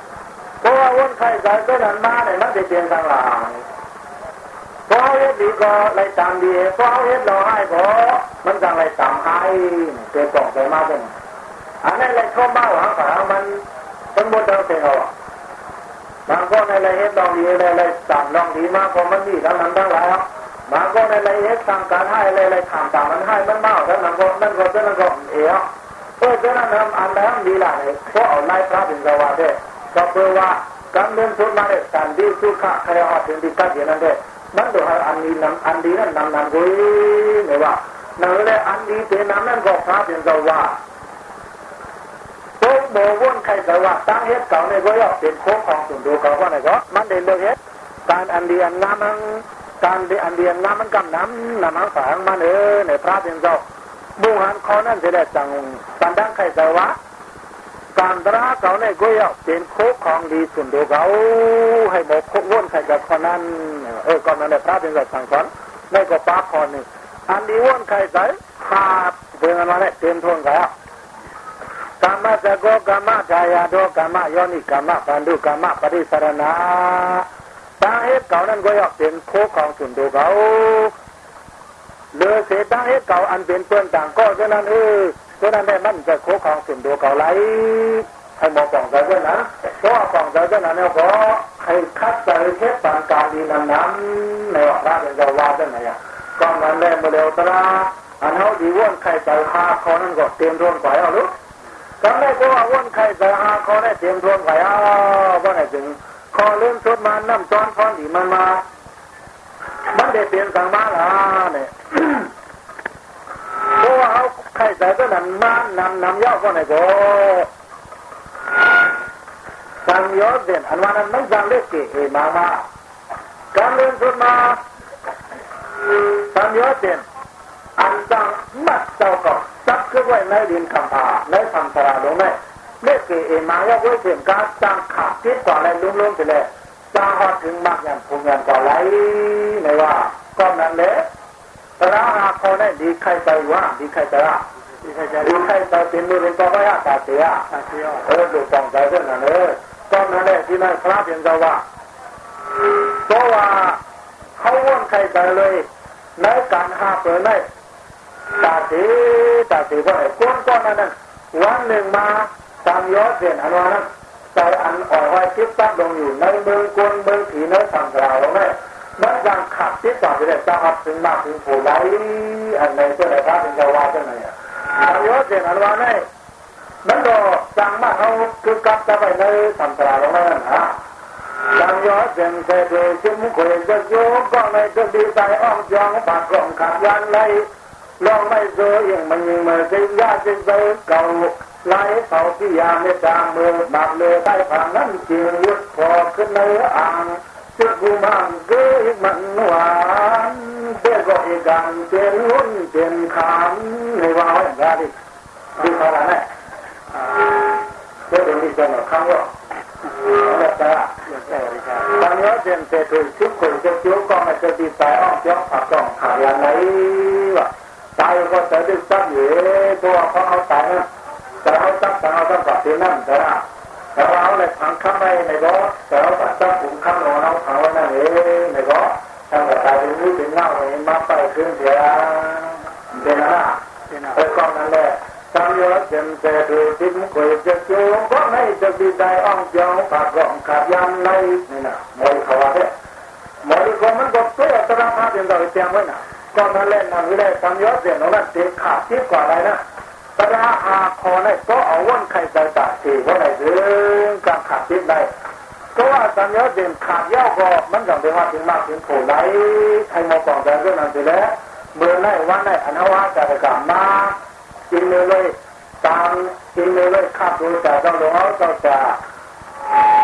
เพราะว่าวนไข้ใจก็นั้นมาเนี่ยมันจะเปลี่ยนทางหลังเพราะเฮ็ดดีก็เลยตามดีเพราะเฮ็ดเราให้พอมันจะเลยตามให้เกิดกล่องใจมากเป็นอันนั้นเลยเข้ามาหวังฝามันเป็นบทเดิมเป็นเอาบางคนในเลยเฮ็ดลองดีเลยเลยตามลองดีมากพอมันดีทั้งนั้นทั้งหลายบางคนในเลยเฮ็ดตามการให้เลยเลยถามตามมันให้มันเมากทั้งนั้นก็นั่นก็นั่นก็เอ๋อเออฉะนั้นทำอันใดอันดีละเนี่ยเพราะเอาไล่พระเป็นสวัสดิ์ ก็แปลว่าการเดินทุนมาเนี่ยการดีสุขะใครเอาถึงดีกันอย่างนั้นเด้มันดูให้อันนี้นำอันดีนั้นนำนำกุยเนี่ยว่านั่นเลยอันดีเป็นนำนั้นก็พระเป็นสว่าโต๊ะโบวนใครสว่าตั้งเฮ็ดเก่าในก็ย่อเป็นโค้งของสุนทรเก่าว่าไหนก็มันเดินเลือกเฮ็ดการอันเดียนงามันการเดียอันเดียนงามันกำน้ำน้ำมันฝางมันเออในพระเป็นเจ้าบุหันคอนั่นจะได้จังสันดังใครสว่า การตราเขาในก็ยเป็นโคกของดีสุนโดเขาให้หมกโคกวนใครกับคนนั้นเออก่อนนั้นแหละพระเป็นแบบสั่งสอนในก็ป้าคอนหนึ่งอันดีวนใครใส่ขาดเดินมาเนี่ยเต็มทนกันกรรมสโกกรรมชายาโดกรรมโยนิกรรมปันดุกรรมปริสรณาตาเหตุเก่านั้นก็ยอกเป็นโคของสุนดูเขาเลือเศษตาเหตุเก่าอันเป็นเพื่อนต่างก็ฉะนั้นเออ ฉะนั้นได้มันจะโคของสุนดูเขาไหลให้มองปองใจด้วยนะเพราะว่องใจด้วยนะเนี่ยก็ให้คัดใจเทปปานการดีนั้นนั้นในว่าระเป็นเจ้าว่าด้วยไงอะก็นั้นแรงมาเร็วตระอันเขาดีว่นใครใจหาคอนั่นก็เตรียมทวนไหวเอาลูกจำได้ก็ว่าว่นใครใจหาคอได้เตรียมทวนไหวเอาว่าไหนถึงคอเลื่อนชุดมานน้ำจอนฟอนดีมันมามันได้เปลี่ยนสังมาละเนี่ย เพราะว่าเขาใครใจก็นั่นมานำนำย่อก็ไหนก็สังยอดเด่นอันว่านั้นไมันยังเล็กเก๋มามาการเลื่อนชุดมาสังยอดเด่นอันจังมัดเจ้าก็ซักขึ้นไว้ในดินคำพาในคำสราลงในเล็กเก๋มาย่อไว้เสียงการจังขาดทิศกว่าอะไรลุ่มๆไปเลยจ้างพอถึงมากอย่างพุงอย่างก่อไหลในว่าก็นั้นเลย ระหาพอได้ดีใครใจว่าดีใครใจว่าดีใครจะดีใครใจเป็นมือเป็นตัวก็ยาตาเสียตาเที่ยวเออดูฟองใจเรื่องนั้นเออก็นั้นแหละที่นั่นพระเป็นเจ้าว่าเพราะว่าเขาว่นใครใจเลยในการหาเปิดในตาสีตาสีเพราไอ้ก้นก้อนนั้นวันหนึ่งมาตามยอดเสียนอันว่านั้นใจอันอ่อนไหวคิดตั้งลงอยู่ในเมืองกวนเมืองผีในสังกราวนั่น มันยังขัดที่ต่อไปเลยจะอับถึงมาถึงผู้ใดอันในเจ้าไหนพระเป็นเจ้าว่าเจ้าไหนอะตามยอดเสียนอันว่านั่นมันก็จังมาเขาคือกับจะไปในสังกราวนั่นฮะจังยอดเสียนเสด็จจิ้มคุยจะโยกก็ในจะดีใจอ้อมจองปากกล่องขัดยันเลยลองไม่เจอยังมันยังมาเสียยาเสียเจอเก่าไหลเขาที่ยาไม่จางมือบางเลยใต้ผ่านนั้นจริงยุดพอขึ้นในอ่าง จุดบูมังเกยมันหวานเด็กก็อีกันเป็นหุ่นเป็นขามในว่าอย่างไรดิดูเขาละเนี่ยเด็กเป็นที่จะหนอข้างว่าแล้วแต่เดี๋ยวแต่ดีครับตอนนี้เดินเตะถุยชุบคนจะจิ้วก็ไม่จะดีใจอ้อมจ้องผักจ้องขายอะไรวะตายก็จะดึกจับอยู่ตัวเขาเอาตายนะแต่เอาจับแต่เอาจับกับที่นั่นแต่ละ แต่เราเลยพังข้ามไปในบ่แต่เราตัดจับปุ่มข้ามลงเอาขังไว้นั่นเองในบ่ทำกับตายเป็นมือเป็นเงาเองมาไปขึ้นเสียเป็นอะไรเป็นกองนั่นแหละตามยอดเต็มแต่ดูทิ้งคุยจะจูงก็ไม่จะดีใจอ้อมเจ้าปากกล่องขาดยันในนี่นะมวยเขาว่าเนี่ยมวยคนมันก็ตัวตระมาเป็นเราเตียงไว้น่ะก็นั่นแหละนั่นไม่ได้ตามยอดเต็มนั้นเต็มขาดที่กว่าอะไรนะ ตระอาคอเนี่ยก็เอาว่นไข่ใจตาสีเพราไหนถึงการขาดที่ได้ก็ว่าตามยอดเต็มขาดเย่อก็มันต้องเป็นว่าถึงมากถึงโผล่ไหลใครมองปองแต่เรื่องนั้นไปแล้วเมื่อไหร่วันไหนอันว่าจะกลับมากินเลยเลยตามกินเลยเลยข้าดูแต่ต้องหลวงเอาต้องจะ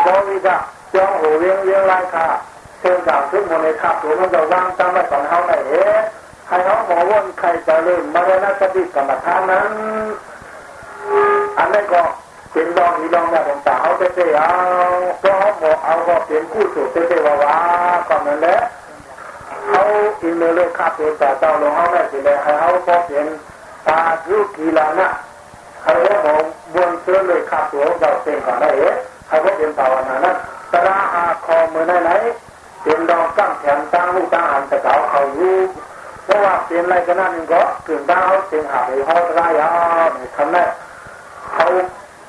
บริจาคจ้องหูเลี้ยงเลี้ยงไรค่ะเชิญจากทุกมนในข้าดูมันจะวางตามมาสอนเขาไหนเอ๊ะ ใครเขาหมอว่นใครจะเริ่มมาแล้วนะสติกรรมฐานนั้น อันนี้ก็เป็นดองอีดองแบบต่างๆเขาเตะเอาก็เขาหมอเอาก็เป็นคู่สูตรเตะว่าว่าก็นั่นแหละเขาอินเลยเลยข้าดูแต่เจ้าหลวงเขาได้สิเลยให้เขาก็เป็นตาลูกกีฬานะเขาบอกบนเสื้อเลยขับตัวเราเต็มก่อนได้เอ๊ะเขาบอกเป็นภาวนานะตราอาคอมือไหนไหนเป็นดองกั้งแขนตั้งลูกตั้งหันตะเกาเขาอยู่ เพราะว่าเป็นอะไรกันนั่นก็ถึงดาวเสียงหาไปห้องไรอะทำได้เขา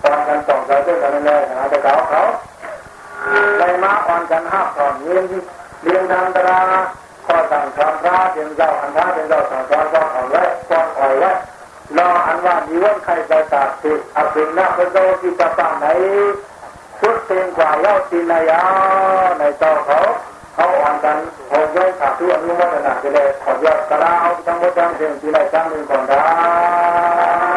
ตอนกันสองใจด้วยกันเลยนะตะเกาเขาในมาอ่อนกันห้าผ่อนเลี้ยงเลี้ยงทางตราพอสั่งทำพระเป็นเจ้าอันพระเป็นเจ้าสั่งสอนก็เอาไว้ก็ปล่อยไว้รออันว่ามีวันใครจะตัดสิอภินาพระโตที่จะตั้งไหนสุดเต็มกว่าเย้าตีนายาในเจ้าเขา เขาอ่านกันหงย้อยขาดทุอนุโมทนาไปเลยขอยอดกระลาเอาทั้งหมดทั้งเสียงที่ไรทั้งหนึ่งก่อนได้